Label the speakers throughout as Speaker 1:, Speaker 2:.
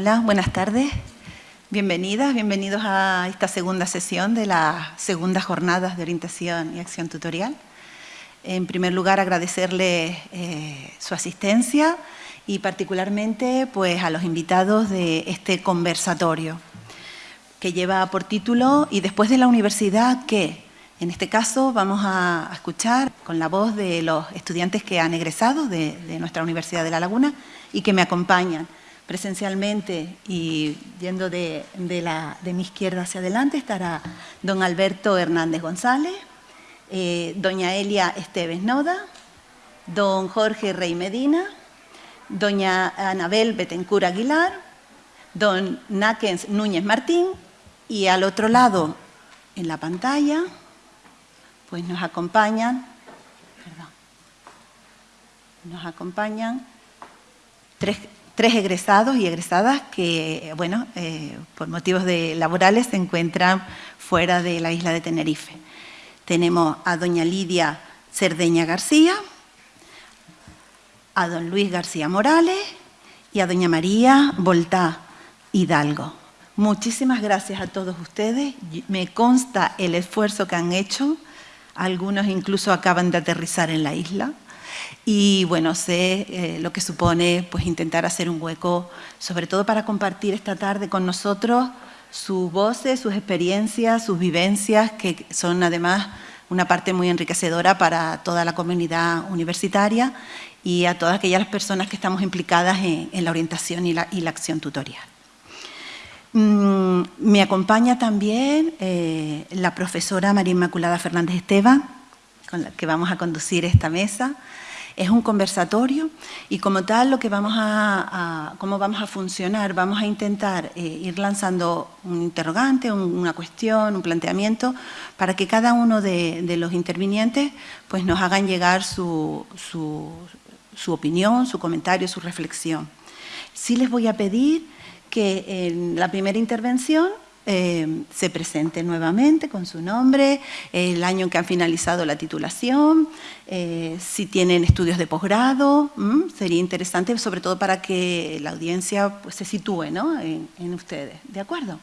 Speaker 1: Hola, buenas tardes. Bienvenidas, bienvenidos a esta segunda sesión de las segundas jornadas de orientación y acción tutorial. En primer lugar, agradecerle eh, su asistencia y particularmente pues, a los invitados de este conversatorio que lleva por título «Y después de la universidad, ¿qué?». En este caso vamos a escuchar con la voz de los estudiantes que han egresado de, de nuestra Universidad de La Laguna y que me acompañan presencialmente y yendo de, de, mi izquierda hacia adelante estará don Alberto Hernández González, eh, doña Elia Esteves Noda, don Jorge Rey Medina, doña Anabel Betencur Aguilar, don Náquens Núñez Martín y al otro lado en la pantalla pues nos acompañan, nos acompañan tres tres egresados y egresadas que, bueno, eh, por motivos laborales se encuentran fuera de la isla de Tenerife. Tenemos a doña Lidia Cerdeña García, a don Luis García Morales y a doña María Voltá Hidalgo. Muchísimas gracias a todos ustedes. Me consta el esfuerzo que han hecho. Algunos incluso acaban de aterrizar en la isla y bueno, sé eh, lo que supone pues, intentar hacer un hueco, sobre todo para compartir esta tarde con nosotros sus voces, sus experiencias, sus vivencias, que son además una parte muy enriquecedora para toda la comunidad universitaria y a todas aquellas personas que estamos implicadas en, la orientación y la, acción tutorial. Mm, me acompaña también eh, la profesora María Inmaculada Fernández Esteban, con la que vamos a conducir esta mesa, es un conversatorio y como tal lo que vamos a, cómo vamos a funcionar, vamos a intentar eh, ir lanzando un interrogante, una cuestión, un planteamiento para que cada uno de, los intervinientes pues nos hagan llegar su, su opinión, su comentario, su reflexión. Sí les voy a pedir que en la primera intervención eh, se presente nuevamente con su nombre, el año en que han finalizado la titulación, eh, si tienen estudios de posgrado, sería interesante sobre todo para que la audiencia pues, se sitúe en, ustedes, ¿de acuerdo?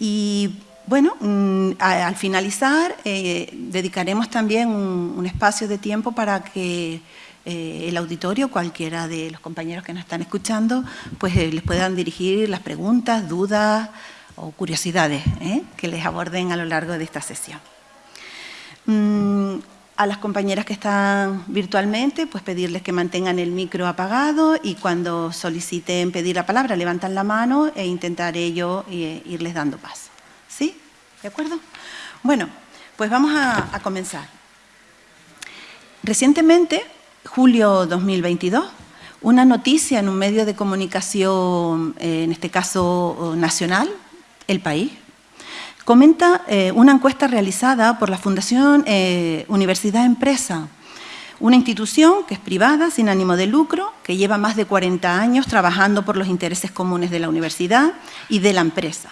Speaker 1: Y bueno, mm, al finalizar eh, dedicaremos también un, espacio de tiempo para que el auditorio, cualquiera de los compañeros que nos están escuchando, pues les puedan dirigir las preguntas, dudas, o curiosidades ¿eh? que les aborden a lo largo de esta sesión. Mm, a las compañeras que están virtualmente, pues pedirles que mantengan el micro apagado y cuando soliciten pedir la palabra, levantan la mano e intentaré yo eh, irles dando paso. ¿Sí? ¿De acuerdo? Bueno, pues vamos a, a comenzar. Recientemente, julio 2022, una noticia en un medio de comunicación, eh, en este caso nacional, el País, comenta eh, una encuesta realizada por la Fundación eh, Universidad Empresa, una institución que es privada, sin ánimo de lucro, que lleva más de 40 años trabajando por los intereses comunes de la universidad y de la empresa.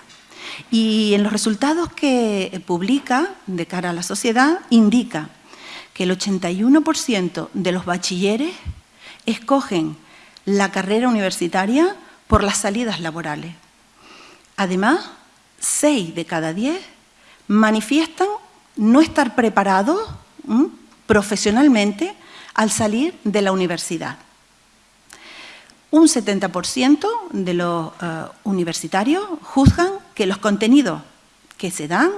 Speaker 1: Y en los resultados que publica de cara a la sociedad, indica que el 81% de los bachilleres escogen la carrera universitaria por las salidas laborales. Además, 6 de cada 10 manifiestan no estar preparados profesionalmente al salir de la universidad. Un 70% de los eh, universitarios juzgan que los contenidos que se dan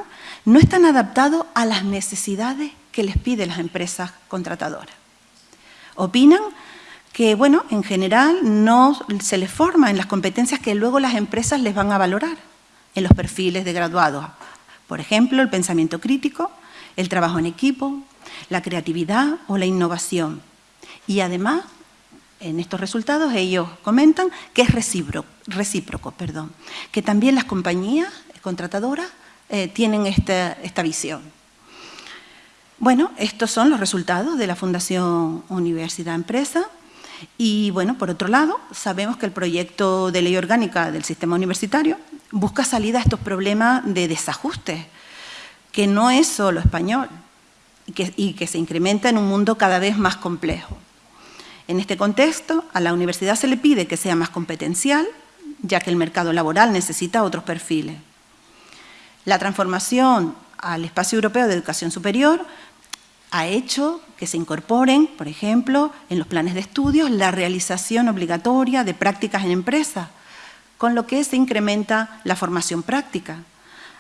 Speaker 1: no están adaptados a las necesidades que les piden las empresas contratadoras. Opinan que, bueno, en general no se les forma en las competencias que luego las empresas les van a valorar en los perfiles de graduados. Por ejemplo, el pensamiento crítico, el trabajo en equipo, la creatividad o la innovación. Y además, en estos resultados ellos comentan que es recíproco, perdón, que también las compañías contratadoras eh, tienen esta, esta visión. Bueno, estos son los resultados de la Fundación Universidad Empresa y bueno, por otro lado, sabemos que el proyecto de ley orgánica del sistema universitario busca salida a estos problemas de desajuste, que no es solo español y que, se incrementa en un mundo cada vez más complejo. En este contexto, a la universidad se le pide que sea más competencial, ya que el mercado laboral necesita otros perfiles. La transformación al espacio europeo de educación superior ha hecho que se incorporen, por ejemplo, en los planes de estudios, la realización obligatoria de prácticas en empresas, con lo que se incrementa la formación práctica.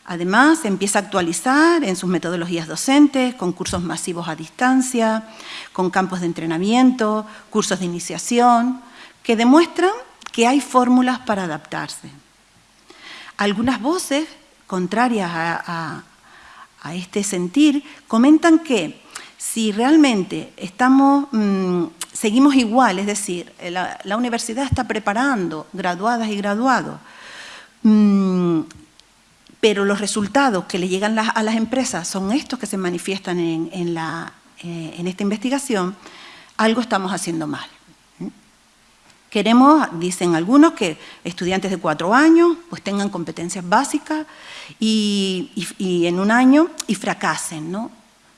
Speaker 1: Además, empieza a actualizar en sus metodologías docentes, con cursos masivos a distancia, con campos de entrenamiento, cursos de iniciación, que demuestran que hay fórmulas para adaptarse. Algunas voces contrarias a, este sentir comentan que si realmente estamos, mm, seguimos igual, es decir, la, universidad está preparando graduadas y graduados, mm, pero los resultados que le llegan a las empresas son estos que se manifiestan en, eh, en esta investigación, algo estamos haciendo mal. Queremos, dicen algunos, que estudiantes de cuatro años pues tengan competencias básicas y, en un año y fracasen, ¿no?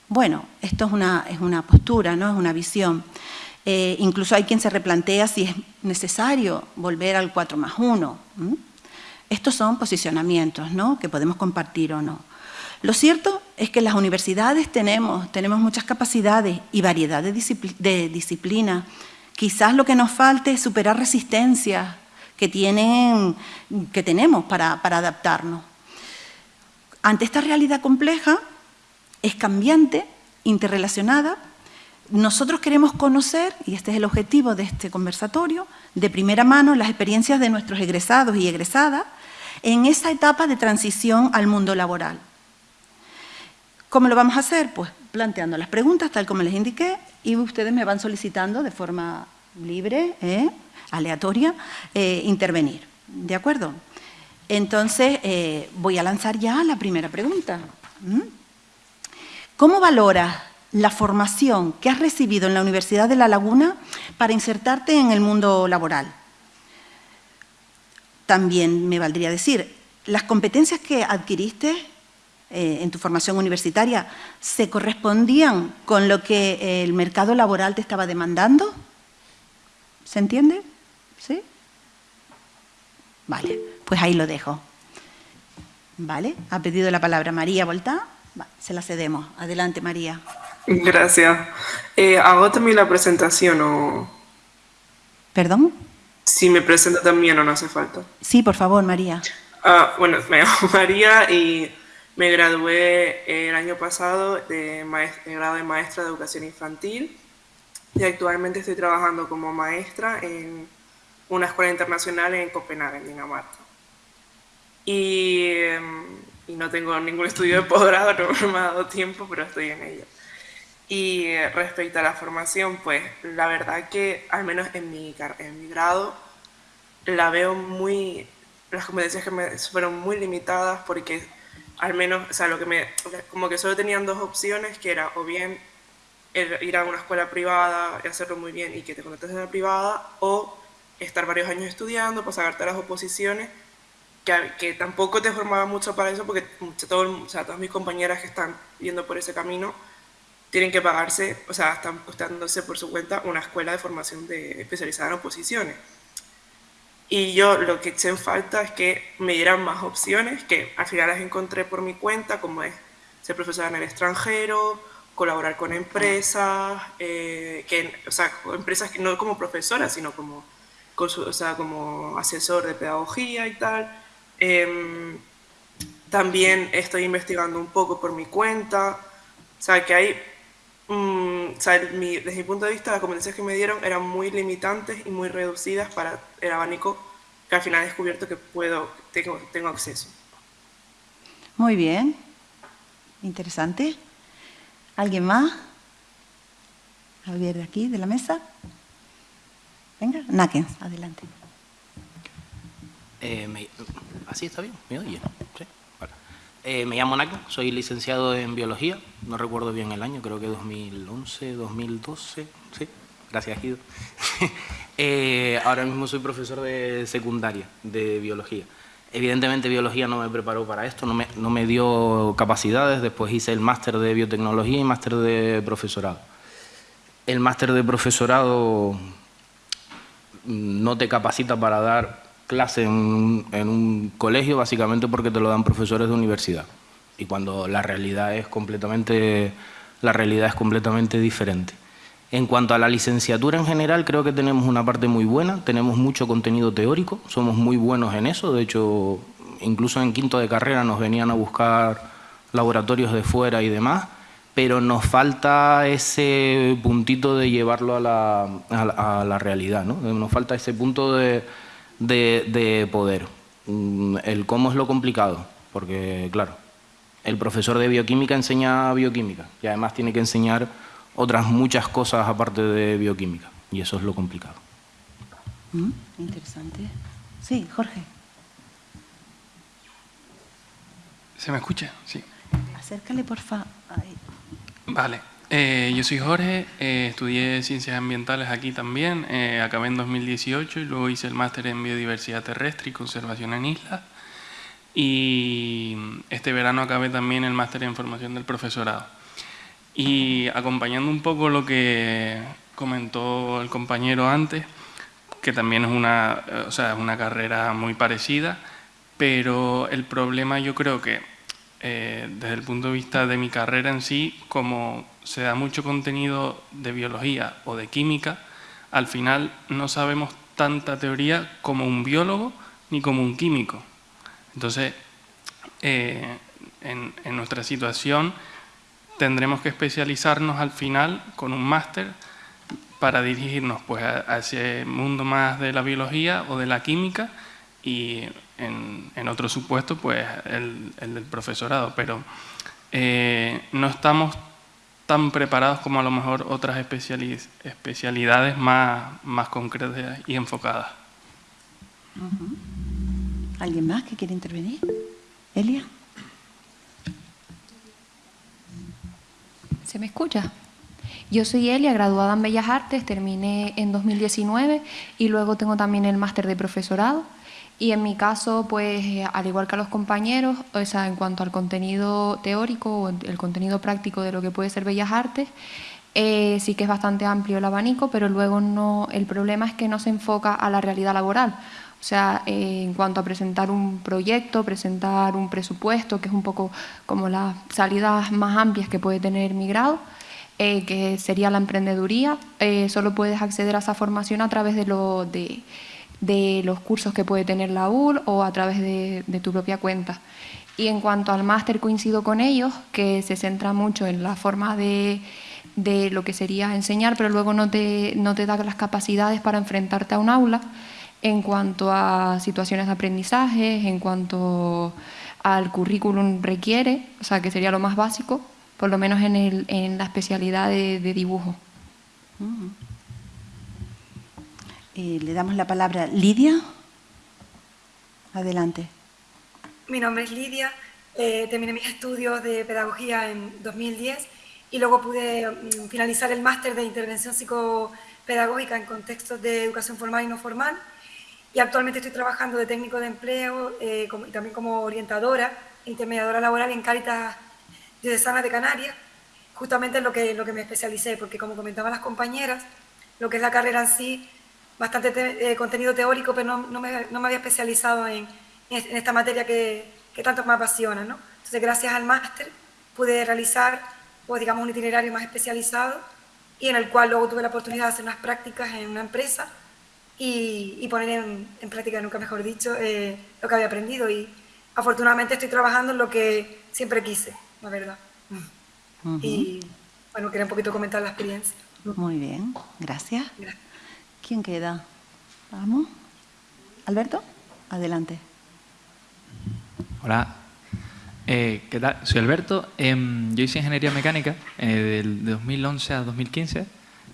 Speaker 1: Bueno, esto es una, es una postura, ¿no? es una visión. Eh, incluso hay quien se replantea si es necesario volver al 4 más 1. Estos son posicionamientos ¿no? que podemos compartir o no. Lo cierto es que las universidades tenemos, tenemos muchas capacidades y variedad de, de disciplinas Quizás lo que nos falte es superar resistencias que, tienen, que tenemos para, adaptarnos. Ante esta realidad compleja, es cambiante, interrelacionada, nosotros queremos conocer, y este es el objetivo de este conversatorio, de primera mano las experiencias de nuestros egresados y egresadas en esa etapa de transición al mundo laboral. ¿Cómo lo vamos a hacer? Pues planteando las preguntas, tal como les indiqué, y ustedes me van solicitando de forma libre, ¿eh? aleatoria, eh, intervenir. ¿De acuerdo? Entonces, eh, voy a lanzar ya la primera pregunta. ¿Mm? ¿Cómo valoras la formación que has recibido en la Universidad de La Laguna para insertarte en el mundo laboral? También me valdría decir, ¿las competencias que adquiriste eh, en tu formación universitaria se correspondían con lo que el mercado laboral te estaba demandando? ¿Se entiende? ¿Sí? Vale, pues ahí lo dejo. ¿Vale? Ha pedido la palabra María Volta. Se la cedemos. Adelante, María.
Speaker 2: Gracias. Eh, ¿Hago también la presentación o...?
Speaker 1: ¿Perdón?
Speaker 2: Si me presento también o no hace falta.
Speaker 1: Sí, por favor, María.
Speaker 2: Ah, bueno, me llamo María y me gradué el año pasado de, grado de maestra de educación infantil y actualmente estoy trabajando como maestra en una escuela internacional en Copenhague, en Dinamarca. Y, y no tengo ningún estudio de posgrado, no me ha dado tiempo, pero estoy en ello. Y respecto a la formación, pues la verdad que al menos en mi, en mi grado la veo muy, las competencias que me fueron muy limitadas porque al menos, o sea, lo que me, como que solo tenían dos opciones, que era o bien ir a una escuela privada y hacerlo muy bien y que te conectes en la privada, o estar varios años estudiando para sacarte las oposiciones, que, que tampoco te formaba mucho para eso, porque todo, o sea, todas mis compañeras que están yendo por ese camino tienen que pagarse, o sea, están costándose por su cuenta una escuela de formación de, especializada en oposiciones. Y yo lo que eché en falta es que me dieran más opciones, que al final las encontré por mi cuenta, como es ser profesora en el extranjero, colaborar con empresas, eh, que, o sea, empresas que no como profesora, sino como, o sea, como asesor de pedagogía y tal. Em, también estoy investigando un poco por mi cuenta, o sea, que hay, mm, o sea, desde mi punto de vista, las competencias que me dieron eran muy limitantes y muy reducidas para el abanico que al final he descubierto que puedo, tengo, tengo acceso.
Speaker 1: Muy bien, interesante. ¿Alguien más? Javier de aquí, de la mesa. Venga, Nakens, adelante.
Speaker 3: Eh, ¿Así está bien? ¿Me oye? ¿Sí? Eh, me llamo Nakens, soy licenciado en Biología, no recuerdo bien el año, creo que 2011, 2012, sí, gracias Guido. Eh, ahora mismo soy profesor de secundaria de biología. Evidentemente biología no me preparó para esto, no me, no me dio capacidades, después hice el máster de biotecnología y máster de profesorado. El máster de profesorado no te capacita para dar clase en un, colegio básicamente porque te lo dan profesores de universidad y cuando la realidad es completamente, la realidad es completamente diferente. En cuanto a la licenciatura en general, creo que tenemos una parte muy buena, tenemos mucho contenido teórico, somos muy buenos en eso, de hecho, incluso en quinto de carrera nos venían a buscar laboratorios de fuera y demás, pero nos falta ese puntito de llevarlo a la, a la, realidad, ¿no? nos falta ese punto de, de, poder. Mm, el cómo es lo complicado, porque claro, el profesor de bioquímica enseña bioquímica y además tiene que enseñar otras muchas cosas aparte de bioquímica y eso es lo complicado.
Speaker 1: Mm, interesante. Sí, Jorge.
Speaker 4: ¿Se me escucha? Sí.
Speaker 1: Acércale, por favor.
Speaker 4: Vale. Eh, yo soy Jorge, eh, estudié Ciencias Ambientales aquí también, eh, acabé en 2018 y luego hice el máster en Biodiversidad Terrestre y Conservación en Islas. Y este verano acabé también el máster en Formación del Profesorado. Y acompañando un poco lo que comentó el compañero antes, que también es una, o sea, es una carrera muy parecida, pero el problema yo creo que desde el punto de vista de mi carrera en sí, como se da mucho contenido de biología o de química, al final no sabemos tanta teoría como un biólogo ni como un químico. Entonces, eh, en, nuestra situación tendremos que especializarnos al final con un máster para dirigirnos pues, a, ese mundo más de la biología o de la química y en, otro supuesto pues el, del profesorado. Pero eh, no estamos tan preparados como a lo mejor otras especialidades más, más concretas y enfocadas.
Speaker 1: ¿Alguien más que quiere intervenir? Elia.
Speaker 5: ¿Se me escucha? Yo soy Elia, graduada en Bellas Artes, terminé en 2019 y luego tengo también el máster de profesorado. Y en mi caso, pues eh, al igual que a los compañeros, o sea, en cuanto al contenido teórico o el contenido práctico de lo que puede ser Bellas Artes, eh, sí que es bastante amplio el abanico, pero luego no, el problema es que no se enfoca a la realidad laboral. O sea, eh, en cuanto a presentar un proyecto, presentar un presupuesto, que es un poco como las salidas más amplias que puede tener mi grado, que sería la emprendeduría, solo puedes acceder a esa formación a través de lo de de los cursos que puede tener la UL o a través de, tu propia cuenta. Y en cuanto al máster coincido con ellos, que se centra mucho en la forma de, lo que sería enseñar, pero luego no te, no te da las capacidades para enfrentarte a un aula en cuanto a situaciones de aprendizaje, en cuanto al currículum requiere, o sea, que sería lo más básico, por lo menos en, el, en la especialidad de, dibujo.
Speaker 1: Eh, le damos la palabra Lidia. Adelante.
Speaker 6: Mi nombre es Lidia, eh, terminé mis estudios de pedagogía en 2010 y luego pude mm, finalizar el máster de intervención psicopedagógica en contextos de educación formal y no formal. Y actualmente estoy trabajando de técnico de empleo eh, y también como orientadora, intermediadora laboral en Cáritas Diocesanas de Canarias, justamente en lo que, lo que me especialicé, porque como comentaban las compañeras, lo que es la carrera en sí bastante eh, contenido teórico, pero no, no, me, no, me, había especializado en, en esta materia que, que, tanto me apasiona. ¿no? Entonces, gracias al máster pude realizar, pues, digamos, un itinerario más especializado y en el cual luego tuve la oportunidad de hacer unas prácticas en una empresa y, y poner en, en, práctica, nunca mejor dicho, eh, lo que había aprendido. Y afortunadamente estoy trabajando en lo que siempre quise, la verdad. Y bueno, quería un poquito comentar la experiencia.
Speaker 1: Muy bien, gracias. gracias. ¿Quién queda? Vamos. Alberto, adelante.
Speaker 7: Hola, eh, ¿qué tal? Soy Alberto. Em, yo hice ingeniería mecánica eh, del 2011 a 2015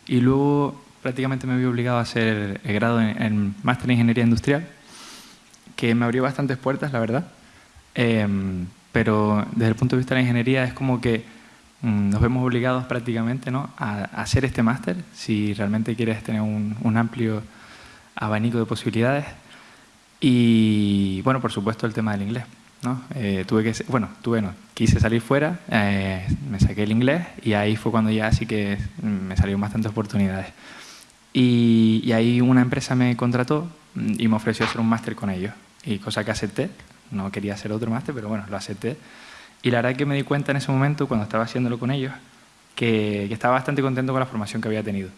Speaker 7: y luego prácticamente me vi obligado a hacer el grado en, máster en ingeniería industrial, que me abrió bastantes puertas, la verdad. Em, pero desde el punto de vista de la ingeniería es como que nos vemos obligados prácticamente ¿no? a, hacer este máster si realmente quieres tener un, amplio abanico de posibilidades. Y bueno, por supuesto el tema del inglés. ¿no? Eh, tuve que, bueno, tuve, no, quise salir fuera, eh, me saqué el inglés y ahí fue cuando ya sí que me salieron bastantes oportunidades. Y, ahí una empresa me contrató mm, y me ofreció hacer un máster con ellos, y cosa que acepté, no quería hacer otro máster, pero bueno, lo acepté. Y la verdad es que me di cuenta en ese momento, cuando estaba haciéndolo con ellos, que, estaba bastante contento con la formación que había tenido.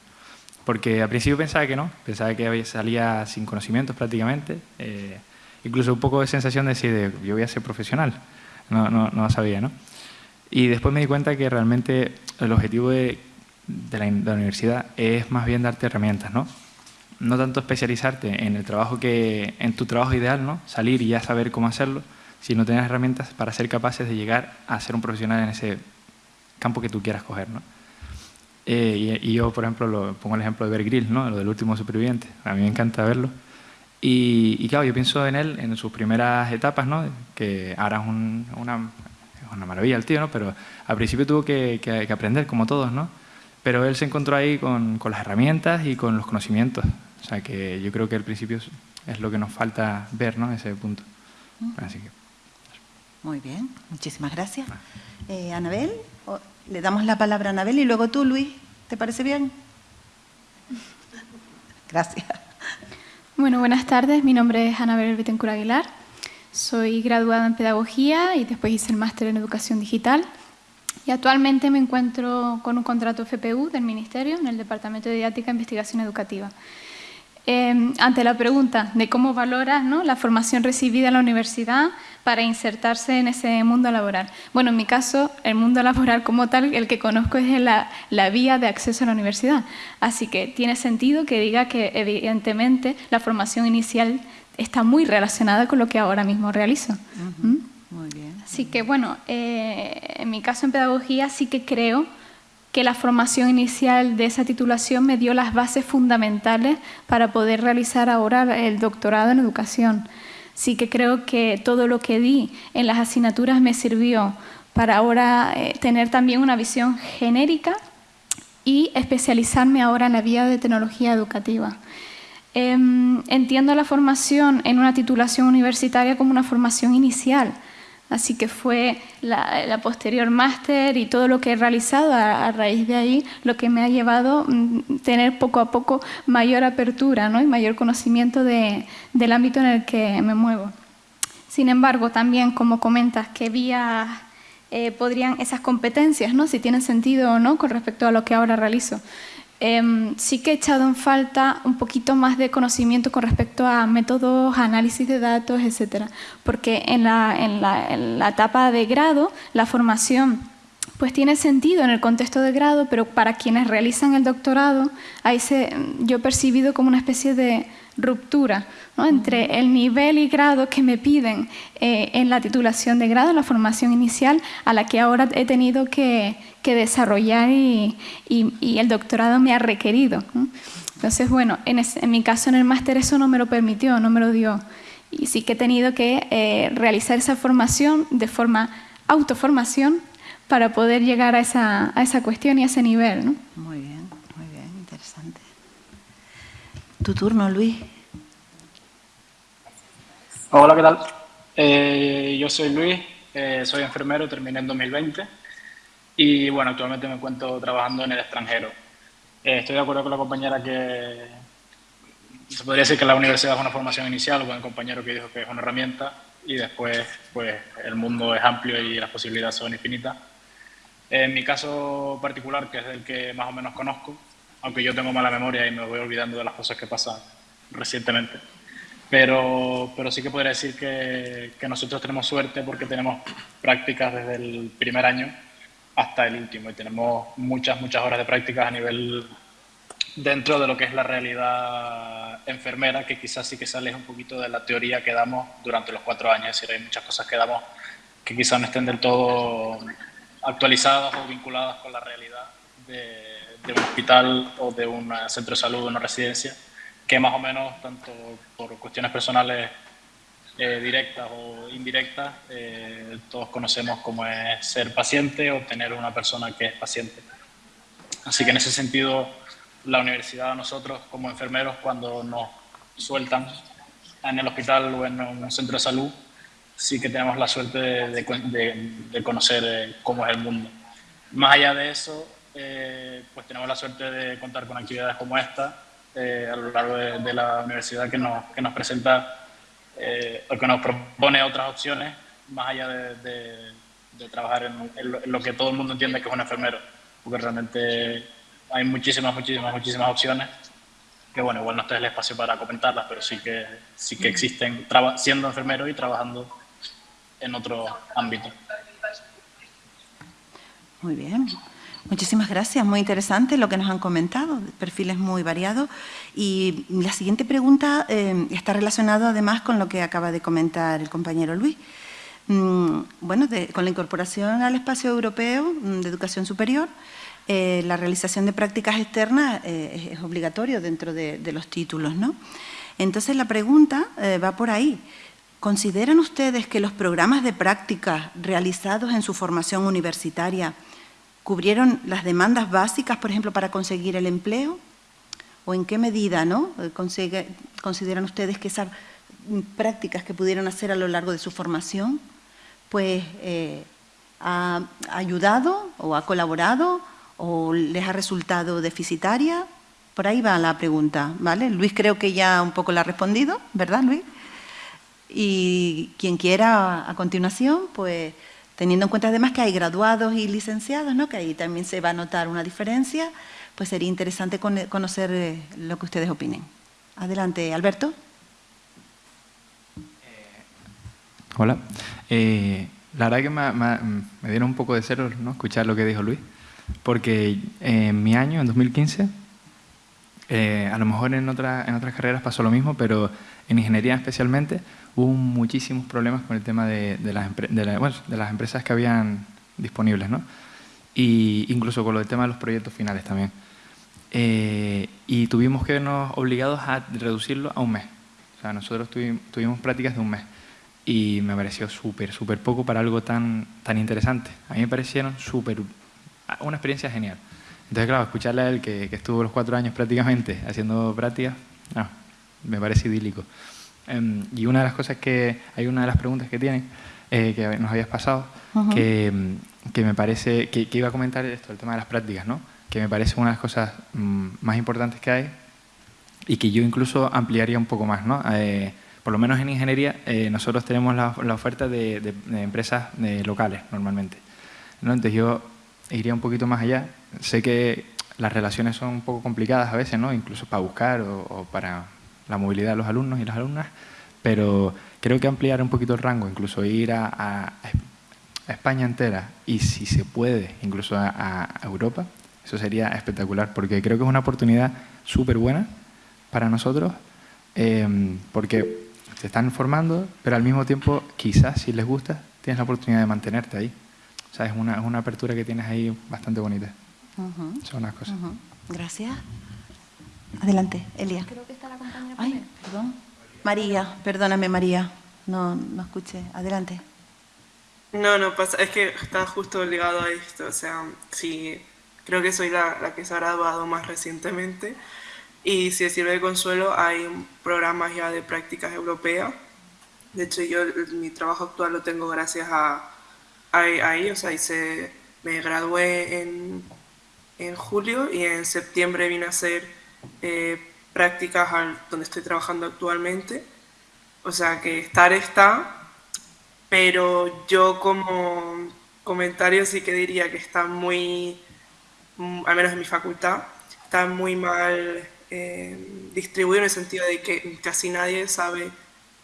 Speaker 7: Porque al principio pensaba que no, pensaba que salía sin conocimientos prácticamente, eh, incluso un poco de sensación de decir, yo voy a ser profesional, no, no, no sabía, ¿no? Y después me di cuenta que realmente el objetivo de, de, la, universidad es más bien darte herramientas, ¿no? No tanto especializarte en el trabajo que, en tu trabajo ideal, ¿no? Salir y ya saber cómo hacerlo, sino tener herramientas para ser capaces de llegar a ser un profesional en ese campo que tú quieras coger, ¿no? Eh, y, yo, por ejemplo, lo, pongo el ejemplo de Bear Grylls, ¿no? Lo del último superviviente. A mí me encanta verlo. Y, y claro, yo pienso en él en sus primeras etapas, ¿no? Que ahora es una, una maravilla el tío, ¿no? Pero al principio tuvo que, que, aprender, como todos, ¿no? Pero él se encontró ahí con, con, las herramientas y con los conocimientos. O sea que yo creo que al principio es, lo que nos falta ver, ¿no? Ese punto. Así que...
Speaker 1: Muy bien, muchísimas gracias. Eh, Anabel, le damos la palabra a Anabel y luego tú, Luis. ¿Te parece bien? Gracias.
Speaker 8: Bueno, buenas tardes. Mi nombre es Anabel Betancourt Aguilar. Soy graduada en Pedagogía y después hice el máster en Educación Digital. Y actualmente me encuentro con un contrato FPU del Ministerio en el Departamento de Didáctica e Investigación Educativa. Em, ante la pregunta de cómo valoras ¿no? la formación recibida en la universidad para insertarse en ese mundo laboral. Bueno, en mi caso, el mundo laboral como tal, el que conozco es la, la vía de acceso a la universidad. Así que tiene sentido que diga que evidentemente la formación inicial está muy relacionada con lo que ahora mismo realizo. ¿Mm? Muy bien. Así que bueno, eh, en mi caso en pedagogía sí que creo que la formación inicial de esa titulación me dio las bases fundamentales para poder realizar ahora el doctorado en educación. Sí que creo que todo lo que di en las asignaturas me sirvió para ahora eh, tener también una visión genérica y especializarme ahora en la vía de tecnología educativa. Em, entiendo la formación en una titulación universitaria como una formación inicial, así que fue la, posterior máster y todo lo que he realizado a, raíz de ahí lo que me ha llevado a mm, tener poco a poco mayor apertura ¿no? y mayor conocimiento de, del ámbito en el que me muevo. Sin embargo, también como comentas, ¿qué vías eh, podrían esas competencias, ¿no? si tienen sentido o no con respecto a lo que ahora realizo? Em, sí que he echado en falta un poquito más de conocimiento con respecto a métodos, análisis de datos, etcétera, porque en la, en la, en la etapa de grado, la formación pues tiene sentido en el contexto de grado, pero para quienes realizan el doctorado, ahí se, yo he percibido como una especie de ruptura entre el nivel y grado que me piden eh, en la titulación de grado, en la formación inicial, a la que ahora he tenido que, desarrollar y, el doctorado me ha requerido. Entonces, bueno, en, mi caso en el máster eso no me lo permitió, no me lo dio. Y sí que he tenido que eh, realizar esa formación de forma autoformación para poder llegar a esa, a esa cuestión y a ese nivel. ¿no?
Speaker 1: Muy bien, muy bien, interesante. Tu turno, Luis.
Speaker 9: Hola, ¿qué tal? Eh, yo soy Luis, eh, soy enfermero, terminé en 2020 y bueno, actualmente me encuentro trabajando en el extranjero. Eh, estoy de acuerdo con la compañera que se podría decir que la universidad es una formación inicial, con el compañero que dijo que es una herramienta y después pues el mundo es amplio y las posibilidades son infinitas. En mi caso particular, que es el que más o menos conozco, aunque yo tengo mala memoria y me voy olvidando de las cosas que pasan recientemente, pero, pero sí que podría decir que, que nosotros tenemos suerte porque tenemos prácticas desde el primer año hasta el último y tenemos muchas, muchas horas de prácticas a nivel dentro de lo que es la realidad enfermera, que quizás sí que sale un poquito de la teoría que damos durante los cuatro años. Es decir, hay muchas cosas que damos que quizás no estén del todo actualizadas o vinculadas con la realidad de, un hospital o de un centro de salud o una residencia, que más o menos, tanto por cuestiones personales eh, directas o indirectas, eh, todos conocemos cómo es ser paciente o tener una persona que es paciente. Así que en ese sentido, la universidad a nosotros como enfermeros, cuando nos sueltan en el hospital o en un centro de salud, sí que tenemos la suerte de, conocer eh, cómo es el mundo. Más allá de eso, eh, pues tenemos la suerte de contar con actividades como esta, a lo largo de, la universidad que nos, que nos presenta o que nos propone otras opciones más allá de, de, trabajar en, lo que todo el mundo entiende que es un enfermero, porque realmente hay muchísimas, muchísimas, muchísimas opciones que bueno, igual no está el espacio para comentarlas, pero sí que, sí que existen siendo enfermero y trabajando en otro ámbito.
Speaker 1: Muy bien. Muchísimas gracias, muy interesante lo que nos han comentado, perfiles muy variados. Y la siguiente pregunta eh, está relacionada además con lo que acaba de comentar el compañero Luis. Mm, bueno, con la incorporación al espacio europeo mm, de educación superior, eh, la realización de prácticas externas eh, es obligatorio dentro de, los títulos, ¿no? Entonces la pregunta va por ahí. ¿Consideran ustedes que los programas de prácticas realizados en su formación universitaria cubrieron las demandas básicas, por ejemplo, para conseguir el empleo? ¿O en qué medida ¿no? Eh, consideran ustedes que esas prácticas que pudieron hacer a lo largo de su formación pues eh, ha ayudado o ha colaborado o les ha resultado deficitaria? Por ahí va la pregunta, ¿vale? Luis creo que ya un poco la ha respondido, ¿verdad Luis? Y quien quiera a continuación, pues teniendo en cuenta además que hay graduados y licenciados, ¿no? que ahí también se va a notar una diferencia, pues sería interesante conocer eh, lo que ustedes opinen. Adelante, Alberto.
Speaker 7: Eh, hola. Eh, la verdad que me, dieron un poco de cero ¿no? escuchar lo que dijo Luis, porque en mi año, en 2015, a lo mejor en, otra, en otras carreras pasó lo mismo, pero en ingeniería especialmente, hubo muchísimos problemas con el tema de, las, empresas que habían disponibles, ¿no? Y incluso con lo del tema de los proyectos finales también. Eh, y tuvimos que vernos obligados a reducirlo a un mes. O sea, nosotros tuvimos, prácticas de un mes y me pareció súper, súper poco para algo tan, tan interesante. A mí me parecieron súper, una experiencia genial. Entonces, claro, escucharle a él que, estuvo los cuatro años prácticamente haciendo prácticas, no, me parece idílico. Em, y una de las cosas que, hay una de las preguntas que tienen, eh, que nos habías pasado, que, que, me parece, que, iba a comentar esto, el tema de las prácticas, ¿no? que me parece una de las cosas mm, más importantes que hay y que yo incluso ampliaría un poco más. ¿no? Eh, por lo menos en ingeniería, eh, nosotros tenemos la, la oferta de, de, empresas locales normalmente. ¿no? Entonces yo iría un poquito más allá. Sé que las relaciones son un poco complicadas a veces, ¿no? incluso para buscar o para la movilidad de los alumnos y las alumnas, pero creo que ampliar un poquito el rango, incluso ir a, España entera y si se puede, incluso a, Europa, eso sería espectacular, porque creo que es una oportunidad súper buena para nosotros, em, porque se están formando, pero al mismo tiempo, quizás si les gusta, tienes la oportunidad de mantenerte ahí. O sea, es una, una apertura que tienes ahí bastante bonita. Son unas cosas.
Speaker 1: Gracias. Adelante, Elia. Creo que está la compañera Ay, perdón. María, perdóname María, no, no escuché. Adelante.
Speaker 2: No, no pasa, es que está justo ligado a esto, o sea, sí, creo que soy la, la que se ha graduado más recientemente y si sirve de consuelo hay programas ya de prácticas europeas. De hecho, yo mi trabajo actual lo tengo gracias a, ahí, o sea, hice, me gradué en, en julio y en septiembre vine a hacer eh, prácticas donde estoy trabajando actualmente. O sea que estar está, pero yo como comentario sí que diría que está muy, mm, al menos en mi facultad, está muy mal eh, distribuido en el sentido de que casi nadie sabe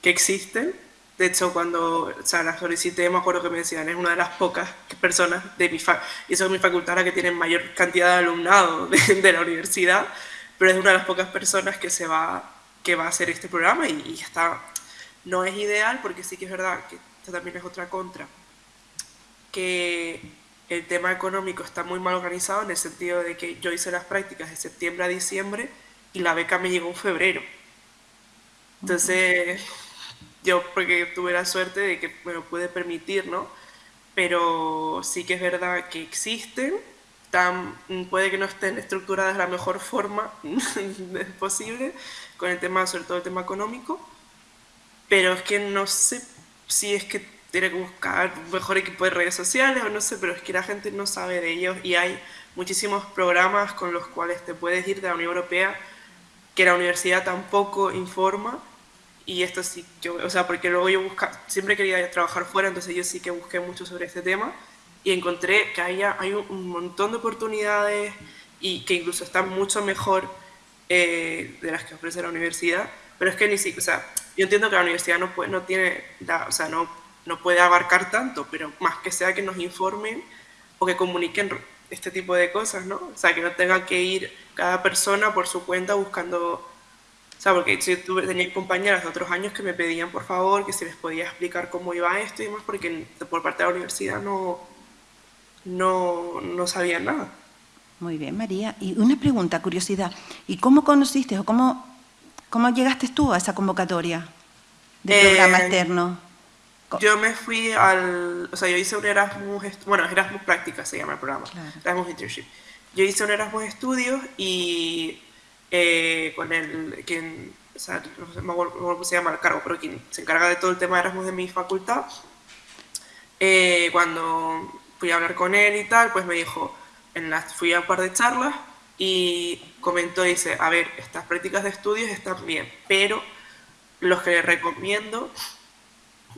Speaker 2: que existen. De hecho, cuando o sea, la solicité, me acuerdo que me decían, es una de las pocas personas de mi facultad, y eso es mi facultad la que tiene mayor cantidad de alumnado de la universidad, pero es una de las pocas personas que, se va, que va a hacer este programa y, está, no es ideal porque sí que es verdad que esta también es otra contra, que el tema económico está muy mal organizado en el sentido de que yo hice las prácticas de septiembre a diciembre y la beca me llegó en febrero. Entonces, yo porque tuve la suerte de que me lo pude permitir, ¿no? Pero sí que es verdad que existen puede que no estén estructuradas de la mejor forma posible, con el tema, sobre todo el tema económico, pero es que no sé si es que tiene que buscar un mejor equipo de redes sociales o no sé, pero es que la gente no sabe de ellos y hay muchísimos programas con los cuales te puedes ir de la Unión Europea que la universidad tampoco informa. Y esto sí, yo, o sea, porque luego yo busca, siempre quería trabajar fuera, entonces yo sí que busqué mucho sobre este tema y encontré que hay, hay un montón de oportunidades y que incluso están mucho mejor eh, de las que ofrece la universidad, pero es que ni siquiera, o sea, yo entiendo que la universidad no, puede, no tiene, o sea, no, no puede abarcar tanto, pero más que sea que nos informen o que comuniquen este tipo de cosas, ¿no? O sea, que no tenga que ir cada persona por su cuenta buscando, o sea, porque yo tuve, tenía compañeras de otros años que me pedían, por favor, que se les podía explicar cómo iba esto y demás, porque por parte de la universidad no, no, no sabían nada.
Speaker 1: Muy bien, María. Y una pregunta, curiosidad. ¿Y cómo conociste o cómo, cómo llegaste tú a esa convocatoria de programa eh, externo?
Speaker 2: Yo me fui al, o sea, yo hice un Erasmus, bueno, Erasmus Práctica se llama el programa, Erasmus Internship. Yo hice un Erasmus Estudios y eh, con el, quien, o sea, no sé cómo se llama el cargo, pero quien se encarga de todo el tema de Erasmus de mi facultad, eh, cuando fui a hablar con él y tal, pues me dijo, en fui a un par de charlas y comentó, dice, a ver, estas prácticas de estudios están bien, pero los que les recomiendo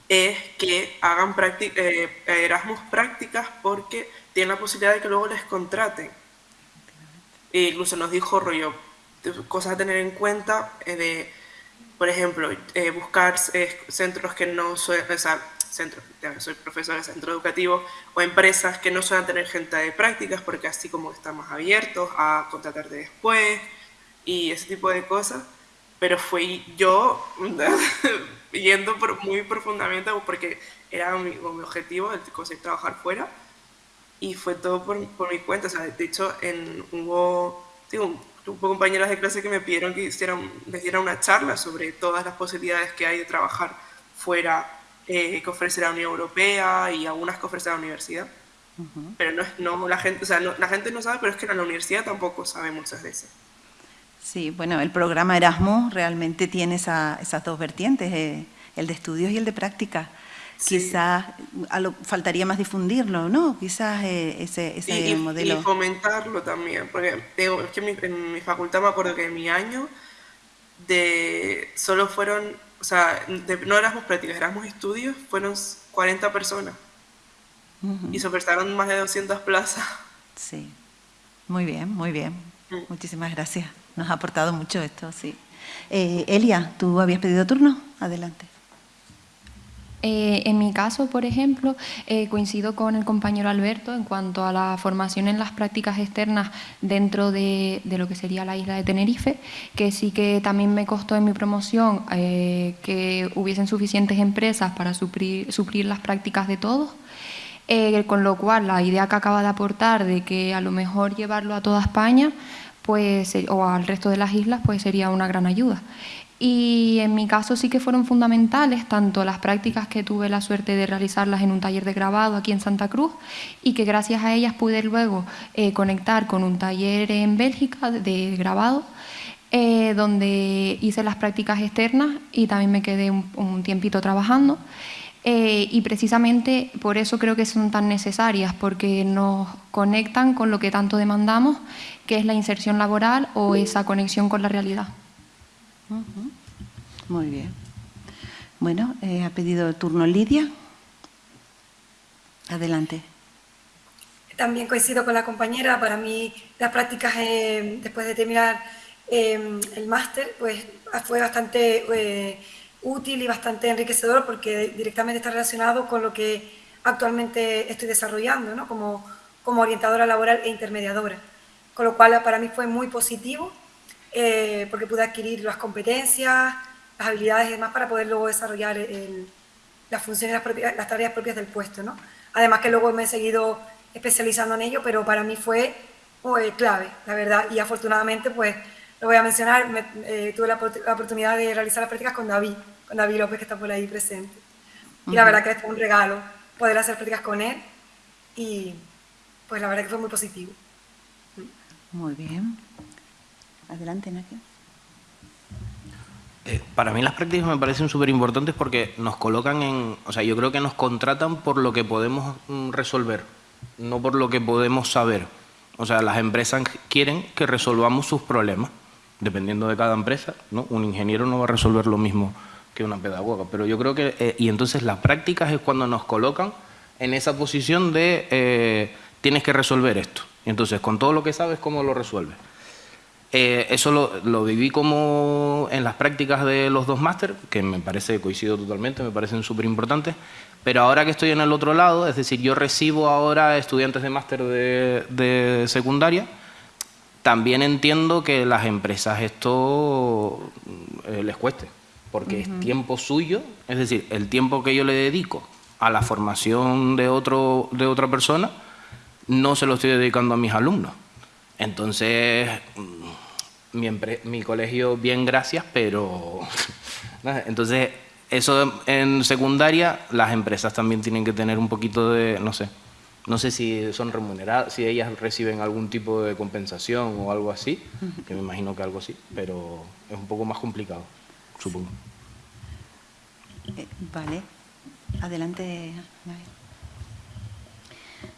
Speaker 2: es que hagan eh, Erasmus prácticas porque tienen la posibilidad de que luego les contraten. E incluso nos dijo rollo, cosas a tener en cuenta eh, de, por ejemplo, eh, buscar centros que no suelen, o sea, centros, soy profesor de centro educativo, o empresas que no suelen tener gente de prácticas porque así como están más abiertos a contratarte después y ese tipo de cosas. Pero fui yo yendo muy profundamente porque era mi, mi objetivo el conseguir trabajar fuera y fue todo por, por mi cuenta. O sea, de hecho, en, hubo, digo, hubo compañeras de clase que me pidieron que hicieran, les diera una charla sobre todas las posibilidades que hay de trabajar fuera eh, que ofrece la Unión Europea y algunas que ofrece la universidad. Pero no, no, la gente, o sea, la gente no sabe, pero es que la universidad tampoco sabe muchas veces.
Speaker 1: Sí, bueno, el programa Erasmus realmente tiene esas dos vertientes, eh, el de estudios y el de práctica. Quizás faltaría más difundirlo, ¿no? Quizás eh, ese, ese modelo.
Speaker 2: Y fomentarlo también, porque digo, es que en mi, facultad me acuerdo que en mi año de solo fueron, o sea, no Erasmus prácticas, Erasmus estudios, fueron 40 personas. Y se ofertaron más de 200 plazas.
Speaker 1: Sí, muy bien, muy bien. Mm. Muchísimas gracias. Nos ha aportado mucho esto, sí. Eh, Elia, ¿tú habías pedido turno? Adelante.
Speaker 5: Eh, en mi caso, por ejemplo, eh, coincido con el compañero Alberto en cuanto a la formación en las prácticas externas dentro de, lo que sería la isla de Tenerife, que sí que también me costó en mi promoción que hubiesen suficientes empresas para suplir, suplir las prácticas de todos. con lo cual, la idea que acaba de aportar de que a lo mejor llevarlo a toda España pues, o al resto de las islas, pues sería una gran ayuda. Y en mi caso sí que fueron fundamentales tanto las prácticas que tuve la suerte de realizarlas en un taller de grabado aquí en Santa Cruz y que gracias a ellas pude luego eh, conectar con un taller en Bélgica de grabado eh, donde hice las prácticas externas y también me quedé un, tiempito trabajando. Eh, y precisamente por eso creo que son tan necesarias, porque nos conectan con lo que tanto demandamos que es la inserción laboral o esa conexión con la realidad.
Speaker 1: Muy bien. Bueno, eh, ha pedido el turno Lidia. Adelante.
Speaker 6: También coincido con la compañera. Para mí, las prácticas eh, después de terminar eh, el máster, pues fue bastante útil y bastante enriquecedor porque directamente está relacionado con lo que actualmente estoy desarrollando, ¿no? como, como orientadora laboral e intermediadora con lo cual para mí fue muy positivo eh, porque pude adquirir las competencias, las habilidades y demás para poder luego desarrollar las funciones, las, las, tareas propias del puesto. ¿no? Además que luego me he seguido especializando en ello, pero para mí fue clave, la verdad, y afortunadamente pues lo voy a mencionar, eh, tuve la, oportunidad de realizar las prácticas con David, con David López que está por ahí presente. Y la verdad que es un regalo poder hacer prácticas con él y pues la verdad que fue muy positivo.
Speaker 1: Muy bien. Adelante, Nakia.
Speaker 3: Eh, para mí las prácticas me parecen súper importantes porque nos colocan en, o sea, yo creo que nos contratan por lo que podemos mm, resolver, no por lo que podemos saber. O sea, las empresas quieren que resolvamos sus problemas dependiendo de cada empresa, ¿no? un ingeniero no va a resolver lo mismo que una pedagoga, pero yo creo que, eh, y entonces las prácticas es cuando nos colocan en esa posición de eh, tienes que resolver esto, y entonces con todo lo que sabes, ¿cómo lo resuelves? Eh, eso lo, lo, viví como en las prácticas de los dos máster, que me parece, coincido totalmente, me parecen súper importantes, pero ahora que estoy en el otro lado, es decir, yo recibo ahora estudiantes de máster de, de secundaria, también entiendo que las empresas esto eh, les cueste, porque uh -huh. es tiempo suyo, es decir, el tiempo que yo le dedico a la formación de, otro, de otra persona, no se lo estoy dedicando a mis alumnos. Entonces, mi, mi colegio, bien, gracias, pero... Entonces, eso en secundaria, las empresas también tienen que tener un poquito de, no sé, no sé si son remuneradas, si ellas reciben algún tipo de compensación o algo así, que me imagino que algo así, pero es un poco más complicado, supongo.
Speaker 1: Eh, vale. Adelante,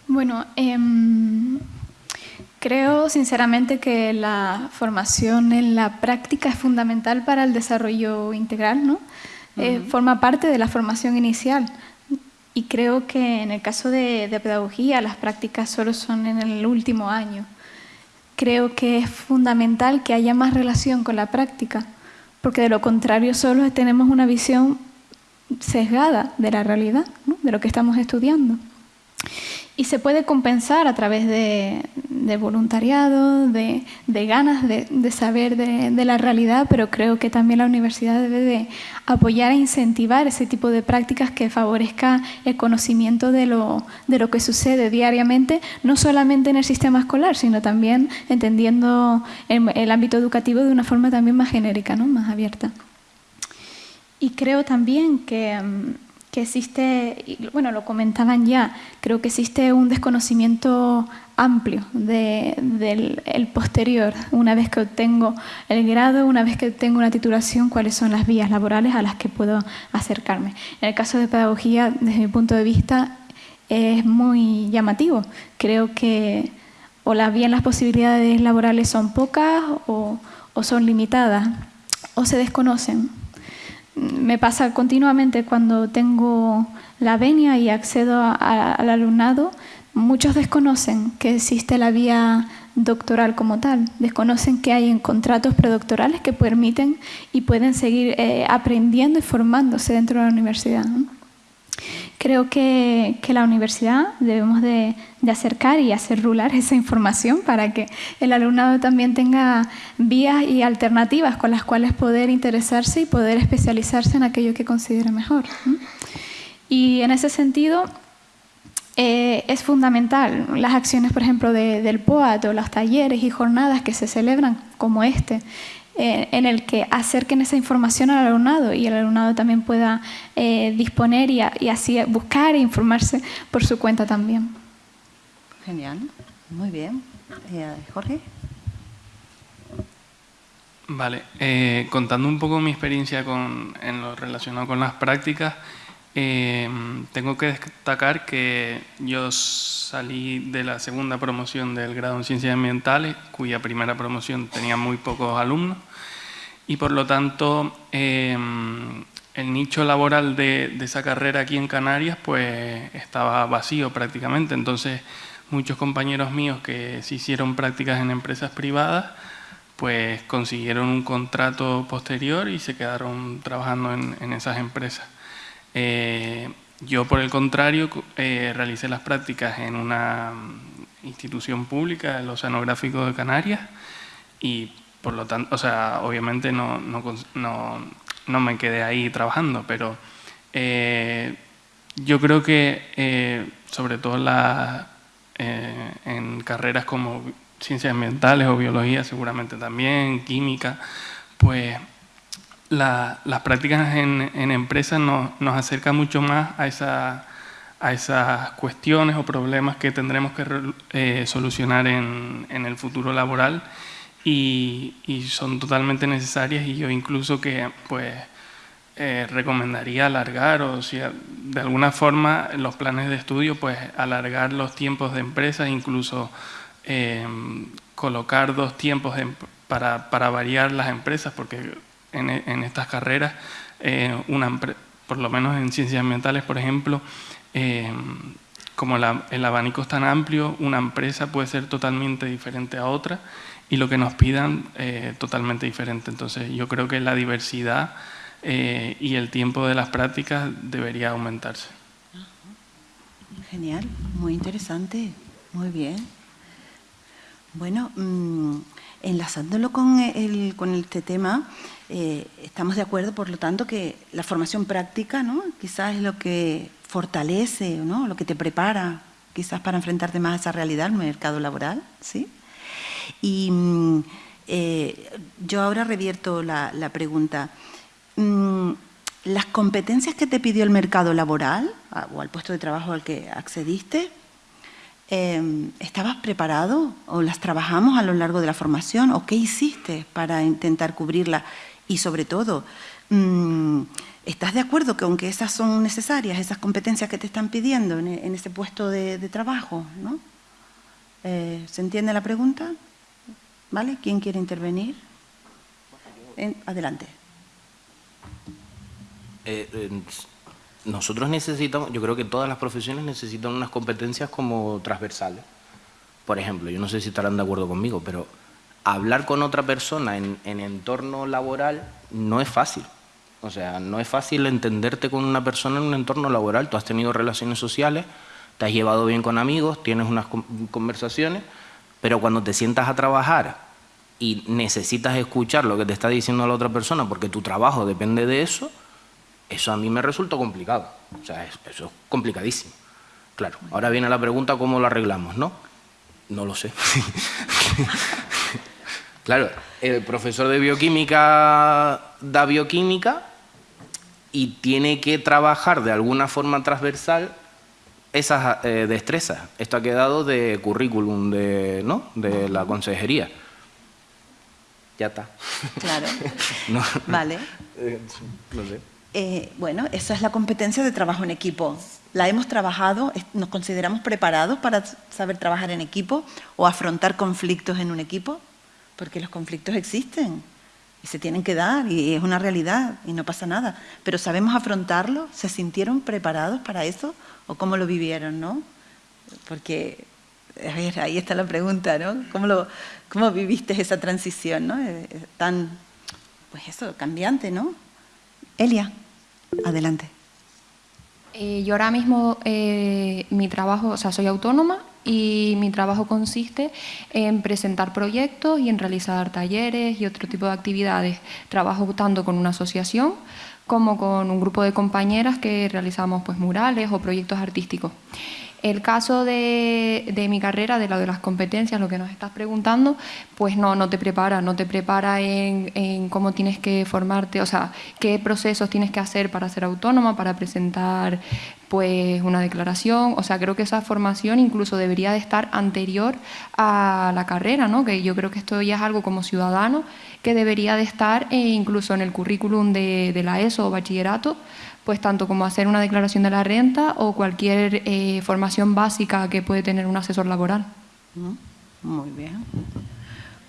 Speaker 8: Bueno, eh, creo sinceramente que la formación en la práctica es fundamental para el desarrollo integral, ¿no? Uh -huh. eh, forma parte de la formación inicial. Y creo que en el caso de, de, pedagogía las prácticas solo son en el último año. Creo que es fundamental que haya más relación con la práctica, porque de lo contrario solo tenemos una visión sesgada de la realidad, ¿no? de lo que estamos estudiando. Y se puede compensar a través de, voluntariado, de, ganas de, saber de, la realidad, pero creo que también la universidad debe de apoyar e incentivar ese tipo de prácticas que favorezca el conocimiento de lo, de lo que sucede diariamente, no solamente en el sistema escolar, sino también entendiendo el, el ámbito educativo de una forma también más genérica, ¿no? más abierta. Y creo también que que existe, bueno, lo comentaban ya, creo que existe un desconocimiento amplio del de, el posterior, una vez que obtengo el grado, una vez que obtengo una titulación, cuáles son las vías laborales a las que puedo acercarme. En el caso de pedagogía, desde mi punto de vista, es muy llamativo. Creo que o las bien las posibilidades laborales son pocas o, o son limitadas o se desconocen me pasa continuamente cuando tengo la venia y accedo a, al alumnado, muchos desconocen que existe la vía doctoral como tal, desconocen que hay en contratos predoctorales que permiten y pueden seguir eh, aprendiendo y formándose dentro de la universidad. Creo que, que, la universidad debemos de, de, acercar y hacer rular esa información para que el alumnado también tenga vías y alternativas con las cuales poder interesarse y poder especializarse en aquello que considere mejor. Y en ese sentido eh, es fundamental las acciones, por ejemplo, de, del POAT o los talleres y jornadas que se celebran como este, eh, en el que acerquen esa información al alumnado y el alumnado también pueda eh, disponer y, a, y, así buscar e informarse por su cuenta también.
Speaker 1: Genial, muy bien. Eh, Jorge.
Speaker 4: Vale, eh, contando un poco mi experiencia con, en lo relacionado con las prácticas, eh, tengo que destacar que yo salí de la segunda promoción del grado en Ciencias Ambientales, cuya primera promoción tenía muy pocos alumnos, y por lo tanto eh, el nicho laboral de, esa carrera aquí en Canarias pues estaba vacío prácticamente, entonces muchos compañeros míos que se hicieron prácticas en empresas privadas pues consiguieron un contrato posterior y se quedaron trabajando en, esas empresas. Eh, yo, por el contrario, eh, realicé las prácticas en una institución pública, el Oceanográfico de Canarias, y por lo tanto, o sea, obviamente no, no, no, no me quedé ahí trabajando, pero eh, yo creo que, eh, sobre todo la, eh, en carreras como ciencias ambientales o biología, seguramente también, química, pues la, las prácticas en, en empresas nos, nos acercan mucho más a, esa, a esas cuestiones o problemas que tendremos que solucionar en, en, el futuro laboral y, son totalmente necesarias y yo incluso que pues eh, recomendaría alargar o si de alguna forma los planes de estudio pues alargar los tiempos de empresa incluso eh, colocar dos tiempos de, para, para, variar las empresas, porque en, estas carreras, eh, una, por lo menos en ciencias ambientales, por ejemplo, eh, como la, el abanico es tan amplio, una empresa puede ser totalmente diferente a otra y lo que nos pidan eh, totalmente diferente. Entonces yo creo que la diversidad eh, y el tiempo de las prácticas debería aumentarse.
Speaker 1: Genial, muy interesante, muy bien. Bueno, mmm, enlazándolo con, el, con este tema, eh, estamos de acuerdo, por lo tanto, que la formación práctica ¿no? quizás es lo que fortalece, ¿no? lo que te prepara quizás para enfrentarte más a esa realidad, el mercado laboral. ¿sí? Y mm, eh, yo ahora revierto la, pregunta. Mm, ¿Las competencias que te pidió el mercado laboral o al puesto de trabajo al que accediste, eh, ¿estabas preparado o las trabajamos a lo largo de la formación o qué hiciste para intentar cubrirla? Y sobre todo, mm, ¿estás de acuerdo que aunque esas son necesarias, esas competencias que te están pidiendo en, ese puesto de, de trabajo? ¿no? Eh, ¿Se entiende la pregunta? ¿Vale? ¿Quién quiere intervenir? En, adelante.
Speaker 3: Eh, nosotros necesitamos, yo creo que todas las profesiones necesitan unas competencias como transversales. Por ejemplo, yo no sé si estarán de acuerdo conmigo, pero hablar con otra persona en, en entorno laboral no es fácil. O sea, no es fácil entenderte con una persona en un entorno laboral. Tú has tenido relaciones sociales, te has llevado bien con amigos, tienes unas conversaciones, pero cuando te sientas a trabajar y necesitas escuchar lo que te está diciendo la otra persona porque tu trabajo depende de eso, eso a mí me resulta complicado. O sea, eso es complicadísimo. Claro, ahora viene la pregunta cómo lo arreglamos, ¿no? No lo sé. claro, el profesor de bioquímica da bioquímica y tiene que trabajar de alguna forma transversal esas eh, destrezas. Esto ha quedado de currículum de, ¿no? de la consejería. Ya está.
Speaker 1: Claro. no. Vale.
Speaker 3: Eh, no sé.
Speaker 1: Eh, bueno, esa es la competencia de trabajo en equipo. La hemos trabajado, nos consideramos preparados para saber trabajar en equipo o afrontar conflictos en un equipo, porque los conflictos existen y se tienen que dar y es una realidad y no pasa nada. Pero ¿sabemos afrontarlo? ¿Se sintieron preparados para eso o cómo lo vivieron, no? Porque, a ver, ahí está la pregunta, ¿no? ¿Cómo, lo, cómo viviste esa transición, no? Eh, tan, pues eso, cambiante, ¿no? Elia, adelante.
Speaker 5: Eh, yo ahora mismo eh, mi trabajo, o sea, soy autónoma y mi trabajo consiste en presentar proyectos y en realizar talleres y otro tipo de actividades. Trabajo tanto con una asociación como con un grupo de compañeras que realizamos pues, murales o proyectos artísticos. El caso de, mi carrera, de lo de las competencias, lo que nos estás preguntando, pues no, no te prepara, no te prepara en, en, cómo tienes que formarte, o sea, qué procesos tienes que hacer para ser autónoma, para presentar pues una declaración, o sea, creo que esa formación incluso debería de estar anterior a la carrera, ¿no? Que yo creo que esto ya es algo como ciudadano que debería de estar eh, incluso en el currículum de la ESO o bachillerato, pues tanto como hacer una declaración de la renta o cualquier eh, formación básica que puede tener un asesor laboral.
Speaker 1: Muy bien,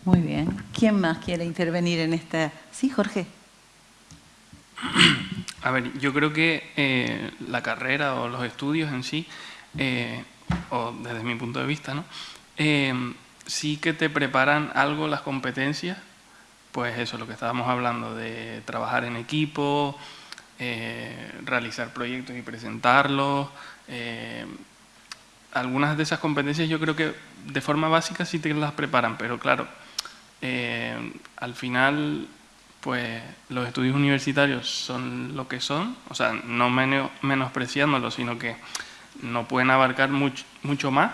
Speaker 1: muy bien. ¿Quién más quiere intervenir en esta? Sí, Jorge.
Speaker 4: A ver, yo creo que eh, la carrera o los estudios en sí, eh, o desde mi punto de vista, ¿no? Eh, sí que te preparan algo las competencias, pues eso, lo que estábamos hablando, de trabajar en equipo, eh, realizar proyectos y presentarlos. Eh, algunas de esas competencias yo creo que de forma básica sí te las preparan, pero claro, eh, al final pues los estudios universitarios son lo que son, o sea, no menos, menospreciándolos, sino que no pueden abarcar mucho, más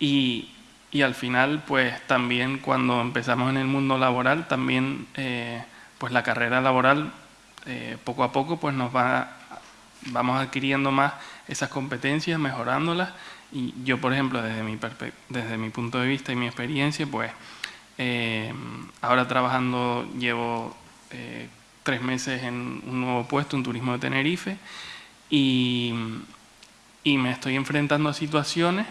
Speaker 4: y, y, al final pues también cuando empezamos en el mundo laboral, también pues la carrera laboral eh, poco a poco pues nos va, vamos adquiriendo más esas competencias, mejorándolas. Y yo, por ejemplo, desde mi, punto de vista y mi experiencia, pues eh, ahora trabajando llevo eh, tres meses en un nuevo puesto en turismo de Tenerife y, me estoy enfrentando a situaciones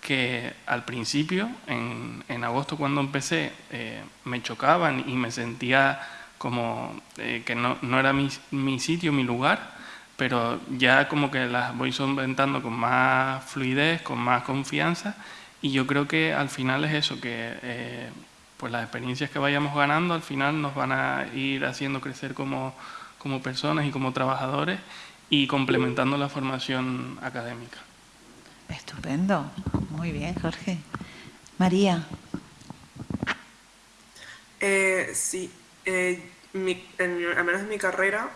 Speaker 4: que al principio, en, agosto cuando empecé, me chocaban y me sentía como eh, que no, no era mi, mi, sitio, mi lugar, pero ya como que las voy solventando con más fluidez, con más confianza y yo creo que al final es eso, que eh, pues las experiencias que vayamos ganando al final nos van a ir haciendo crecer como, como personas y como trabajadores y complementando la formación académica.
Speaker 1: Estupendo, muy bien Jorge. María.
Speaker 2: Eh, sí, eh, mi, al menos en mi carrera,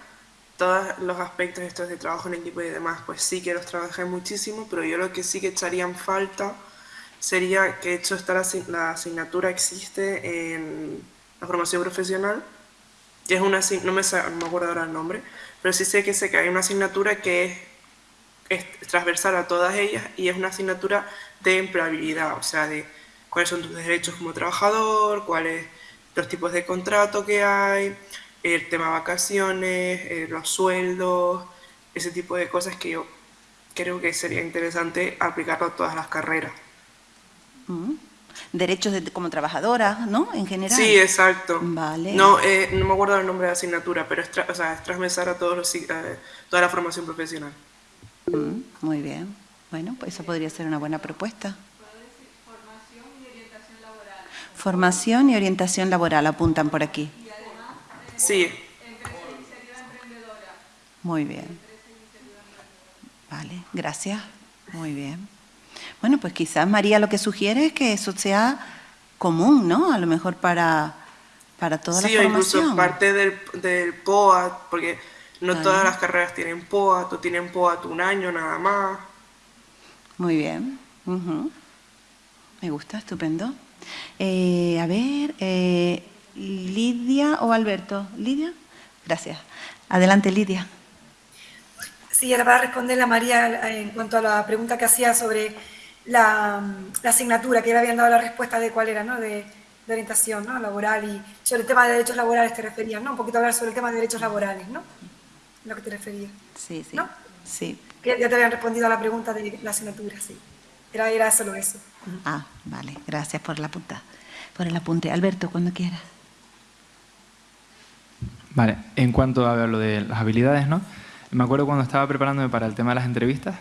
Speaker 2: todos los aspectos estos de trabajo en equipo y demás, pues sí que los trabajé muchísimo, pero yo lo que sí que echaría en falta sería que hecho está la, asignatura existe en la formación profesional, que es una, no me, no me acuerdo ahora el nombre, pero sí sé que sé que hay una asignatura que es es transversal a todas ellas y es una asignatura de empleabilidad, o sea, de cuáles son tus derechos como trabajador, cuáles los tipos de contrato que hay, el tema de vacaciones, eh, los sueldos, ese tipo de cosas que yo creo que sería interesante aplicarlo a todas las carreras.
Speaker 1: Mm. Derechos como trabajadora, ¿no? En general.
Speaker 2: Sí, exacto.
Speaker 1: Vale.
Speaker 2: No, eh, no me acuerdo el nombre de la asignatura, pero es, o sea, es transversal a todos los, eh, toda la formación profesional.
Speaker 1: Mm, muy bien. Bueno, pues eso podría ser una buena propuesta.
Speaker 10: Formación y orientación laboral.
Speaker 1: Formación y orientación laboral, apuntan por aquí.
Speaker 2: Sí.
Speaker 1: Muy bien. Vale, gracias. Muy bien. Bueno, pues quizás María lo que sugiere es que eso sea común, ¿no? A lo mejor para, para toda la formación.
Speaker 2: Sí, incluso parte del, del POA, porque no todas las carreras tienen POA, tú tienen POA un año nada más.
Speaker 1: Muy bien. Me gusta, estupendo. Eh, a ver, eh, Lidia o Alberto. Lidia, gracias. Adelante, Lidia.
Speaker 6: Sí, ahora va a responder a María en cuanto a la pregunta que hacía sobre la, asignatura, que le habían dado la respuesta de cuál era, ¿no? De, de orientación ¿no? laboral y sobre el tema de derechos laborales te referías, ¿no? Un poquito hablar sobre el tema de derechos laborales, ¿no? lo que te referías.
Speaker 1: Sí, sí.
Speaker 6: ¿No?
Speaker 1: Sí.
Speaker 6: ya te habían respondido a la pregunta de la asignatura, sí. Era, era solo eso.
Speaker 1: Ah, vale. Gracias por, la punta, por el apunte. Alberto, cuando quieras.
Speaker 7: Vale. En cuanto a lo de las habilidades, ¿no? Me acuerdo cuando estaba preparándome para el tema de las entrevistas,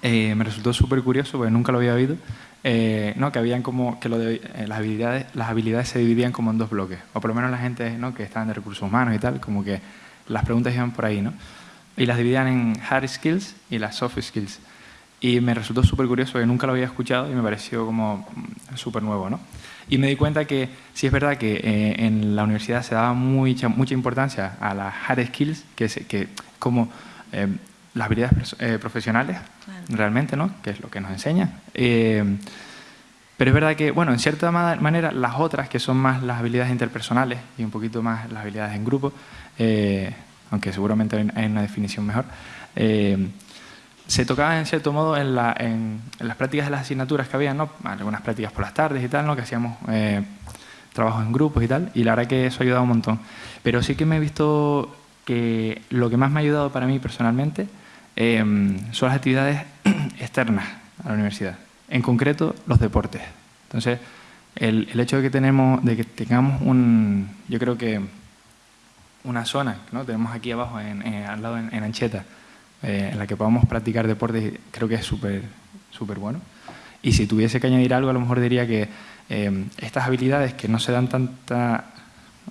Speaker 7: eh, me resultó súper curioso, porque nunca lo había oído, eh, ¿no? que habían como que eh, las, habilidades, las habilidades se dividían como en dos bloques, o por lo menos la gente ¿no? que estaban de recursos humanos y tal, como que las preguntas iban por ahí, ¿no? Y las dividían en hard skills y las soft skills. Y me resultó súper curioso, porque nunca lo había escuchado y me pareció como mm, súper nuevo, ¿no? Y me di cuenta que sí es verdad que eh, en la universidad se daba mucha, mucha importancia a las hard skills, que, es, que como eh, las habilidades eh, profesionales, realmente, ¿no? Que es lo que nos enseña. pero es verdad que, bueno, en cierta manera, las otras, que son más las habilidades interpersonales y un poquito más las habilidades en grupo, eh, aunque seguramente hay una definición mejor, eh, se tocaba en cierto modo en, las prácticas de las asignaturas que había, ¿no? algunas prácticas por las tardes y tal, ¿no? que hacíamos eh, trabajos en grupos y tal, y la verdad que eso ha ayudado un montón. Pero sí que me he visto que lo que más me ha ayudado para mí personalmente son las actividades externas a la universidad, en concreto los deportes. Entonces, el, hecho de que, tenemos, de que tengamos un, yo creo que una zona, ¿no? tenemos aquí abajo, en, al lado en, Ancheta, eh, en la que podamos practicar deporte, creo que es súper súper bueno. Y si tuviese que añadir algo, a lo mejor diría que eh, estas habilidades que no se dan tanta,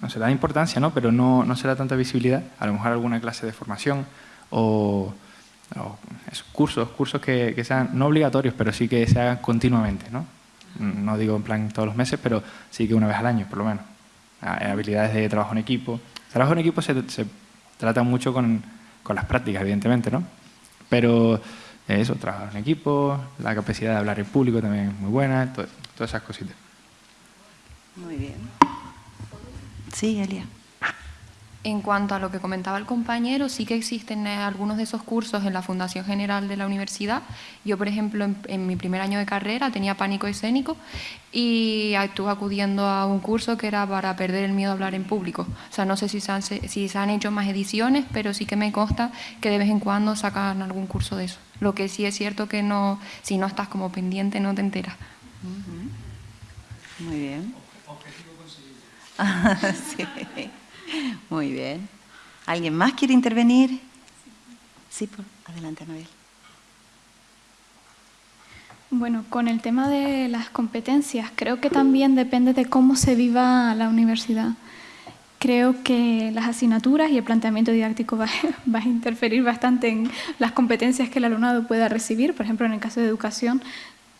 Speaker 7: no se dan importancia, ¿no? pero no, no se da tanta visibilidad, a lo mejor alguna clase de formación o, cursos, cursos que, que, sean no obligatorios, pero sí que se hagan continuamente. ¿no? no digo en plan todos los meses, pero sí que una vez al año, por lo menos. Habilidades de trabajo en equipo, Trabajo en equipo se, trata mucho con, las prácticas, evidentemente, ¿no? Pero eh, eso, trabajo en equipo, la capacidad de hablar en público también es muy buena, todas esas cositas.
Speaker 1: Muy bien. Sí, Elia.
Speaker 5: En cuanto a lo que comentaba el compañero, sí que existen eh, algunos de esos cursos en la Fundación General de la Universidad. Yo, por ejemplo, en, mi primer año de carrera tenía pánico escénico y estuve acudiendo a un curso que era para perder el miedo a hablar en público. O sea, no sé si se han, si se han hecho más ediciones, pero sí que me consta que de vez en cuando sacan algún curso de eso. Lo que sí es cierto que no, si no estás como pendiente no te enteras.
Speaker 1: Muy bien. sí. Muy bien. ¿Alguien más quiere intervenir? Sí, por... adelante, Anabel.
Speaker 8: Bueno, con el tema de las competencias, creo que también depende de cómo se viva la universidad. Creo que las asignaturas y el planteamiento didáctico va, a interferir bastante en las competencias que el alumnado pueda recibir. Por ejemplo, en el caso de educación,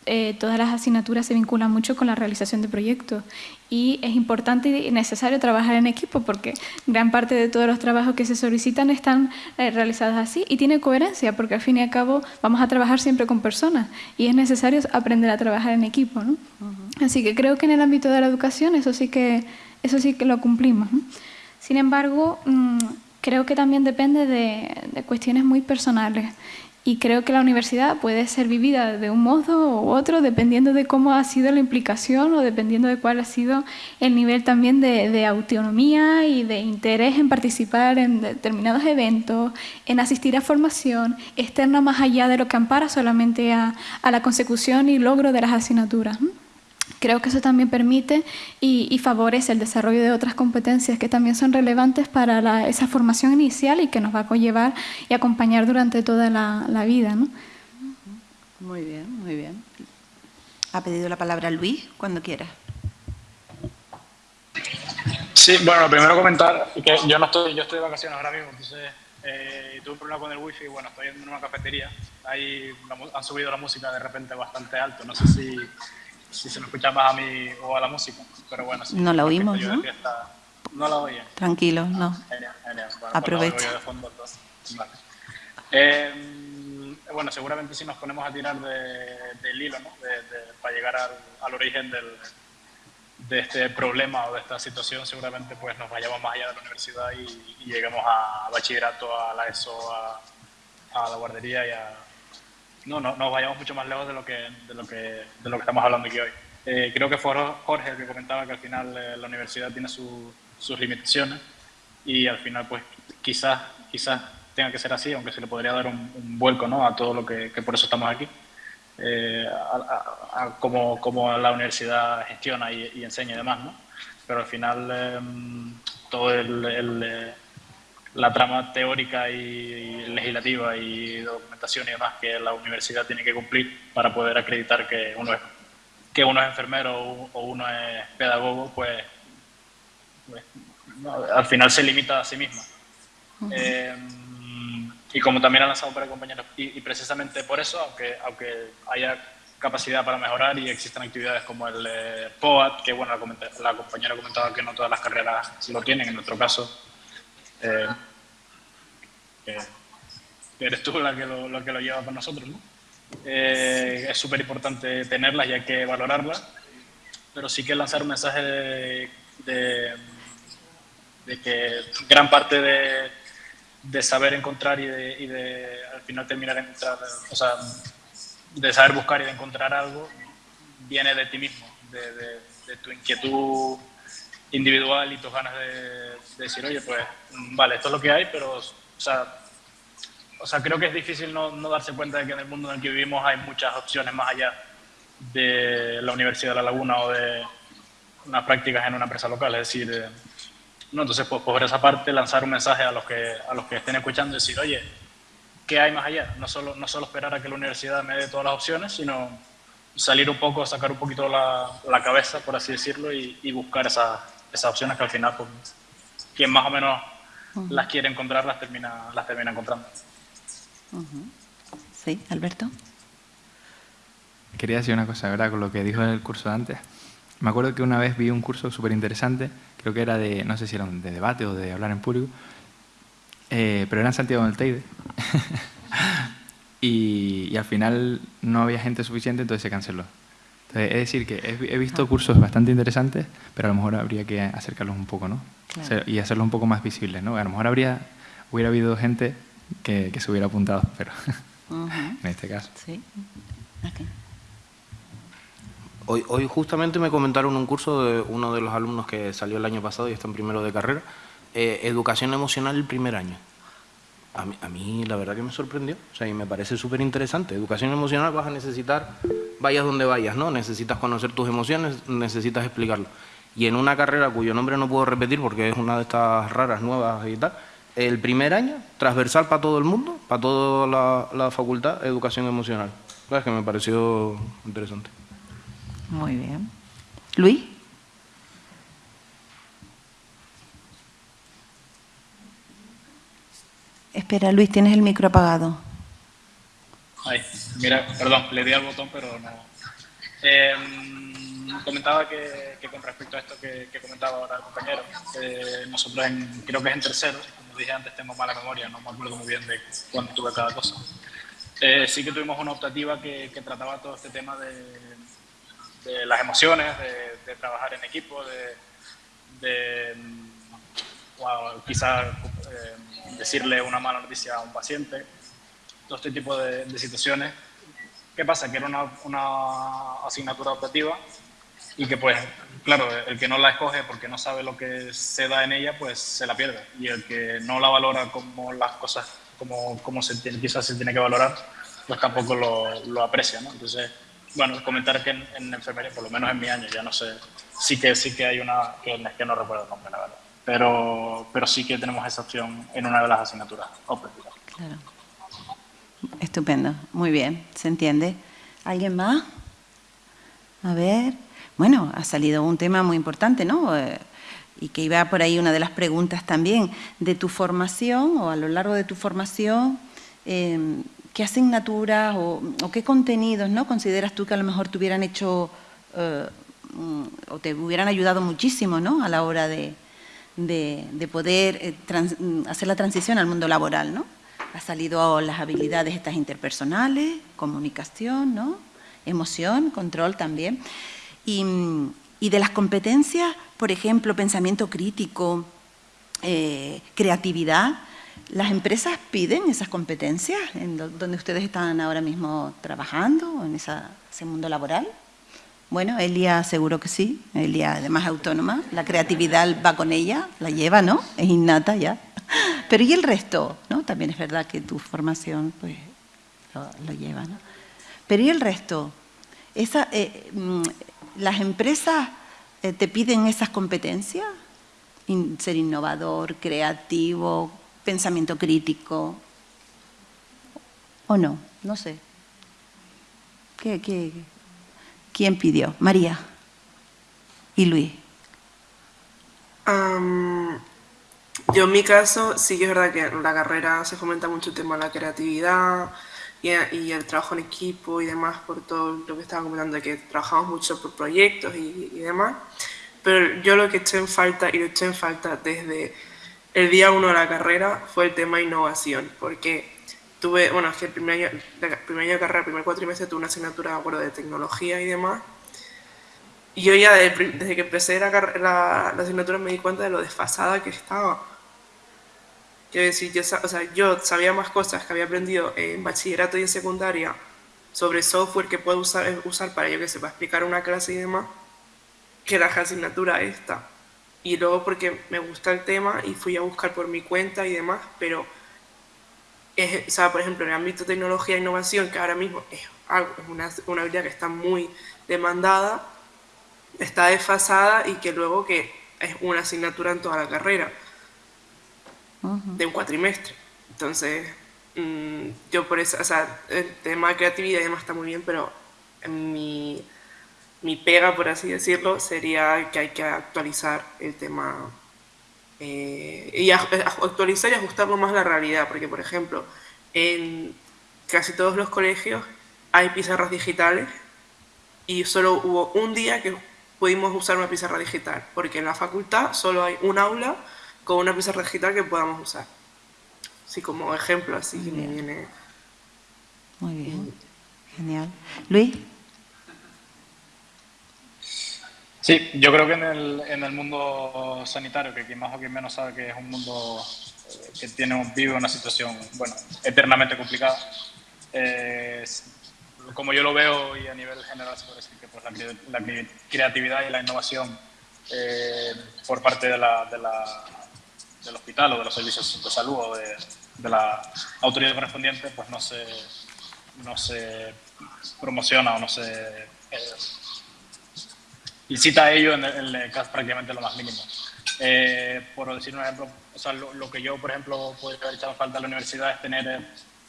Speaker 8: eh, todas las asignaturas se vinculan mucho con la realización de proyectos y es importante y necesario trabajar en equipo porque gran parte de todos los trabajos que se solicitan están eh, realizados así y tiene coherencia porque al fin y al cabo vamos a trabajar siempre con personas y es necesario aprender a trabajar en equipo. ¿no? Así que creo que en el ámbito de la educación eso sí que, eso sí que lo cumplimos. Sin embargo, mm, creo que también depende de, de cuestiones muy personales y creo que la universidad puede ser vivida de un modo u otro dependiendo de cómo ha sido la implicación o dependiendo de cuál ha sido el nivel también de, autonomía y de interés en participar en determinados eventos, en asistir a formación externa más allá de lo que ampara solamente a, a la consecución y logro de las asignaturas. Creo que eso también permite y, favorece el desarrollo de otras competencias que también son relevantes para esa formación inicial y que nos va a conllevar y acompañar durante toda la, vida. ¿no?
Speaker 1: Muy bien, muy bien. Ha pedido la palabra Luis, cuando quiera.
Speaker 9: Sí, bueno, primero comentar que yo no estoy, yo estoy de vacaciones ahora mismo, entonces eh, tuve un problema con el wifi y bueno, estoy en una cafetería. Ahí han subido la música de repente bastante alto, no sé si si se me escucha más a mí o a la música. Pero bueno, sí,
Speaker 1: no la oímos, ¿no?
Speaker 9: no la oía.
Speaker 1: Tranquilo, no.
Speaker 9: Genial, genial. Bueno,
Speaker 1: Aprovecha.
Speaker 9: vale. eh, bueno, seguramente si nos ponemos a tirar de, del hilo, ¿no? De, para llegar al, al origen del, de este problema o de esta situación, seguramente pues nos vayamos más allá de la universidad y, y lleguemos a, bachillerato, a la ESO, a, a la guardería y a, no, no, nos vayamos mucho más lejos de lo que, de lo que, de lo que estamos hablando aquí hoy. Eh, creo que fue Jorge el que comentaba que al final eh, la universidad tiene sus limitaciones y al final pues quizás, quizás tenga que ser así, aunque se le podría dar un, vuelco ¿no? a todo lo que, que, por eso estamos aquí, eh, a, cómo, cómo, la universidad gestiona y, enseña y demás, ¿no? Pero al final em, todo el, el la trama teórica y, legislativa y documentación y demás que la universidad tiene que cumplir para poder acreditar que uno es, que uno es enfermero o uno es pedagogo, pues, pues al final se limita a sí misma. Eh, y como también han lanzado para compañeros, y, precisamente por eso, aunque, aunque haya capacidad para mejorar y existen actividades como el eh, POAT, que bueno, la, la compañera comentaba que no todas las carreras lo tienen, en nuestro caso eh, eres tú la que lo, que lo lleva con nosotros, ¿no? Eh, es súper importante tenerlas y hay que valorarlas, pero sí que lanzar un mensaje de, que gran parte de, de saber encontrar y y de, al final terminar de encontrar, o sea, de saber buscar y de encontrar algo, viene de ti mismo, de, tu inquietud individual y tus ganas de, decir, oye, pues vale, esto es lo que hay, pero, o sea, o sea creo que es difícil no, no, darse cuenta de que en el mundo en el que vivimos hay muchas opciones más allá de la Universidad de La Laguna o de unas prácticas en una empresa local, es decir, eh, no, entonces pues, por esa parte lanzar un mensaje a los que, a los que estén escuchando y decir, oye, ¿qué hay más allá? No solo, no solo esperar a que la universidad me dé todas las opciones, sino salir un poco, sacar un poquito la, la cabeza, por así decirlo, y, y buscar esas esas opciones que al final, pues, quien más o menos las quiere encontrar, las termina, las termina encontrando.
Speaker 1: Sí, Alberto.
Speaker 7: Quería decir una cosa, ¿verdad? Con lo que dijo en el curso de antes. Me acuerdo que una vez vi un curso súper interesante, creo que era de, no sé si era de debate o de hablar en público, eh, pero era en Santiago del Teide. y, y, al final no había gente suficiente, entonces se canceló. Es decir, que he, visto cursos bastante interesantes, pero a lo mejor habría que acercarlos un poco, ¿no? Y hacerlos un poco más visibles, ¿no? A lo mejor habría, hubiera habido gente que, se hubiera apuntado, pero en este caso. Sí.
Speaker 3: Hoy, hoy justamente me comentaron un curso de uno de los alumnos que salió el año pasado y está en primero de carrera, eh, educación emocional el primer año. A mí, a la verdad que me sorprendió, o sea, y me parece súper interesante. Educación emocional vas a necesitar, vayas donde vayas, ¿no? Necesitas conocer tus emociones, necesitas explicarlo. Y en una carrera cuyo nombre no puedo repetir porque es una de estas raras, nuevas y tal, el primer año, transversal para todo el mundo, para toda la, la facultad, educación emocional. Es que me pareció interesante.
Speaker 1: Muy bien. Luis. Espera, Luis, tienes el micro apagado.
Speaker 9: Ay, mira, perdón, le di al botón, pero no. Em, comentaba que, con respecto a esto que, comentaba ahora el compañero, nosotros creo que es en tercero, como dije antes, tengo mala memoria, no me acuerdo muy bien de cuándo tuve cada cosa. Eh, sí que tuvimos una optativa que, trataba todo este tema de, las emociones, de, trabajar en equipo, de, quizás eh, decirle una mala noticia a un paciente, todo este tipo de, situaciones. ¿Qué pasa? Que era una, una, asignatura optativa y que pues, claro, el que no la escoge porque no sabe lo que se da en ella, pues se la pierde. Y el que no la valora como las cosas, como, como se tiene, quizás se tiene que valorar, pues tampoco lo, lo aprecia, ¿no? Entonces, bueno, comentar que en, enfermería, por lo menos en mi año, ya no sé, sí que, sí que hay una, que, que no recuerdo el nombre, la verdad pero, pero sí que tenemos esa opción en una de las asignaturas Claro.
Speaker 1: Estupendo, muy bien, se entiende. ¿Alguien más? A ver, bueno, ha salido un tema muy importante, ¿no? Eh, y que iba por ahí una de las preguntas también, de tu formación o a lo largo de tu formación, em, ¿qué asignaturas o, qué contenidos ¿no? consideras tú que a lo mejor te hubieran hecho eh, mm, o te hubieran ayudado muchísimo ¿no? a la hora de, de, poder eh, hacer la transición al mundo laboral, ¿no? Ha salido las habilidades estas interpersonales, comunicación, ¿no? Emoción, control también. Y, de las competencias, por ejemplo, pensamiento crítico, eh, creatividad, ¿las empresas piden esas competencias en donde ustedes están ahora mismo trabajando, en ese mundo laboral? Bueno, Elia seguro que sí, Elia además autónoma, la creatividad va con ella, la lleva, ¿no? Es innata ya. Pero ¿y el resto? ¿no? También es verdad que tu formación pues, lo, lleva, ¿no? Pero ¿y el resto? Esa, eh, mm, ¿Las empresas eh, te piden esas competencias? ser innovador, creativo, pensamiento crítico, ¿o no? No sé. ¿Qué, qué, ¿Quién pidió? María y Luis.
Speaker 2: yo en mi caso sí que es verdad que en la carrera se fomenta mucho el tema de la creatividad y, el trabajo en equipo y demás por todo lo que estaba comentando que trabajamos mucho por proyectos y, y demás. Pero yo lo que eché en falta y lo eché en falta desde el día uno de la carrera fue el tema innovación, porque tuve, bueno, es que el primer año, primer año de carrera, el primer cuatrimestre, tuve una asignatura, acuerdo, de tecnología y demás. Y yo ya desde, que empecé la, la, asignatura me di cuenta de lo desfasada que estaba. Quiero decir, yo, o sea, yo sabía más cosas que había aprendido en bachillerato y en secundaria sobre software que puedo usar, usar para, yo que sé, para explicar una clase y demás, que la asignatura esta. Y luego porque me gusta el tema y fui a buscar por mi cuenta y demás, pero es, o sea, por ejemplo, en el ámbito de tecnología e innovación, que ahora mismo es, algo, es una, una habilidad que está muy demandada, está desfasada y que luego que es una asignatura en toda la carrera de un cuatrimestre. Entonces, mm, yo por eso, o sea, el tema de creatividad y demás está muy bien, pero mi, mi pega, por así decirlo, sería que hay que actualizar el tema eh, y actualizar y ajustarlo más a la realidad, porque por ejemplo, en casi todos los colegios hay pizarras digitales y solo hubo un día que pudimos usar una pizarra digital, porque en la facultad solo hay un aula con una pizarra digital que podamos usar. Así como ejemplo, así que me viene...
Speaker 1: Muy bien, genial. Luis.
Speaker 9: Sí, yo creo que en el, en el mundo sanitario, que quien más o quien menos sabe que es un mundo eh, que tiene, vive una situación, bueno, eternamente complicada, eh, como yo lo veo y a nivel general se puede decir que pues, la, creatividad y la innovación eh, por parte de la, de la, del hospital o de los servicios de salud o de, la autoridad correspondiente pues no se, no se promociona o no se incita a ello en el, caso prácticamente lo más mínimo. Eh, por decir un ejemplo, o sea, lo, que yo, por ejemplo, podría haber echado falta a la universidad es tener eh,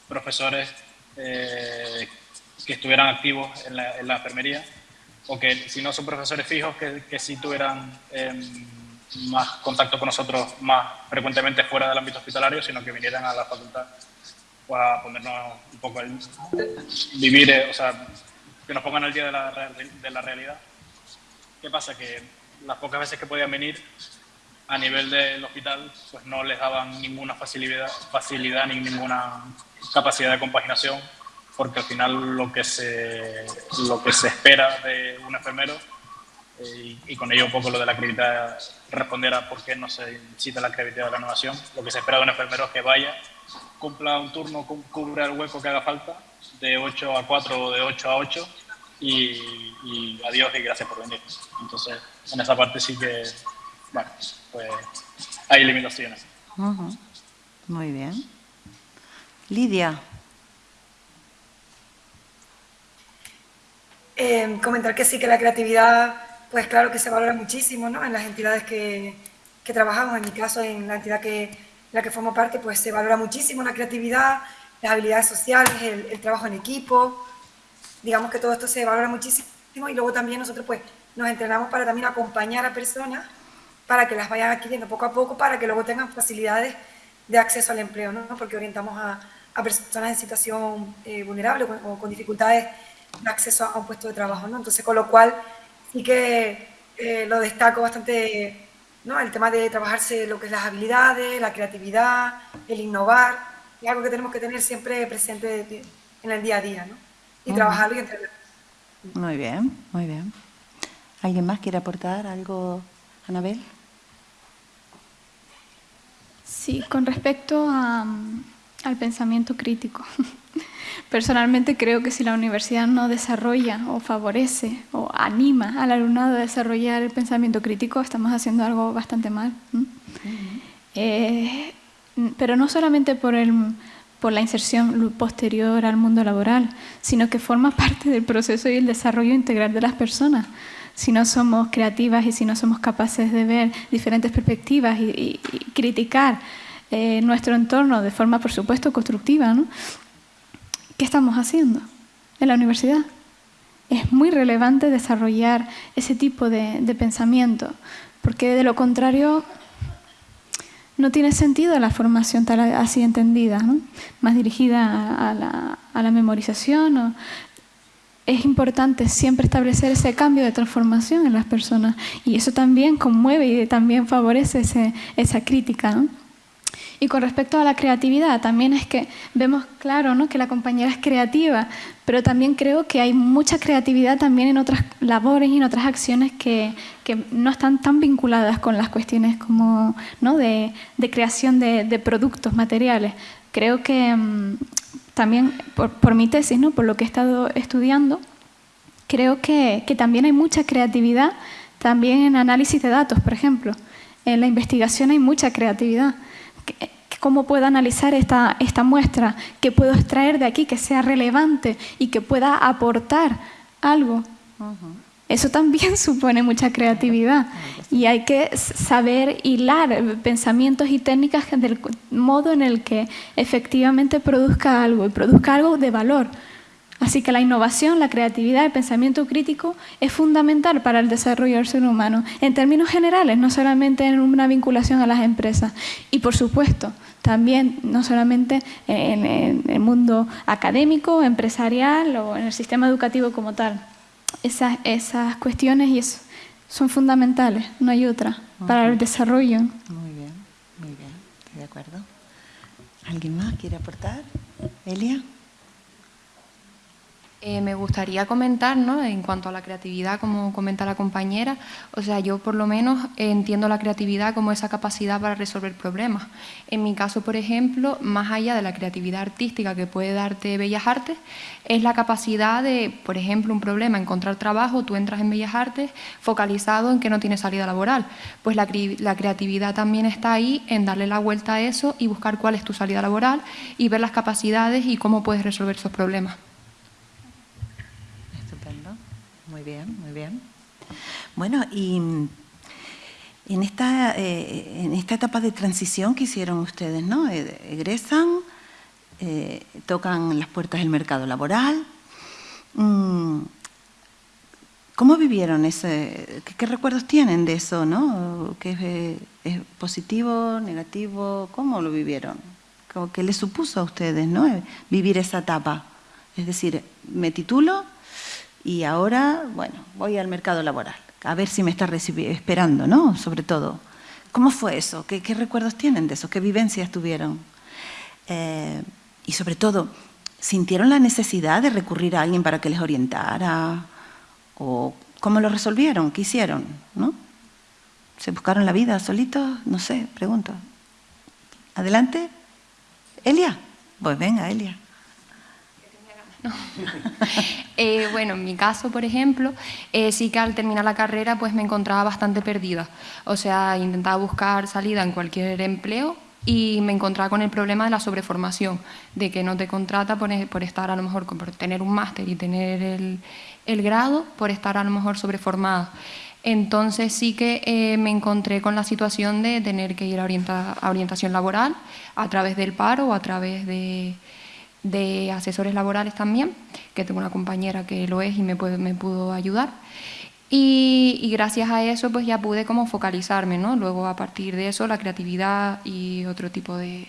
Speaker 9: profesores que estuvieran activos en la, en la, enfermería o que si no son profesores fijos, que, que sí tuvieran em, más contacto con nosotros más frecuentemente fuera del ámbito hospitalario, sino que vinieran a la facultad a ponernos un poco el vivir, eh, o sea, que nos pongan al día de la, de la realidad. ¿Qué pasa? Que las pocas veces que podían venir a nivel del hospital, pues no les daban ninguna facilidad, facilidad ni ninguna capacidad de compaginación, porque al final lo que se, lo que se espera de un enfermero eh, y, con ello un poco lo de la creatividad, responder a por qué no se incita la creatividad de la innovación. Lo que se espera de un enfermero es que vaya, cumpla un turno, cubra el hueco que haga falta, de 8 a 4 o de 8 a 8, y, adiós y gracias por venir. Entonces, en esa parte sí que, bueno, pues hay limitaciones.
Speaker 1: Muy bien. Lidia.
Speaker 6: Eh, comentar que sí, que la creatividad pues claro que se valora muchísimo ¿no? en las entidades que, que, trabajamos. En mi caso, en la entidad que, en la que formo parte, pues se valora muchísimo la creatividad, las habilidades sociales, el, trabajo en equipo. Digamos que todo esto se valora muchísimo y luego también nosotros pues nos entrenamos para también acompañar a personas para que las vayan adquiriendo poco a poco, para que luego tengan facilidades de acceso al empleo, ¿no? porque orientamos a, a personas en situación eh, vulnerable o con, dificultades de acceso a un puesto de trabajo. ¿no? Entonces, con lo cual y que eh, lo destaco bastante, ¿no? El tema de trabajarse lo que es las habilidades, la creatividad, el innovar, es algo que tenemos que tener siempre presente en el día a día, ¿no? Y trabajarlo y.
Speaker 1: Muy bien, muy bien. ¿Alguien más quiere aportar algo, Anabel?
Speaker 8: Sí, con respecto a, al pensamiento crítico. Personalmente creo que si la universidad no desarrolla o favorece o anima al alumnado a desarrollar el pensamiento crítico, estamos haciendo algo bastante mal. Eh, pero no solamente por, el, por la inserción posterior al mundo laboral, sino que forma parte del proceso y el desarrollo integral de las personas. Si no somos creativas y si no somos capaces de ver diferentes perspectivas y, criticar eh, nuestro entorno de forma, por supuesto, constructiva. ¿Qué estamos haciendo en la universidad? Es muy relevante desarrollar ese tipo de, pensamiento, porque de lo contrario no tiene sentido la formación tal así entendida, más dirigida a la, memorización. es importante siempre establecer ese cambio de transformación en las personas y eso también conmueve y también favorece esa crítica. Y con respecto a la creatividad, también es que vemos claro ¿no? que la compañera es creativa, pero también creo que hay mucha creatividad también en otras labores y en otras acciones que, no están tan vinculadas con las cuestiones como de, creación de, productos materiales. Creo que mmm, también por, por, mi tesis, ¿no? por lo que he estado estudiando, creo que, que también hay mucha creatividad también en análisis de datos, por ejemplo. En la investigación hay mucha creatividad cómo puedo analizar esta, esta muestra, qué puedo extraer de aquí que sea relevante y que pueda aportar algo. Eso también supone mucha creatividad y hay que saber hilar pensamientos y técnicas del modo en el que efectivamente produzca algo y produzca algo de valor. Así que la innovación, la creatividad, el pensamiento crítico es fundamental para el desarrollo del ser humano, en términos generales, no solamente en una vinculación a las empresas. Y por supuesto, también no solamente en, el mundo académico, empresarial o en el sistema educativo como tal. Esas, esas cuestiones y son fundamentales, no hay otra, para el desarrollo.
Speaker 1: Muy bien, muy bien, estoy de acuerdo. ¿Alguien más quiere aportar? Elia.
Speaker 5: Eh, me gustaría comentar, ¿no? en cuanto a la creatividad, como comenta la compañera, o sea, yo por lo menos entiendo la creatividad como esa capacidad para resolver problemas. En mi caso, por ejemplo, más allá de la creatividad artística que puede darte Bellas Artes, es la capacidad de, por ejemplo, un problema, encontrar trabajo, tú entras en Bellas Artes focalizado en que no tienes salida laboral. Pues la, la creatividad también está ahí en darle la vuelta a eso y buscar cuál es tu salida laboral y ver las capacidades y cómo puedes resolver esos problemas.
Speaker 1: Muy bien, muy bien. Bueno, y en esta, eh, en esta etapa de transición que hicieron ustedes, ¿no? Eh, egresan, eh, tocan las puertas del mercado laboral. Mm, ¿Cómo vivieron ese? ¿Qué, recuerdos tienen de eso, no? ¿Qué es, positivo, negativo? ¿Cómo lo vivieron? ¿Qué les supuso a ustedes, no? Vivir esa etapa. Es decir, me titulo, y ahora, bueno, voy al mercado laboral, a ver si me está esperando, ¿no? Sobre todo. ¿Cómo fue eso? ¿Qué, recuerdos tienen de eso? ¿Qué vivencias tuvieron? Eh, y sobre todo, ¿sintieron la necesidad de recurrir a alguien para que les orientara? ¿O cómo lo resolvieron? ¿Qué hicieron? ¿No? ¿Se buscaron la vida solitos? No sé, pregunto. ¿Adelante? ¿Elia? Pues venga, Elia.
Speaker 5: Eh, bueno, en mi caso, por ejemplo, eh, sí que al terminar la carrera pues me encontraba bastante perdida. O sea, intentaba buscar salida en cualquier empleo y me encontraba con el problema de la sobreformación, de que no te contrata por, por estar a lo mejor, por tener un máster y tener el, el, grado, por estar a lo mejor sobreformada. Entonces sí que eh, me encontré con la situación de tener que ir a, a orientación laboral a través del paro o a través de de asesores laborales también, que tengo una compañera que lo es y me, me pudo ayudar. Y, gracias a eso pues ya pude como focalizarme, ¿no? Luego a partir de eso la creatividad y otro tipo de,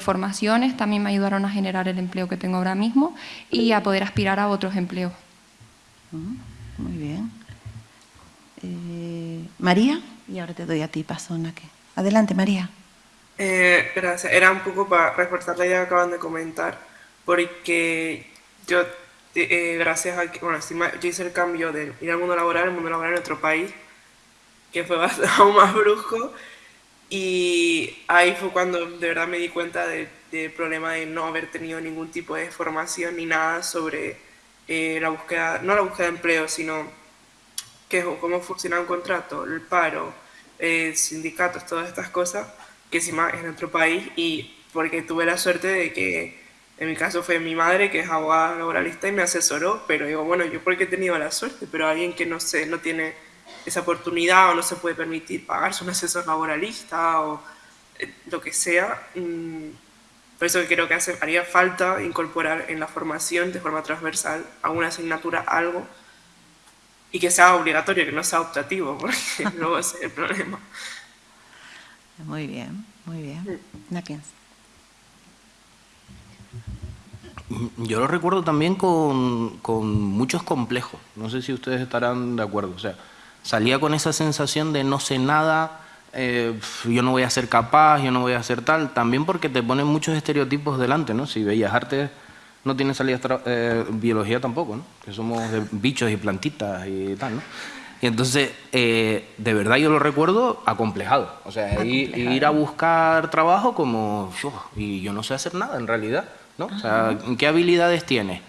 Speaker 5: formaciones también me ayudaron a generar el empleo que tengo ahora mismo y a poder aspirar a otros empleos.
Speaker 1: Muy bien. Eh, María, y ahora te doy a ti paso, Adelante, María.
Speaker 2: Eh, gracias. Era un poco para reforzar la idea que acaban de comentar, porque yo, eh, gracias a que, bueno, yo hice el cambio de ir al mundo laboral, al mundo laboral en otro país, que fue aún más brusco, y ahí fue cuando de verdad me di cuenta del problema de no haber tenido ningún tipo de formación ni nada sobre eh, la búsqueda, no la búsqueda de empleo, sino que, cómo funciona un contrato, el paro, sindicatos, todas estas cosas encima es nuestro país y porque tuve la suerte de que en mi caso fue mi madre que es abogada laboralista y me asesoró, pero digo, bueno, yo porque he tenido la suerte, pero alguien que no sé, no tiene esa oportunidad o no se puede permitir pagarse un asesor laboralista o eh, lo que sea, mm, por eso creo que hace, haría falta incorporar en la formación de forma transversal alguna asignatura, algo, y que sea obligatorio, que no sea optativo, porque luego ese es el problema.
Speaker 1: Muy bien, muy bien.
Speaker 3: Yo lo recuerdo también con, muchos complejos. No sé si ustedes estarán de acuerdo. O sea, salía con esa sensación de no sé nada, eh, yo no voy a ser capaz, yo no voy a ser tal. También porque te ponen muchos estereotipos delante, ¿no? Si veías arte, no tienes salida eh, biología tampoco, ¿no? Que somos de bichos y plantitas y tal, ¿no? Y entonces, eh, de verdad yo lo recuerdo acomplejado. O sea, Ir, a buscar trabajo como, yo, y yo no sé hacer nada en realidad, ¿no? O sea, ¿qué habilidades tiene?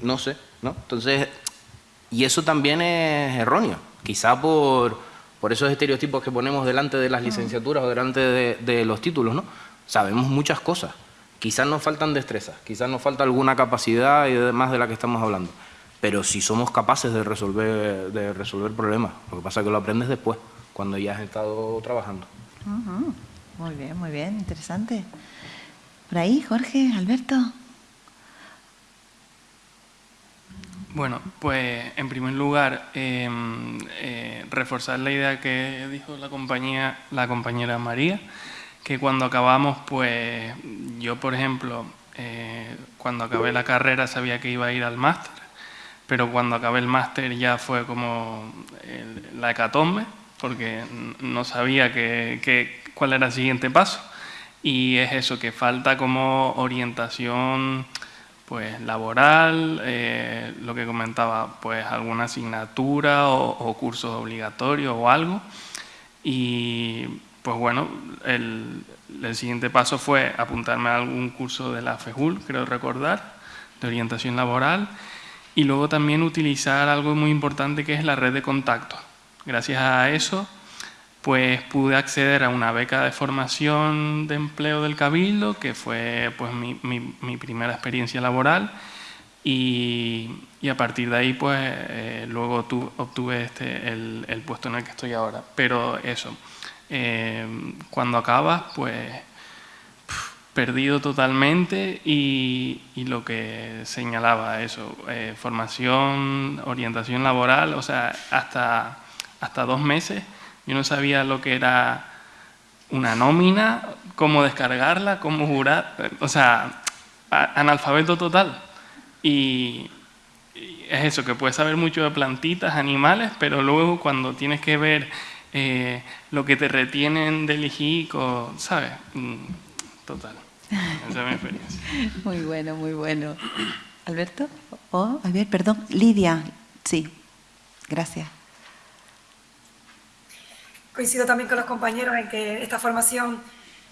Speaker 3: No sé, ¿no? Entonces, y eso también es erróneo. Quizá por, por esos estereotipos que ponemos delante de las licenciaturas o delante de, de los títulos, ¿no? Sabemos muchas cosas. Quizás nos faltan destrezas, quizás nos falta alguna capacidad y demás de la que estamos hablando pero si somos capaces de resolver, de resolver problemas. Lo que pasa es que lo aprendes después, cuando ya has estado trabajando.
Speaker 1: Muy bien, muy bien, interesante. Por ahí, Jorge, Alberto.
Speaker 4: Bueno, pues en primer lugar, em, eh, reforzar la idea que dijo la, compañía, la compañera María, que cuando acabamos, pues yo, por ejemplo, eh, cuando acabé la carrera sabía que iba a ir al máster pero cuando acabé el máster ya fue como la hecatombe, porque no sabía cuál era el siguiente paso. Y es eso, que falta como orientación pues laboral, eh, lo que comentaba, pues alguna asignatura o, cursos obligatorios o algo. Y pues bueno, el, el, siguiente paso fue apuntarme a algún curso de la FEJUL, creo recordar, de orientación laboral, y luego también utilizar algo muy importante que es la red de contactos. Gracias a eso pues pude acceder a una beca de formación de empleo del Cabildo, que fue pues mi, mi, primera experiencia laboral, y, y, a partir de ahí pues eh, luego tu, obtuve este, el, el, puesto en el que estoy ahora. Pero eso, eh, cuando acabas pues perdido totalmente y, lo que señalaba eso, eh, formación, orientación laboral, o sea, hasta, hasta dos meses yo no sabía lo que era una nómina, cómo descargarla, cómo jurar, o sea, analfabeto total. Y, es eso, que puedes saber mucho de plantitas, animales, pero luego cuando tienes que ver eh, lo que te retienen del hijico, ¿sabes? Mm, total. Esa es mi experiencia.
Speaker 1: Muy bueno, muy bueno. ¿Alberto? Oh, a ver, perdón. Lidia, sí. Gracias.
Speaker 6: Coincido también con los compañeros en que esta formación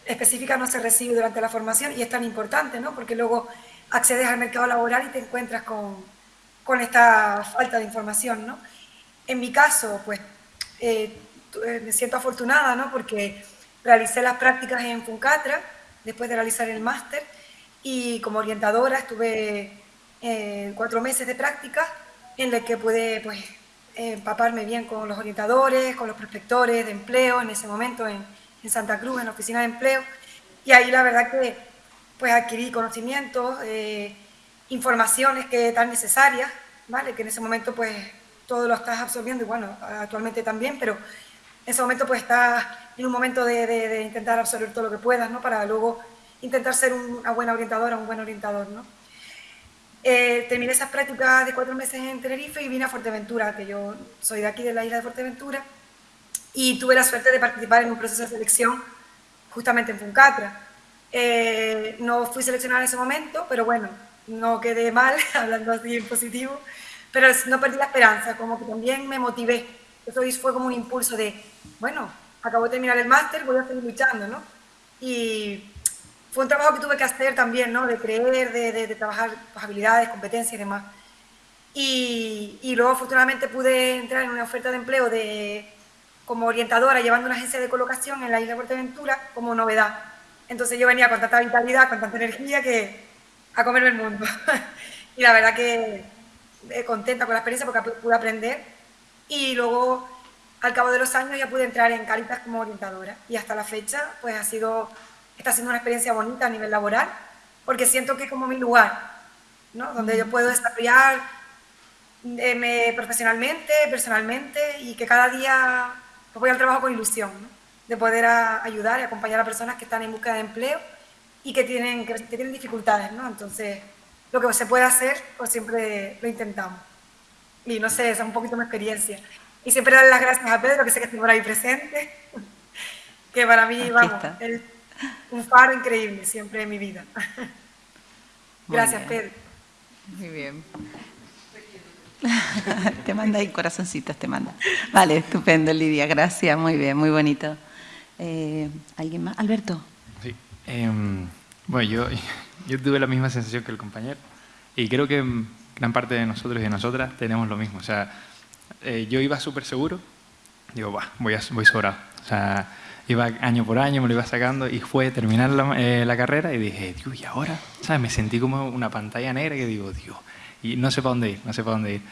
Speaker 6: específica no se recibe durante la formación y es tan importante, ¿no? Porque luego accedes al mercado laboral y te encuentras con, con esta falta de información, ¿no? En mi caso, pues, eh, eh, me siento afortunada, ¿no? Porque realicé las prácticas en Funcatra después de realizar el máster y como orientadora estuve eh, cuatro meses de práctica en la que pude, pues, empaparme bien con los orientadores, con los prospectores de empleo en ese momento en, en, Santa Cruz, en la oficina de empleo. Y ahí la verdad que pues adquirí conocimientos, eh, informaciones que tan necesarias, ¿vale? Que en ese momento pues todo lo estás absorbiendo y bueno, actualmente también, pero en ese momento pues estás en un momento de, de, intentar absorber todo lo que puedas, ¿no? Para luego intentar ser una buena orientadora, un buen orientador, ¿no? Eh, terminé esas prácticas de cuatro meses en Tenerife y vine a Fuerteventura, que yo soy de aquí, de la isla de Fuerteventura, y tuve la suerte de participar en un proceso de selección justamente en Funcatra. Eh, no fui seleccionada en ese momento, pero bueno, no quedé mal, hablando así en positivo, pero no perdí la esperanza, como que también me motivé. Eso fue como un impulso de, bueno, acabo de terminar el máster, voy a seguir luchando, ¿no? Y fue un trabajo que tuve que hacer también, ¿no? De creer, de, de, trabajar habilidades, competencias y demás. Y, y, luego afortunadamente pude entrar en una oferta de empleo de, como orientadora llevando una agencia de colocación en la isla de Fuerteventura como novedad. Entonces yo venía con tanta vitalidad, con tanta energía que a comerme el mundo. y la verdad que eh, contenta con la experiencia porque pude aprender. Y luego al cabo de los años ya pude entrar en Caritas como orientadora. Y hasta la fecha pues ha sido está siendo una experiencia bonita a nivel laboral, porque siento que es como mi lugar, ¿no? donde yo puedo desarrollar eh, profesionalmente, personalmente, y que cada día pues, voy al trabajo con ilusión, de poder ayudar y acompañar a personas que están en búsqueda de empleo y que tienen, que, tienen dificultades. ¿no? Entonces, lo que se puede hacer, pues siempre lo intentamos. Y no sé, esa es un poquito mi experiencia. Y siempre darle las gracias a Pedro, que sé que estuvo ahí presente, que para mí, vamos, un faro increíble siempre en mi vida. Gracias, Pedro.
Speaker 1: Muy bien. te manda ahí corazoncitos, te manda. Vale, estupendo, Lidia. Gracias, muy bien, muy bonito. Eh, ¿Alguien más? Alberto.
Speaker 7: Sí. Em, bueno, yo, yo tuve la misma sensación que el compañero y creo que gran parte de nosotros y de nosotras tenemos lo mismo. O sea, eh, yo iba súper seguro, digo, bah, voy, a, voy sobrado. O sea, iba año por año, me lo iba sacando y fue terminar la, eh, la carrera y dije, Dios, ¿y ahora? ¿Sabes? Me sentí como una pantalla negra que digo, Dios, y no sé para dónde ir, no sé para dónde ir.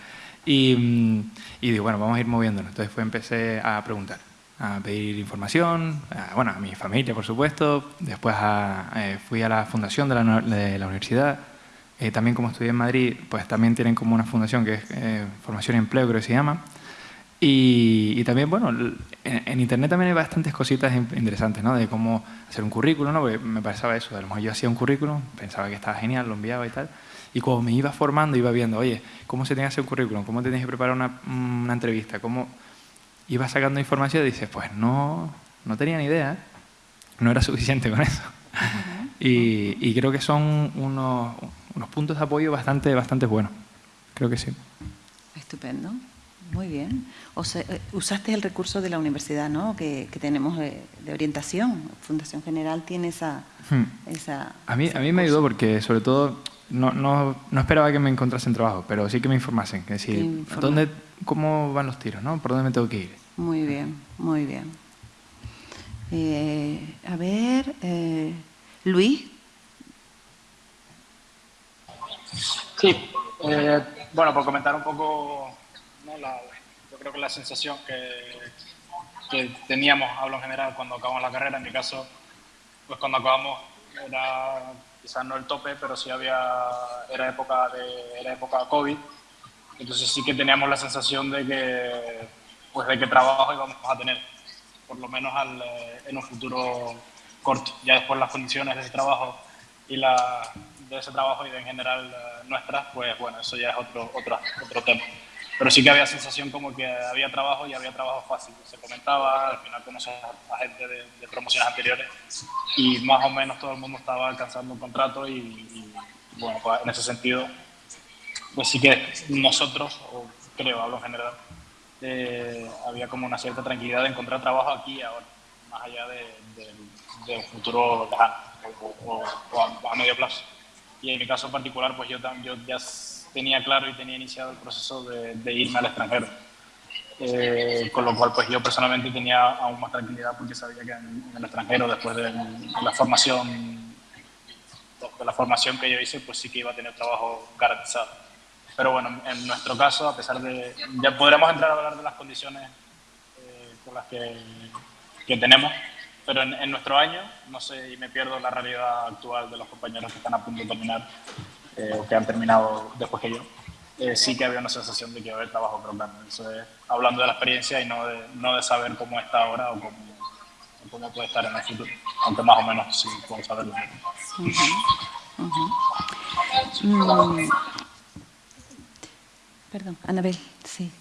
Speaker 7: Y, mm, y digo, bueno, vamos a ir moviéndonos. Entonces fue, empecé a preguntar, a pedir información, a, bueno, a mi familia, por supuesto. Después a, eh, fui a la fundación de la, de la universidad. Eh, también como estudié en Madrid, pues también tienen como una fundación que es Formación y Empleo, creo que se llama. Y, también, bueno, en, Internet también hay bastantes cositas interesantes, ¿no? De cómo hacer un currículum, ¿no? Porque me pasaba eso, a lo mejor yo hacía un currículum, pensaba que estaba genial, lo enviaba y tal, y cuando me iba formando, iba viendo, oye, ¿cómo se tiene que hacer un currículum? ¿Cómo tenías que preparar una, una entrevista? ¿Cómo iba sacando información? Y dices, pues no, no tenía ni idea, ¿eh? no era suficiente con eso. y, y, creo que son unos, unos puntos de apoyo bastante, bastante buenos. Creo que sí.
Speaker 1: Estupendo. Muy bien. O sea, eh, usaste el recurso de la universidad, ¿no? Que, tenemos de, orientación. Fundación General tiene esa... Hmm. esa
Speaker 7: a mí, a mí me ayudó porque, sobre todo, no, no, no, esperaba que me encontrasen trabajo, pero sí que me informasen. Que decir, ¿dónde, ¿cómo van los tiros? ¿no? ¿Por dónde me tengo que ir?
Speaker 1: Muy bien, muy bien. Eh, a ver, eh, Luis.
Speaker 9: Sí, eh, bueno, por comentar un poco, yo creo que la sensación que, que, teníamos, hablo en general, cuando acabamos la carrera, en mi caso, pues cuando acabamos era quizás no el tope, pero sí había, era época de, era época COVID, entonces sí que teníamos la sensación de que, pues de qué trabajo íbamos a tener, por lo menos al, eh, en un futuro corto. Ya después las condiciones de ese trabajo y la, de ese trabajo y de en general eh, nuestras, pues bueno, eso ya es otro, otro, otro tema. Pero sí que había sensación como que había trabajo y había trabajo fácil. Se comentaba, al final conoces a gente de, promociones anteriores y más o menos todo el mundo estaba alcanzando un contrato y, bueno, pues en ese sentido, pues sí que nosotros, o creo, hablo en general, eh, había como una cierta tranquilidad de encontrar trabajo aquí y ahora, más allá de, un futuro lejano o, a, medio plazo. Y en mi caso particular, pues yo, yo ya tenía claro y tenía iniciado el proceso de, irme al extranjero. Eh, con lo cual, pues yo personalmente tenía aún más tranquilidad porque sabía que en, el extranjero, después de, la formación de la formación que yo hice, pues sí que iba a tener trabajo garantizado. Pero bueno, en nuestro caso, a pesar de... Ya podremos entrar a hablar de las condiciones eh, con las que, que tenemos, pero en, nuestro año, no sé, y me pierdo la realidad actual de los compañeros que están a punto de terminar eh, o que han terminado después que yo, eh, sí que había una sensación de que iba a haber trabajo programa. Eso es hablando de la experiencia y no de, no de saber cómo está ahora o cómo, cómo puede estar en el futuro, aunque más o menos sí puedo saberlo.
Speaker 1: Mm. Perdón, Anabel, sí.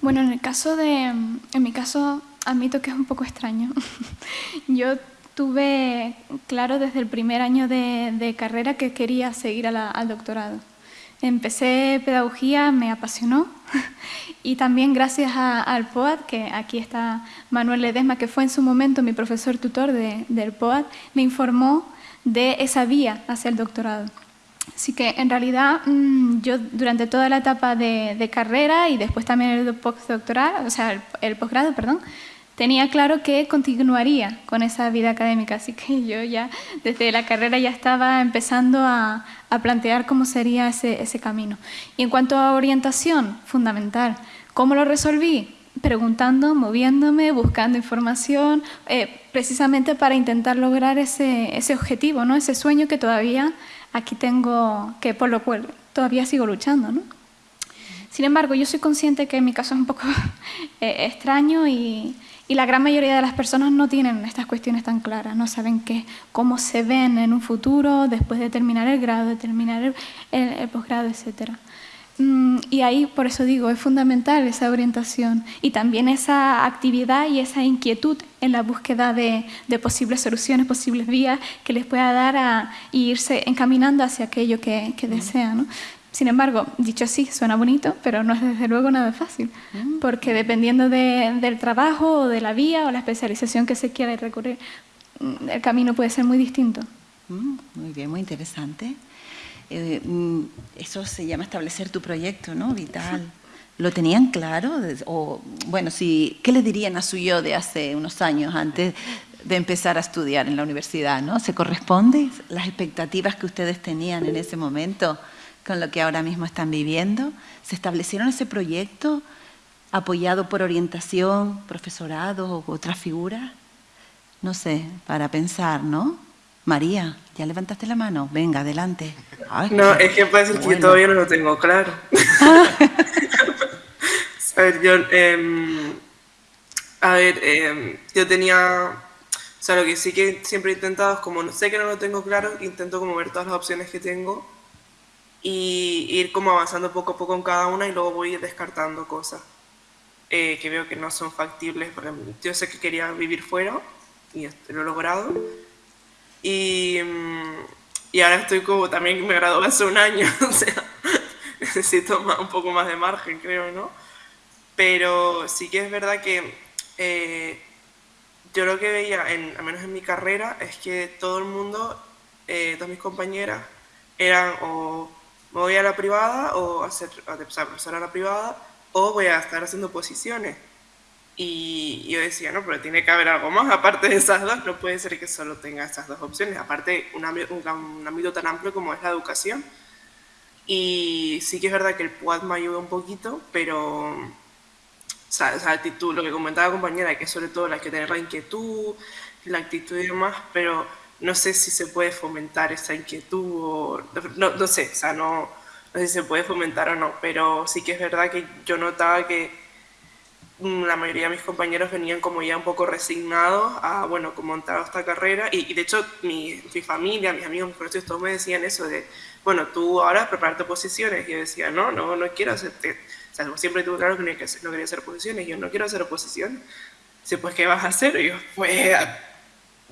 Speaker 8: Bueno, en el caso de, en mi caso, admito que es un poco extraño. Yo tuve claro desde el primer año de, carrera que quería seguir al doctorado. Empecé pedagogía, me apasionó y también gracias al POAD, que aquí está Manuel Ledesma, que fue en su momento mi profesor tutor del POAD, me informó de esa vía hacia el doctorado. Así que en realidad mm, yo durante toda la etapa de, carrera y después también el postdoctoral, o sea, el, posgrado, perdón, tenía claro que continuaría con esa vida académica. Así que yo ya desde la carrera ya estaba empezando a, plantear cómo sería ese, ese camino. Y en cuanto a orientación, fundamental, ¿cómo lo resolví? preguntando, moviéndome, buscando información, eh, precisamente para intentar lograr ese, ese objetivo, ¿no? ese sueño que todavía aquí tengo, que por lo cual todavía sigo luchando. ¿no? Sin embargo, yo soy consciente que en mi caso es un poco eh, extraño y, y, la gran mayoría de las personas no tienen estas cuestiones tan claras, no saben qué, cómo se ven en un futuro después de terminar el grado, de terminar el, el posgrado, etcétera. Mm, y ahí, por eso digo, es fundamental esa orientación y también esa actividad y esa inquietud en la búsqueda de, posibles soluciones, posibles vías que les pueda dar a irse encaminando hacia aquello que, desean. Sin embargo, dicho así, suena bonito, pero no es desde luego nada fácil, porque dependiendo del trabajo o de la vía o la especialización que se quiera recurrir, mm, el camino puede ser muy distinto.
Speaker 1: Mm, muy bien, muy interesante. Eh, mm, eso se llama establecer tu proyecto, ¿no? Vital. ¿Lo tenían claro? O, bueno, si, ¿qué le dirían a su yo de hace unos años antes de empezar a estudiar en la universidad? ¿no? ¿Se corresponde las expectativas que ustedes tenían en ese momento con lo que ahora mismo están viviendo? ¿Se establecieron ese proyecto apoyado por orientación, profesorado u otras figuras? No sé, para pensar, ¿no? María, ¿ya levantaste la mano? Venga, adelante.
Speaker 2: no, es que pasa que yo todavía no lo tengo claro. a ver, yo, em, a ver, em, yo tenía, o sea, lo que sí que siempre he intentado es como, sé que no lo tengo claro, intento como ver todas las opciones que tengo y ir como avanzando poco a poco en cada una y luego voy descartando cosas eh, que veo que no son factibles. yo sé que quería vivir fuera y lo he logrado y, mm, y ahora estoy como, también me gradué hace un año, o sea, necesito un poco más de margen, creo, ¿no? Pero sí que es verdad que eh, yo lo que veía, en, al menos en mi carrera, es que todo el mundo, eh, todas mis compañeras, eran o me voy a la privada o hacer, a, profesor a la privada o voy a estar haciendo posiciones. Y yo decía, no, pero tiene que haber algo más, aparte de esas dos, no puede ser que solo tenga esas dos opciones, aparte un, un, ámbito tan amplio como es la educación. Y sí que es verdad que el PUAD me ayuda un poquito, pero o sea, esa actitud, lo que comentaba la compañera, que sobre todo hay que tener la inquietud, la actitud y demás, pero no sé si se puede fomentar esa inquietud o no, no sé, o sea, no, no sé si se puede fomentar o no, pero sí que es verdad que yo notaba que la mayoría de mis compañeros venían como ya un poco resignados a, bueno, como montar esta carrera. Y, de hecho, mi, mi, familia, mis amigos, mis profesores, todos me decían eso de, bueno, tú ahora prepararte posiciones. Y yo decía, no, no, no quiero hacer... O sea, siempre tuve claro que no, quería hacer posiciones. Yo no quiero hacer oposición. Dice, pues, ¿qué vas a hacer? Y yo, pues,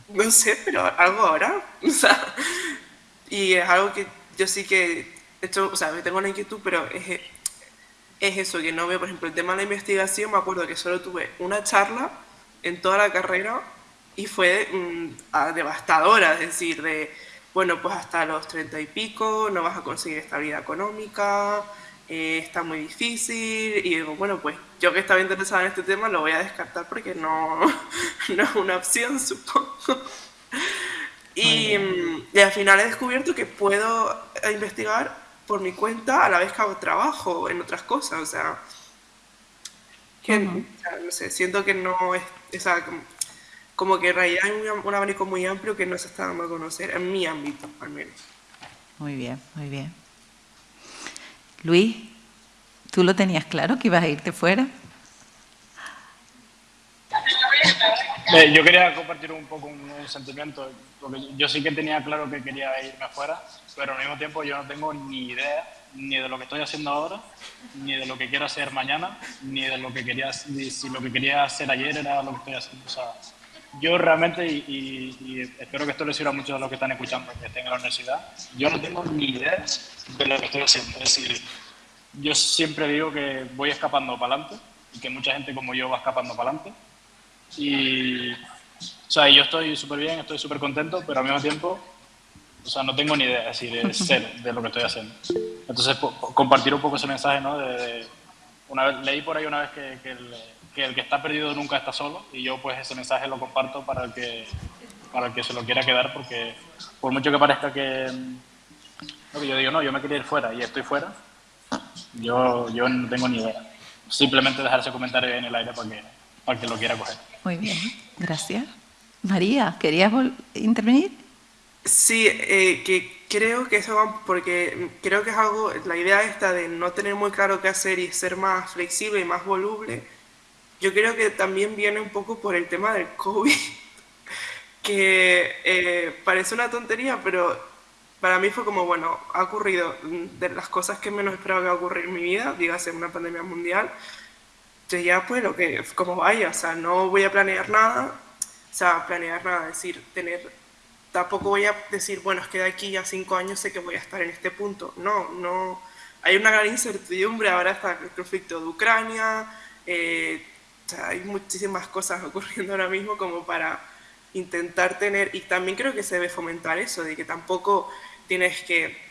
Speaker 2: no sé, pero algo ahora. O sea, y es algo que yo sí que, de hecho, o sea, tengo una inquietud, pero es es eso, que no veo, por ejemplo, el tema de la investigación, me acuerdo que solo tuve una charla en toda la carrera y fue mm, devastadora, es decir, de, bueno, pues hasta los treinta y pico no vas a conseguir estabilidad económica, eh, está muy difícil, y digo, bueno, pues yo que estaba interesada en este tema lo voy a descartar porque no, no es una opción, supongo. Y, y al final he descubierto que puedo investigar por mi cuenta a la vez que hago trabajo en otras cosas, o sea, que, no sé, siento que no es, o sea, como, que en realidad hay un, abanico muy amplio que no se está dando a conocer, en mi ámbito al menos.
Speaker 1: Muy bien, muy bien. Luis, ¿tú lo tenías claro que ibas a irte fuera?
Speaker 9: Eh, yo quería compartir un poco un, sentimiento, porque yo sí que tenía claro que quería irme afuera, pero al mismo tiempo yo no tengo ni idea ni de lo que estoy haciendo ahora, ni de lo que quiero hacer mañana, ni de lo que quería, si lo que quería hacer ayer era lo que estoy haciendo. O yo realmente, y, espero que esto les sirva a muchos de los que están escuchando, que estén en la universidad, yo no tengo ni idea de lo que estoy haciendo. Es decir, yo siempre digo que voy escapando para adelante y que mucha gente como yo va escapando para adelante y, o sea, yo estoy súper bien, estoy súper contento, pero al mismo tiempo, o sea, no tengo ni idea, decir, de cero de lo que estoy haciendo. Entonces, compartir un poco ese mensaje, ¿no? De, una vez, leí por ahí una vez que, que, el, que, el, que está perdido nunca está solo y yo pues ese mensaje lo comparto para el que, para el que se lo quiera quedar porque por mucho que parezca que, lo que yo digo, no, yo me quería ir fuera y estoy fuera, yo, yo no tengo ni idea. Simplemente dejar ese comentario en el aire para que, para que lo quiera coger.
Speaker 1: Muy bien, gracias. María, ¿querías intervenir?
Speaker 2: Sí, eh, que creo que eso va, porque creo que es algo, la idea esta de no tener muy claro qué hacer y ser más flexible y más voluble, yo creo que también viene un poco por el tema del COVID, que eh, parece una tontería, pero para mí fue como, bueno, ha ocurrido de las cosas que menos esperaba que ocurrir en mi vida, dígase una pandemia mundial, entonces ya pues lo que, como vaya, o sea, no voy a planear nada, o sea, planear nada, es decir, tener, tampoco voy a decir, bueno, es que de aquí a cinco años sé que voy a estar en este punto. No, no, hay una gran incertidumbre, ahora está el conflicto de Ucrania, eh, o sea, hay muchísimas cosas ocurriendo ahora mismo como para intentar tener, y también creo que se debe fomentar eso, de que tampoco tienes que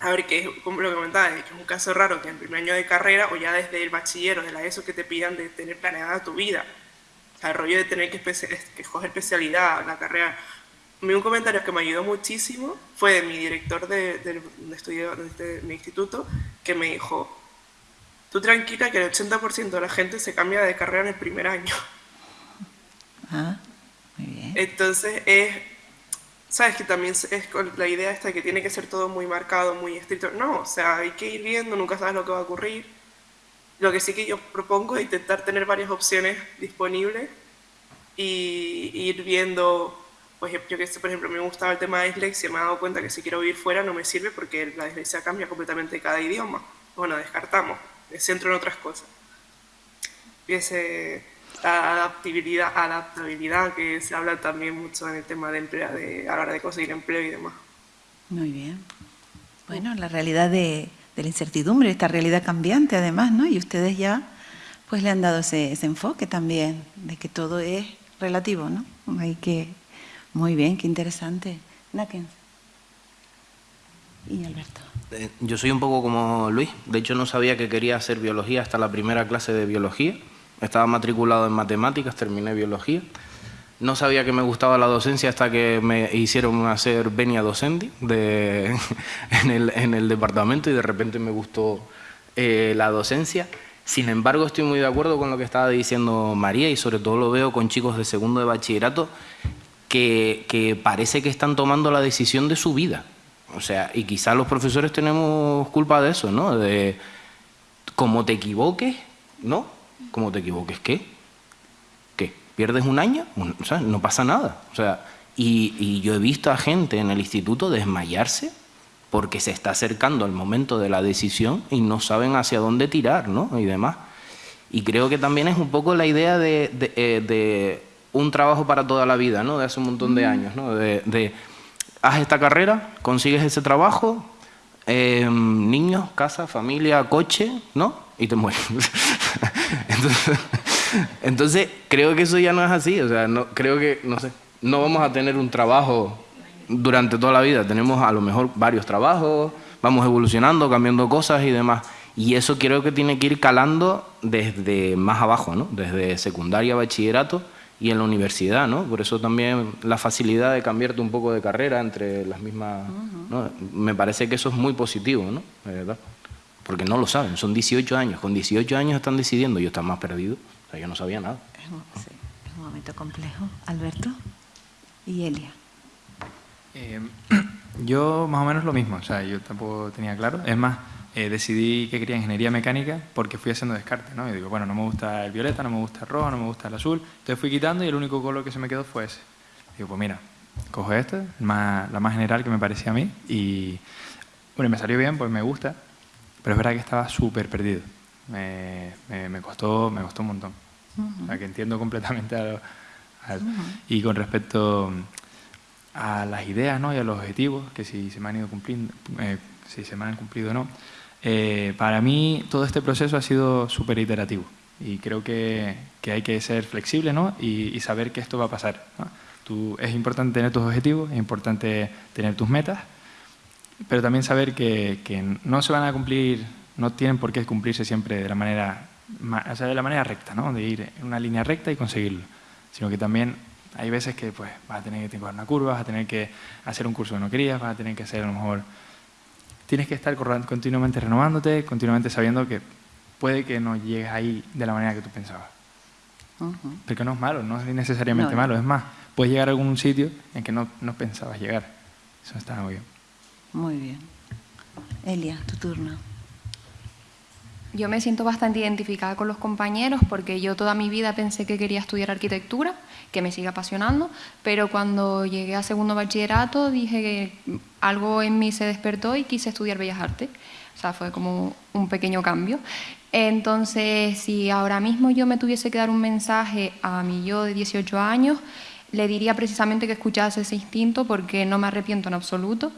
Speaker 2: a ver, que como lo que comentaba, que es un caso raro que en primer año de carrera o ya desde el bachiller o de la ESO que te pidan de tener planeada tu vida. O sea, el rollo de tener que, que escoger especialidad, la carrera. un comentario que me ayudó muchísimo fue de mi director de, de, estudio de, mi instituto, que me dijo, tú tranquila que el 80% de la gente se cambia de carrera en el primer año.
Speaker 1: Ah, muy bien.
Speaker 2: Entonces es sabes que también es con la idea esta que tiene que ser todo muy marcado, muy estricto. No, o sea, hay que ir viendo, nunca sabes lo que va a ocurrir. Lo que sí que yo propongo es intentar tener varias opciones disponibles y, ir viendo, pues yo que sé, por ejemplo, me gustaba el tema de dislexia, me he dado cuenta que si quiero vivir fuera no me sirve porque la dislexia cambia completamente cada idioma. Bueno, descartamos, me centro en otras cosas. Y ese, adaptabilidad, adaptabilidad que se habla también mucho en el tema de empleo, de, a la hora de conseguir empleo y demás.
Speaker 1: Muy bien. Bueno, la realidad de, la incertidumbre, esta realidad cambiante además, ¿no? Y ustedes ya pues le han dado ese, enfoque también, de que todo es relativo, ¿no? Hay que... Muy bien, qué interesante. Nakens. Y Alberto.
Speaker 3: Eh, yo soy un poco como Luis. De hecho, no sabía que quería hacer biología hasta la primera clase de biología. Estaba matriculado en matemáticas, terminé biología. No sabía que me gustaba la docencia hasta que me hicieron hacer venia docenti de, en, el, en, el, departamento y de repente me gustó eh, la docencia. Sin embargo, estoy muy de acuerdo con lo que estaba diciendo María y sobre todo lo veo con chicos de segundo de bachillerato que, que parece que están tomando la decisión de su vida. O sea, y quizás los profesores tenemos culpa de eso, ¿no? De como te equivoques, ¿no? Como te equivoques, ¿qué? pierdes un año, o sea, no pasa nada. O sea, y, yo he visto a gente en el instituto desmayarse porque se está acercando el momento de la decisión y no saben hacia dónde tirar, ¿no? Y demás. Y creo que también es un poco la idea de, eh, un trabajo para toda la vida, ¿no? De hace un montón de años, ¿no? De, haz esta carrera, consigues ese trabajo, em, niños, casa, familia, coche, ¿no? Y te mueres. Entonces, entonces, creo que eso ya no es así, o sea, no, creo que, no sé, no vamos a tener un trabajo durante toda la vida, tenemos a lo mejor varios trabajos, vamos evolucionando, cambiando cosas y demás. Y eso creo que tiene que ir calando desde más abajo, ¿no? Desde secundaria, bachillerato y en la universidad, ¿no? Por eso también la facilidad de cambiarte un poco de carrera entre las mismas... ¿no? Me parece que eso es muy positivo, ¿no? verdad. Porque no lo saben, son 18 años, con 18 años están decidiendo, yo están más perdido yo no sabía nada.
Speaker 1: Sí, es un momento complejo. Alberto y Elia.
Speaker 7: Eh, yo más o menos lo mismo, o sea, yo tampoco tenía claro. Es más, eh, decidí que quería ingeniería mecánica porque fui haciendo descarte, ¿no? Y digo, bueno, no me gusta el violeta, no me gusta el rojo, no me gusta el azul. Entonces fui quitando y el único color que se me quedó fue ese. Digo, pues mira, cojo este, más, la más general que me parecía a mí y, bueno, me salió bien, pues me gusta, pero es verdad que estaba súper perdido me, me, costó, me costó un montón. O sea, que entiendo completamente a, Y con respecto a las ideas ¿no? y a los objetivos, que si se me han ido cumpliendo, eh, si se me han cumplido o no, eh, para mí todo este proceso ha sido súper iterativo y creo que, que, hay que ser flexible ¿no? y, saber que esto va a pasar. Tú, es importante tener tus objetivos, es importante tener tus metas, pero también saber que, que no se van a cumplir no tienen por qué cumplirse siempre de la manera, o sea, de la manera recta, ¿no? de ir en una línea recta y conseguirlo, sino que también hay veces que pues, vas a tener que tomar una curva, vas a tener que hacer un curso que no querías, vas a tener que hacer a lo mejor... Tienes que estar continuamente renovándote, continuamente sabiendo que puede que no llegues ahí de la manera que tú pensabas. Porque no es malo, no es necesariamente malo, es más, puedes llegar a algún sitio en que no, no pensabas llegar. Eso está muy bien.
Speaker 1: Muy bien. Elia, tu turno.
Speaker 5: Yo me siento bastante identificada con los compañeros porque yo toda mi vida pensé que quería estudiar arquitectura, que me sigue apasionando, pero cuando llegué a segundo bachillerato dije que algo en mí se despertó y quise estudiar Bellas Artes. O sea, fue como un pequeño cambio. Entonces, si ahora mismo yo me tuviese que dar un mensaje a mi yo de 18 años, le diría precisamente que escuchase ese instinto porque no me arrepiento en absoluto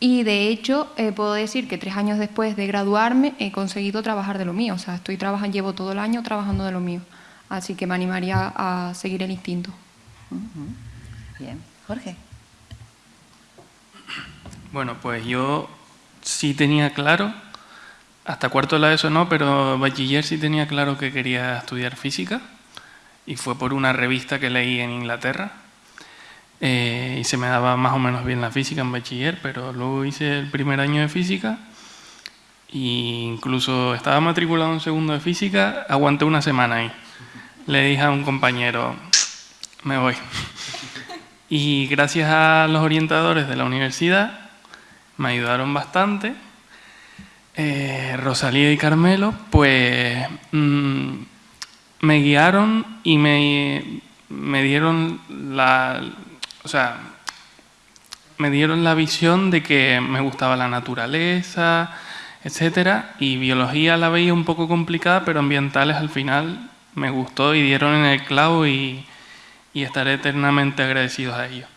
Speaker 5: y de hecho, eh, puedo decir que tres años después de graduarme he conseguido trabajar de lo mío. O sea, estoy trabajando, llevo todo el año trabajando de lo mío. Así que me animaría a seguir el instinto.
Speaker 1: Bien. Jorge.
Speaker 4: Bueno, pues yo sí tenía claro, hasta cuarto de la ESO no, pero bachiller sí tenía claro que quería estudiar física. Y fue por una revista que leí en Inglaterra, eh, y se me daba más o menos bien la física en bachiller, pero luego hice el primer año de física e incluso estaba matriculado en segundo de física, aguanté una semana ahí. Le dije a un compañero, me voy. Y gracias a los orientadores de la universidad, me ayudaron bastante. Eh, Rosalía y Carmelo, pues mm, me guiaron y me, me dieron la, o sea, me dieron la visión de que me gustaba la naturaleza, etcétera, y biología la veía un poco complicada, pero ambientales al final me gustó y dieron en el clavo y, estaré eternamente agradecidos a ellos.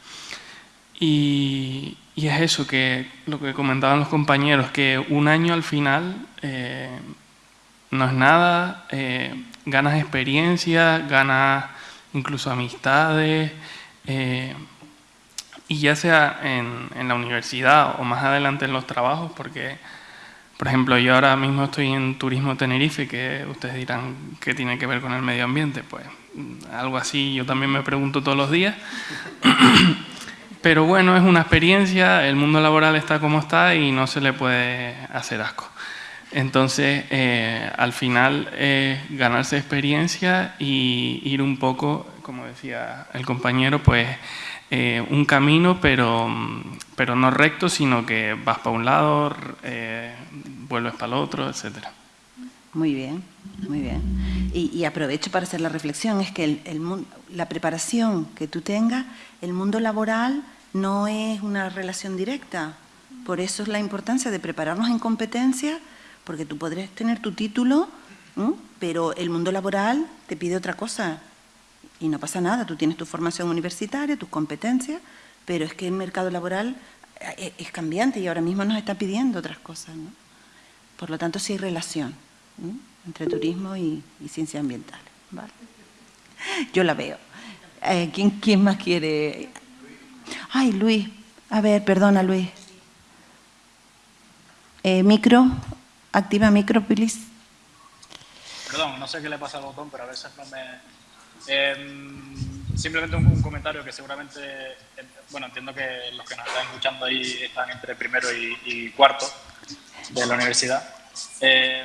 Speaker 4: Y, y es eso, que lo que comentaban los compañeros, que un año al final eh, no es nada, eh, ganas experiencia, ganas incluso amistades, eh, y ya sea en, en, la universidad o más adelante en los trabajos, porque, por ejemplo, yo ahora mismo estoy en Turismo Tenerife, que ustedes dirán que tiene que ver con el medio ambiente, pues algo así yo también me pregunto todos los días. Pero bueno, es una experiencia, el mundo laboral está como está y no se le puede hacer asco. Entonces, eh, al final, ganarse experiencia y ir un poco, como decía el compañero, pues eh, un camino, pero, pero no recto, sino que vas para un lado, eh, vuelves para el otro, etcétera.
Speaker 1: Muy bien, muy bien. Y, aprovecho para hacer la reflexión, es que el, la preparación que tú tengas, el mundo laboral no es una relación directa. Por eso es la importancia de prepararnos en competencia, porque tú podrías tener tu título, pero el mundo laboral te pide otra cosa. Y no pasa nada, tú tienes tu formación universitaria, tus competencias, pero es que el mercado laboral eh, es cambiante y ahora mismo nos está pidiendo otras cosas. ¿no? Por lo tanto, sí hay relación entre turismo y, ciencias ambientales. Yo la veo. Eh, ¿quién, ¿Quién más quiere? Ay, Luis. A ver, perdona, Luis. Eh, micro, activa micro, please.
Speaker 9: Perdón, no sé qué le pasa al botón, pero a veces no me... Em, simplemente un, comentario que seguramente, bueno, entiendo que los que nos están escuchando ahí están entre primero y, y cuarto de la universidad. Eh,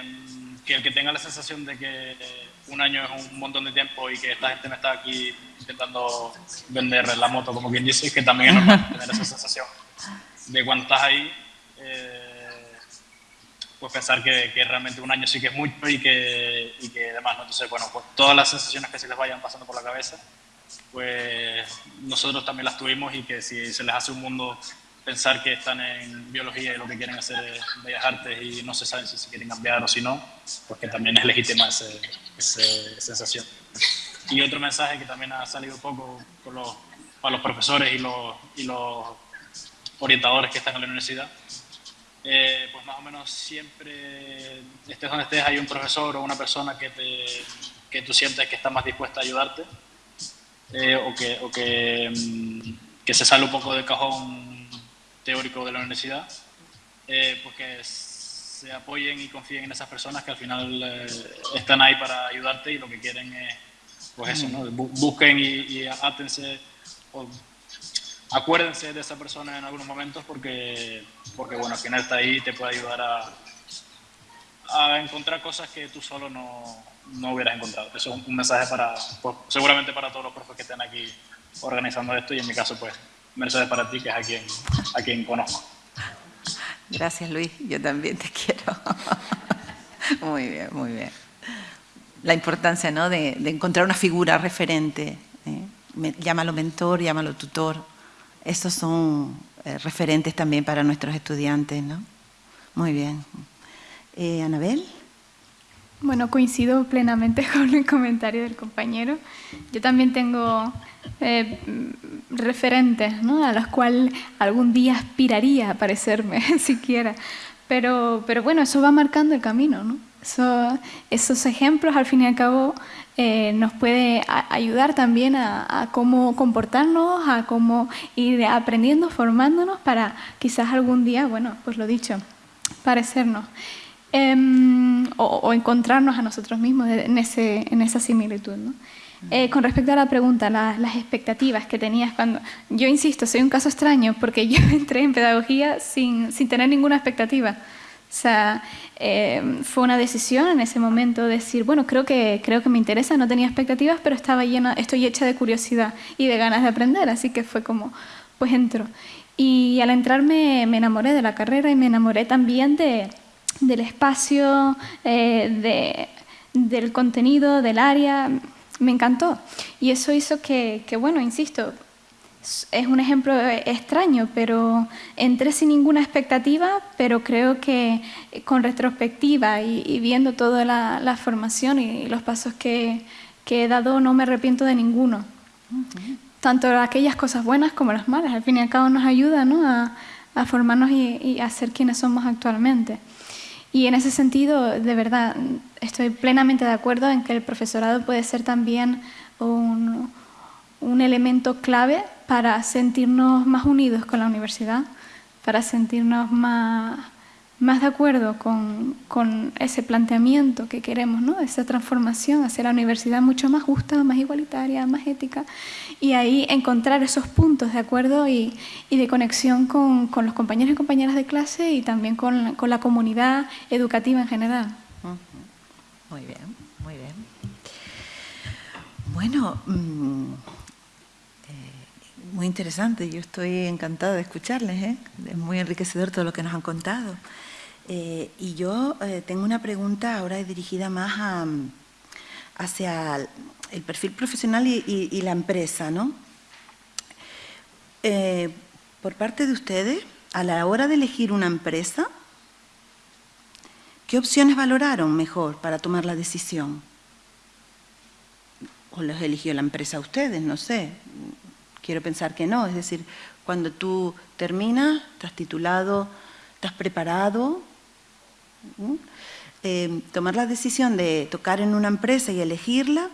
Speaker 9: que el que tenga la sensación de que un año es un montón de tiempo y que esta gente me está aquí intentando vender la moto, como quien dice, que también es normal tener esa sensación de cuando estás ahí, eh, pues pensar que, que, realmente un año sí que es mucho y que, y que demás, ¿no? Entonces, bueno, pues todas las sensaciones que se les vayan pasando por la cabeza, pues nosotros también las tuvimos y que si se les hace un mundo pensar que están en biología y lo que quieren hacer es bellas artes y no se saben si se quieren cambiar o si no, porque también es legítima esa sensación. Y otro mensaje que también ha salido poco los, para los profesores y los, y los orientadores que están en la universidad, eh, pues más o menos siempre, estés donde estés, hay un profesor o una persona que, te, que tú sientes que está más dispuesta a ayudarte eh, o, que, o que, mm, que se sale un poco del cajón teórico de la universidad, eh, pues que se apoyen y confíen en esas personas que al final eh, están ahí para ayudarte y lo que quieren es, pues eso, ¿no? busquen y, y átense acuérdense de esa persona en algunos momentos porque, porque bueno, al final está ahí y te puede ayudar a, encontrar cosas que tú solo no, no hubieras encontrado. Eso es un mensaje para, pues, seguramente para todos los profes que estén aquí organizando esto y en mi caso pues Mercedes para ti, que es a quien, a quien conozco.
Speaker 1: Gracias, Luis. Yo también te quiero. muy bien, muy bien. La importancia ¿no? de, encontrar una figura referente. ¿eh? Llámalo mentor, llámalo tutor. Esos son eh, referentes también para nuestros estudiantes. ¿no? Muy bien. Eh, Anabel.
Speaker 8: Bueno, coincido plenamente con el comentario del compañero. Yo también tengo eh, referentes ¿no? a los cuales algún día aspiraría a parecerme, siquiera. Pero, pero bueno, eso va marcando el camino. ¿no? esos ejemplos, al fin y al cabo, eh, nos puede ayudar también a, a, cómo comportarnos, a cómo ir aprendiendo, formándonos para quizás algún día, bueno, pues lo dicho, parecernos. Em, o, encontrarnos a nosotros mismos en, ese, en esa similitud. ¿no? Eh, con respecto a la pregunta, las expectativas que tenías cuando... Yo insisto, soy un caso extraño porque yo entré en pedagogía sin, sin tener ninguna expectativa. O sea, eh, fue una decisión en ese momento decir, bueno, creo que, creo que me interesa, no tenía expectativas, pero estaba llena, estoy hecha de curiosidad y de ganas de aprender, así que fue como, pues entro. Y al entrar me, enamoré de la carrera y me enamoré también de, del espacio, eh, de, del contenido, del área me encantó. Y eso hizo que, bueno, insisto, es un ejemplo extraño, pero entré sin ninguna expectativa, pero creo que con retrospectiva y, viendo toda la, formación y los pasos que, he dado, no me arrepiento de ninguno. Tanto aquellas cosas buenas como las malas, al fin y al cabo nos ayuda ¿no? a, a formarnos y, y a ser quienes somos actualmente. Y en ese sentido, de verdad, estoy plenamente de acuerdo en que el profesorado puede ser también un, un elemento clave para sentirnos más unidos con la universidad, para sentirnos más, más de acuerdo con, con, ese planteamiento que queremos, ¿no? esa transformación hacia la universidad mucho más justa, más igualitaria, más ética, y ahí encontrar esos puntos de acuerdo y, y de conexión con, con, los compañeros y compañeras de clase y también con, con la comunidad educativa en general.
Speaker 1: Muy bien, muy bien. Bueno, eh, muy interesante, yo estoy encantada de escucharles, ¿eh? es muy enriquecedor todo lo que nos han contado. Eh, y yo eh, tengo una pregunta ahora dirigida más a, hacia el perfil profesional y, y, la empresa, ¿no? Por parte de ustedes, a la hora de elegir una empresa, ¿qué opciones valoraron mejor para tomar la decisión? ¿O los eligió la empresa a ustedes? No sé. Quiero pensar que no. Es decir, cuando tú terminas, estás titulado, estás preparado, eh, tomar la decisión de tocar en una empresa y elegirla,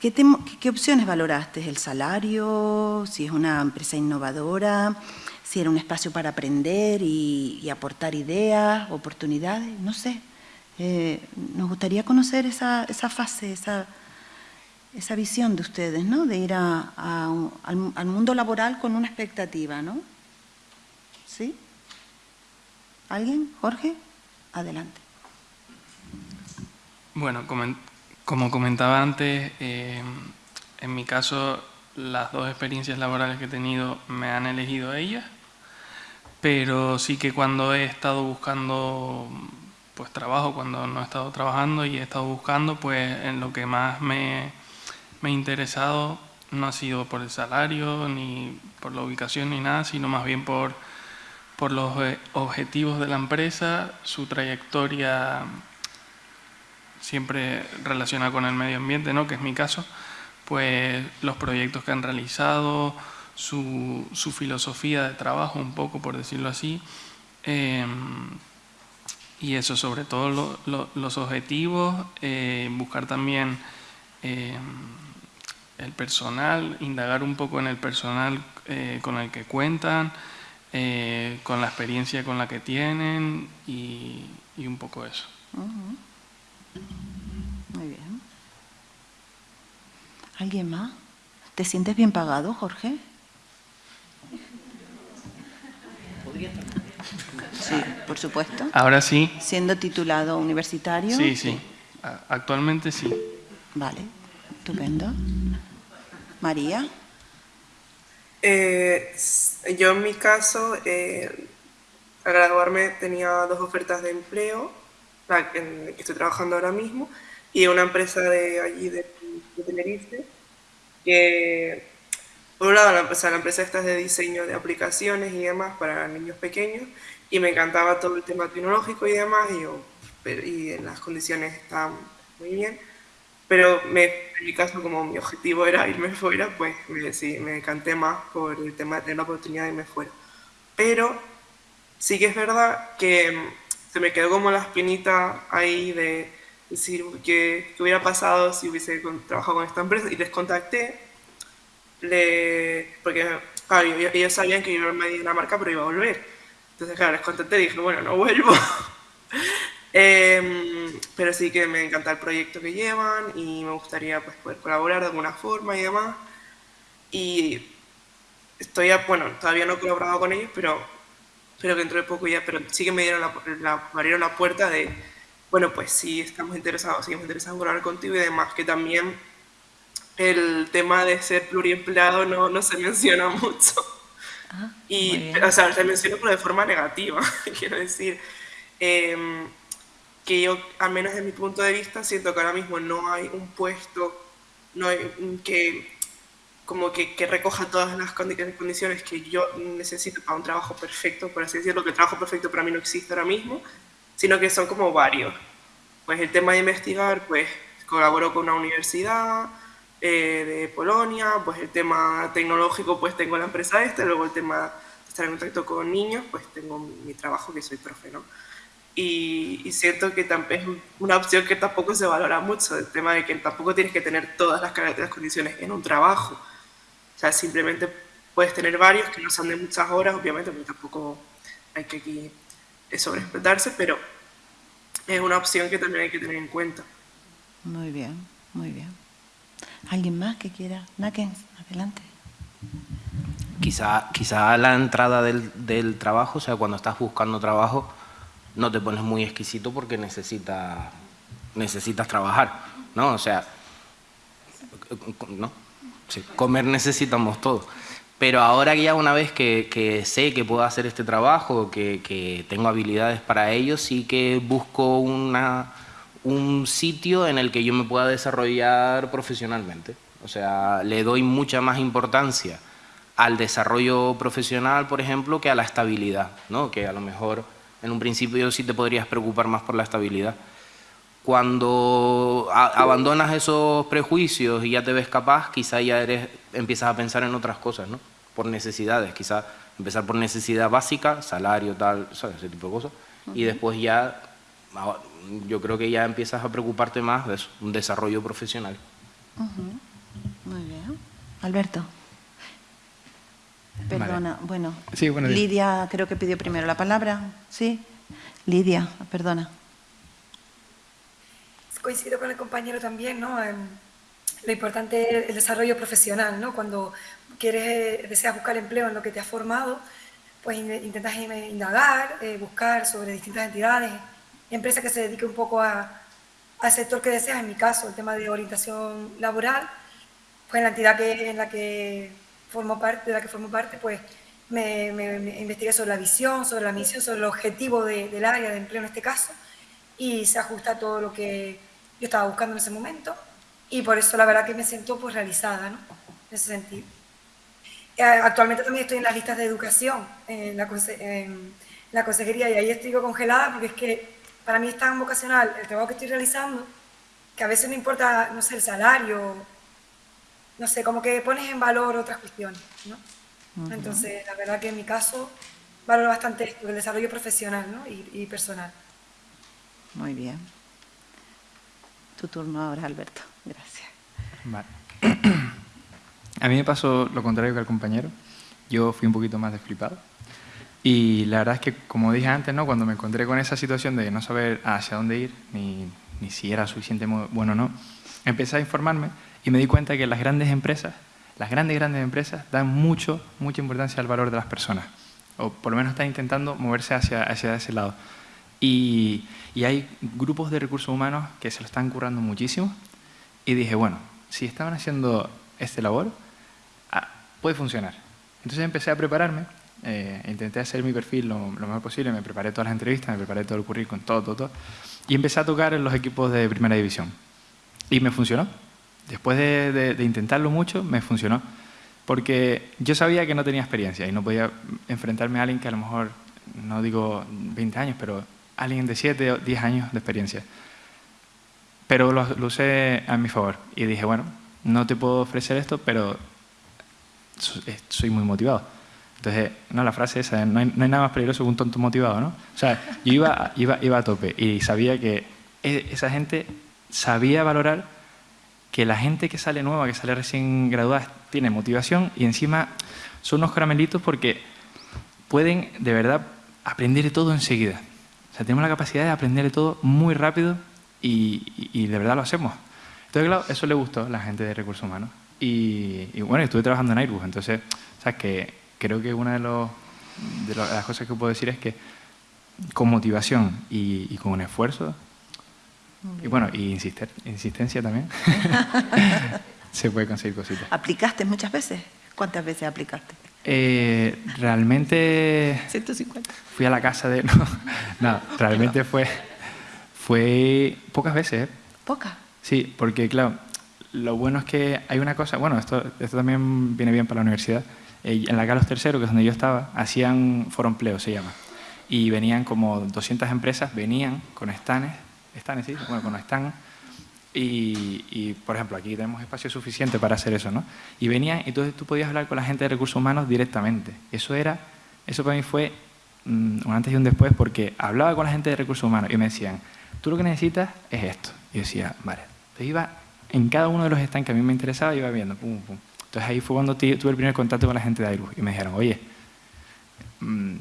Speaker 1: ¿qué, te, ¿qué, opciones valoraste? ¿El salario? ¿Si es una empresa innovadora? ¿Si era un espacio para aprender y, y aportar ideas, oportunidades? No sé. Eh, nos gustaría conocer esa, esa fase, esa, esa, visión de ustedes, ¿no? De ir a, al mundo laboral con una expectativa, ¿no? ¿Sí? ¿Alguien? ¿Jorge? Adelante.
Speaker 4: Bueno, como comentaba antes, eh, en mi caso las dos experiencias laborales que he tenido me han elegido ellas, pero sí que cuando he estado buscando pues trabajo, cuando no he estado trabajando y he estado buscando, pues en lo que más me, me ha interesado no ha sido por el salario, ni por la ubicación, ni nada, sino más bien por por los eh, objetivos de la empresa, su trayectoria siempre relacionada con el medio ambiente, ¿no? que es mi caso, pues los proyectos que han realizado, su, su filosofía de trabajo, un poco por decirlo así, eh, y eso sobre todo lo, lo, los objetivos, eh, buscar también eh, el personal, indagar un poco en el personal con el que cuentan, eh, con la experiencia con la que tienen y, y un poco eso.
Speaker 1: Uh -huh. Muy bien. ¿Alguien más? ¿Te sientes bien pagado, Jorge? Sí, por supuesto.
Speaker 4: Ahora sí.
Speaker 1: Siendo titulado universitario.
Speaker 4: Sí, sí. Actualmente sí.
Speaker 1: Vale, estupendo. María.
Speaker 2: Eh, yo en mi caso, eh, al graduarme tenía dos ofertas de empleo, la en que estoy trabajando ahora mismo, y una empresa de allí de, de Tenerife, que por un lado la empresa, la empresa esta es de diseño de aplicaciones y demás para niños pequeños, y me encantaba todo el tema tecnológico y demás, y, yo, y las condiciones estaban muy bien pero me, en mi caso, como mi objetivo era irme fuera, pues me, sí, me decanté más por el tema de tener la oportunidad de irme fuera. Pero sí que es verdad que se me quedó como la espinita ahí de decir qué, hubiera pasado si hubiese trabajado con esta empresa y les contacté, le, porque claro, ellos sabían que yo iba a Dinamarca pero iba a volver. Entonces, claro, les contacté y dije, bueno, no vuelvo. Eh, pero sí que me encanta el proyecto que llevan y me gustaría pues, poder colaborar de alguna forma y demás. Y estoy, bueno, todavía no he colaborado con ellos, pero, pero dentro de poco ya, pero sí que me dieron la, la, me abrieron la puerta de, bueno, pues sí estamos interesados, seguimos interesados en colaborar contigo y demás, que también el tema de ser pluriempleado no, no se menciona mucho. Ah, y, o sea, se menciona pero de forma negativa, quiero decir. Eh, que yo, al menos desde mi punto de vista, siento que ahora mismo no hay un puesto no hay, que como que, que, recoja todas las condiciones que yo necesito para un trabajo perfecto, por así decirlo, que el trabajo perfecto para mí no existe ahora mismo, sino que son como varios. Pues el tema de investigar, pues colaboro con una universidad eh, de Polonia, pues el tema tecnológico, pues tengo la empresa esta, luego el tema estar en contacto con niños, pues tengo mi trabajo que soy profe, ¿no? Y, y, siento que es una opción que tampoco se valora mucho, el tema de que tampoco tienes que tener todas las, las condiciones en un trabajo. O sea, simplemente puedes tener varios que no son de muchas horas, obviamente, porque tampoco hay que aquí sobreexplotarse, pero es una opción que también hay que tener en cuenta.
Speaker 1: Muy bien, muy bien. ¿Alguien más que quiera? Nakens, adelante.
Speaker 3: Quizá, quizá la entrada del, del, trabajo, o sea, cuando estás buscando trabajo, no te pones muy exquisito porque necesitas, necesitas trabajar, ¿no? O sea, ¿no? Sí, comer necesitamos todos. Pero ahora ya una vez que, sé que puedo hacer este trabajo, que, tengo habilidades para ello, sí que busco una, un sitio en el que yo me pueda desarrollar profesionalmente. O sea, le doy mucha más importancia al desarrollo profesional, por ejemplo, que a la estabilidad, ¿no? que a lo mejor en un principio sí te podrías preocupar más por la estabilidad. Cuando abandonas esos prejuicios y ya te ves capaz, quizá ya eres, empiezas a pensar en otras cosas, ¿no? por necesidades, quizás empezar por necesidad básica, salario, tal, ¿sabes? ese tipo de cosas, y después ya, yo creo que ya empiezas a preocuparte más de eso, un desarrollo profesional.
Speaker 1: Muy bien. Alberto. Perdona, bueno,
Speaker 7: sí, bueno,
Speaker 1: Lidia creo que pidió primero la palabra, ¿sí? Lidia, perdona.
Speaker 6: Coincido con el compañero también, ¿no? lo importante es el desarrollo profesional, ¿no? Cuando quieres, deseas buscar empleo en lo que te has formado, pues intentas indagar, eh, buscar sobre distintas entidades, empresas que se dediquen un poco a, al sector que deseas, en mi caso, el tema de orientación laboral, pues en la entidad que, en la que formo parte, de la que formo parte, pues me, investigué sobre la visión, sobre la misión, sobre el objetivo del área de empleo en este caso, y se ajusta a todo lo que yo estaba buscando en ese momento, y por eso la verdad que me siento pues realizada, ¿no? En ese sentido. Eh, actualmente también estoy en las listas de educación, en la, consejería, y ahí estoy congelada porque es que para mí es tan vocacional el trabajo que estoy realizando que a veces no importa, no sé, el salario, no sé, como que pones en valor otras cuestiones, ¿no? Entonces, la verdad que en mi caso valoro bastante esto, el desarrollo profesional ¿no? y, y personal.
Speaker 1: Muy bien. Tu turno ahora, Alberto. Gracias.
Speaker 7: Vale. A mí me pasó lo contrario que al compañero. Yo fui un poquito más desflipado. Y la verdad es que, como dije antes, ¿no? cuando me encontré con esa situación de no saber hacia dónde ir, ni, ni si era suficiente bueno o no, empecé a informarme y me di cuenta que las grandes empresas, las grandes, grandes empresas, dan mucho, mucha importancia al valor de las personas. O por lo menos están intentando moverse hacia, hacia ese lado. Y, y hay grupos de recursos humanos que se lo están currando muchísimo. Y dije, bueno, si estaban haciendo este labor, puede funcionar. Entonces empecé a prepararme, eh, intenté hacer mi perfil lo, mejor posible, me preparé todas las entrevistas, me preparé todo el currículum, todo, todo, todo, y empecé a tocar en los equipos de primera división. Y me funcionó. Después de, intentarlo mucho, me funcionó. Porque yo sabía que no tenía experiencia y no podía enfrentarme a alguien que a lo mejor, no digo 20 años, pero alguien de 7 o 10 años de experiencia. Pero lo, lo usé a mi favor y dije, bueno, no te puedo ofrecer esto, pero soy muy motivado. Entonces, no, la frase esa, no hay, nada más peligroso que un tonto motivado, ¿no? O sea, yo iba, iba, iba a tope y sabía que e, esa gente sabía valorar que la gente que sale nueva, que sale recién graduada, tiene motivación y encima son unos caramelitos porque pueden de verdad aprender de todo enseguida. O sea, tenemos la capacidad de aprender de todo muy rápido y, y de verdad lo hacemos. Entonces, claro, eso le gustó a la gente de recursos humanos. Y, bueno, estuve trabajando en Airbus, entonces, o que creo que una de, las cosas que puedo decir es que con motivación y, con un esfuerzo, y bueno, y insistir, insistencia también, se puede conseguir cositas.
Speaker 1: ¿Aplicaste muchas veces? ¿Cuántas veces aplicaste?
Speaker 7: Eh, realmente...
Speaker 1: 150.
Speaker 7: Fui a la casa de... No, realmente fue, fue pocas veces. ¿eh?
Speaker 1: ¿Pocas?
Speaker 7: Sí, porque claro, lo bueno es que hay una cosa, bueno, esto, esto también viene bien para la universidad. Eh, en la Carlos III, que es donde yo estaba, hacían foro empleo, se llama. Y venían como 200 empresas, venían con estanes, estanes, sí, bueno, con stands. Y, y, por ejemplo, aquí tenemos espacio suficiente para hacer eso, ¿no? Y venían, entonces tú podías hablar con la gente de recursos humanos directamente. Eso era Eso para mí fue mm, un antes y un después porque hablaba con la gente de recursos humanos y me decían, tú lo que necesitas es esto. Y decía, vale. Entonces iba en cada uno de los stands que a mí me interesaba, iba viendo, pum. Entonces ahí fue cuando tuve el primer contacto con la gente de Airbus y me dijeron, oye, mmm,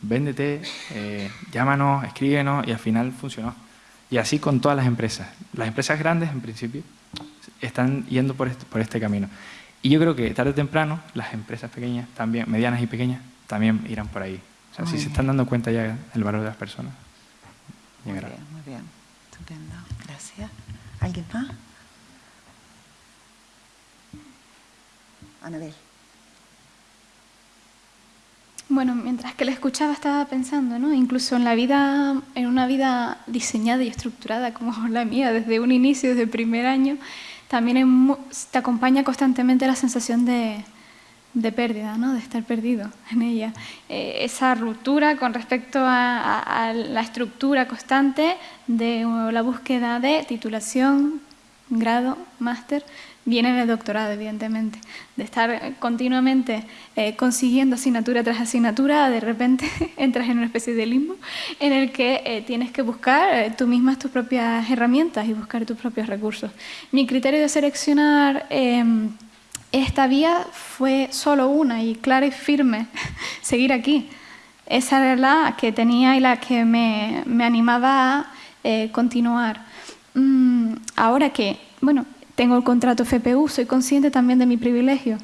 Speaker 7: véndete, eh, llámanos, escríbenos y al final funcionó. Y así con todas las empresas. Las empresas grandes, en principio, están yendo por este, por este camino. Y yo creo que tarde o temprano las empresas pequeñas, también medianas y pequeñas, también irán por ahí. O sea, si se están dando cuenta ya del valor de las personas.
Speaker 1: Muy bien, muy bien. Estupendo. Gracias. ¿Alguien más? Anabel.
Speaker 8: Bueno, mientras que la escuchaba estaba pensando, ¿no? Incluso en la vida, en una vida diseñada y estructurada como la mía desde un inicio, desde el primer año, también te acompaña constantemente la sensación de, de pérdida, ¿no? de estar perdido en ella. Eh, esa ruptura con respecto a, a, la estructura constante de la búsqueda de titulación, grado, máster, viene del doctorado, evidentemente, de estar continuamente eh, consiguiendo asignatura tras asignatura, de repente entras en una especie de limbo en el que eh, tienes que buscar eh, tú mismas tus propias herramientas y buscar tus propios recursos. Mi criterio de seleccionar em, esta vía fue solo una y clara y firme, seguir aquí. Esa era la que tenía y la que me, me animaba a continuar. Mm, ahora que, bueno, tengo el contrato FPU, soy consciente también de mi privilegio,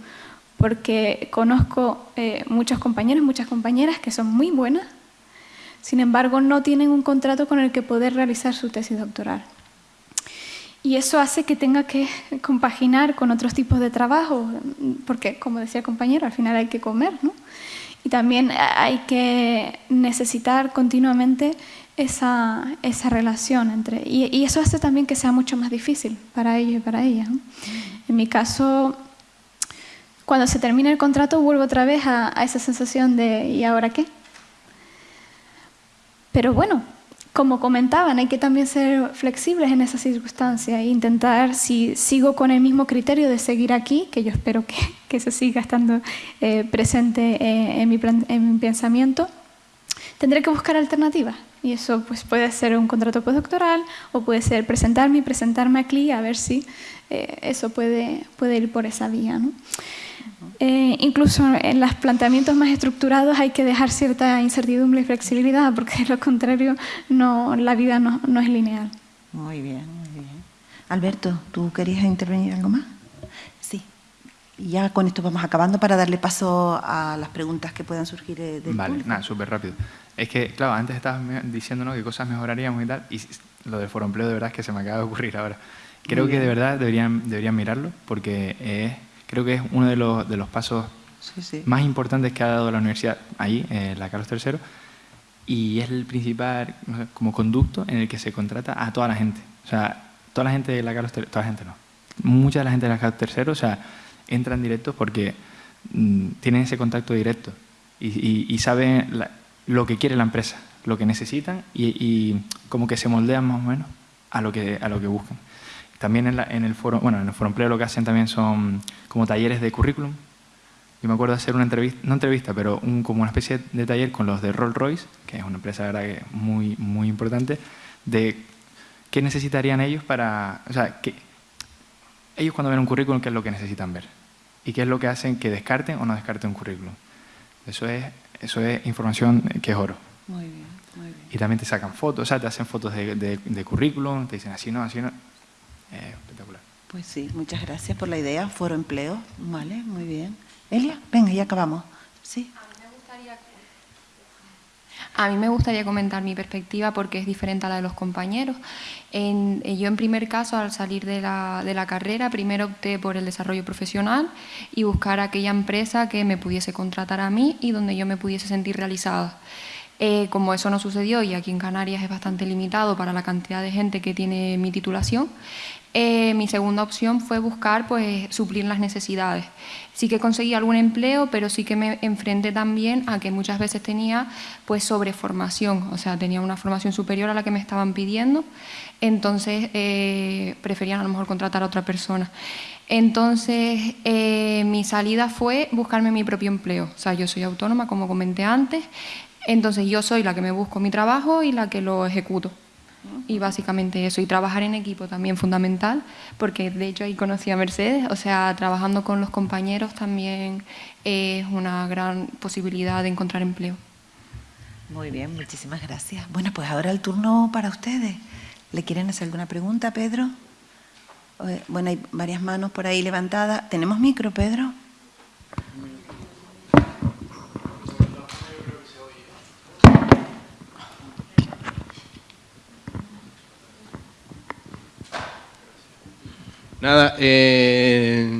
Speaker 8: porque conozco eh, muchos compañeros, muchas compañeras que son muy buenas, sin embargo no tienen un contrato con el que poder realizar su tesis doctoral. Y eso hace que tenga que compaginar con otros tipos de trabajo, porque, como decía el compañero, al final hay que comer, ¿no? Y también hay que necesitar continuamente esa, esa relación entre... Y, eso hace también que sea mucho más difícil para ellos y para ellas. En mi caso, cuando se termina el contrato, vuelvo otra vez a, esa sensación de ¿y ahora qué? Pero bueno, como comentaban, hay que también ser flexibles en esas circunstancias e intentar, si sigo con el mismo criterio de seguir aquí, que yo espero que, que se siga estando eh, presente eh, en, mi, en mi pensamiento, tendré que buscar alternativas. Y eso pues, puede ser un contrato postdoctoral o puede ser presentarme y presentarme aquí a ver si eh, eso puede, puede ir por esa vía. ¿no? Eh, incluso en los planteamientos más estructurados hay que dejar cierta incertidumbre y flexibilidad porque de lo contrario no, la vida no, no es lineal.
Speaker 1: Muy bien, muy bien. Alberto, ¿tú querías intervenir algo más? Sí. Y ya con esto vamos acabando para darle paso a las preguntas que puedan surgir eh, del
Speaker 7: Vale, nada, súper rápido. Es que, claro, antes estabas diciéndonos qué cosas mejoraríamos y tal, y lo del foro empleo de verdad es que se me acaba de ocurrir ahora. Creo que de verdad deberían, deberían mirarlo porque es, creo que es uno de los, de los pasos más importantes que ha dado la universidad ahí, en la Carlos III, y es el principal como conducto en el que se contrata a toda la gente. O sea, toda la gente de la Carlos III, toda la gente no, mucha de la gente de la Carlos III, o sea, entran directos porque mm, tienen ese contacto directo y, y, saben lo que quiere la empresa, lo que necesitan y, como que se moldean más o menos a lo que, a lo que buscan. También en, el foro, bueno, en el foro empleo lo que hacen también son como talleres de currículum. Yo me acuerdo hacer una entrevista, no entrevista, pero un, como una especie de taller con los de Rolls Royce, que es una empresa verdad que muy, muy importante, de qué necesitarían ellos para, o sea, que ellos cuando ven un currículum, qué es lo que necesitan ver y qué es lo que hacen que descarten o no descarten un currículum. Eso es eso es información que es oro.
Speaker 1: Muy bien, muy bien.
Speaker 7: Y también te sacan fotos, o sea, te hacen fotos de, de, currículum, te dicen así no, así no. espectacular.
Speaker 1: Pues sí, muchas gracias por la idea. Foro empleo, vale, muy bien. Elia, venga, ya acabamos. Sí.
Speaker 5: A mí me gustaría comentar mi perspectiva porque es diferente a la de los compañeros. En, eh, yo en primer caso, al salir de la, carrera, primero opté por el desarrollo profesional y buscar aquella empresa que me pudiese contratar a mí y donde yo me pudiese sentir realizada. Eh, como eso no sucedió y aquí en Canarias es bastante limitado para la cantidad de gente que tiene mi titulación, eh, mi segunda opción fue buscar pues, suplir las necesidades. Sí que conseguí algún empleo, pero sí que me enfrenté también a que muchas veces tenía pues, sobreformación, o sea, tenía una formación superior a la que me estaban pidiendo, entonces eh, preferían a lo mejor contratar a otra persona. Entonces, eh, mi salida fue buscarme mi propio empleo. O sea, yo soy autónoma, como comenté antes, entonces yo soy la que me busco mi trabajo y la que lo ejecuto. Y básicamente eso, y trabajar en equipo también fundamental, porque de hecho ahí conocí a Mercedes, o sea, trabajando con los compañeros también es una gran posibilidad de encontrar empleo.
Speaker 1: Muy bien, muchísimas gracias. Bueno, pues ahora el turno para ustedes. ¿Le quieren hacer alguna pregunta, Pedro? Eh, bueno, hay varias manos por ahí levantadas. ¿Tenemos micro, Pedro?
Speaker 11: Nada, eh,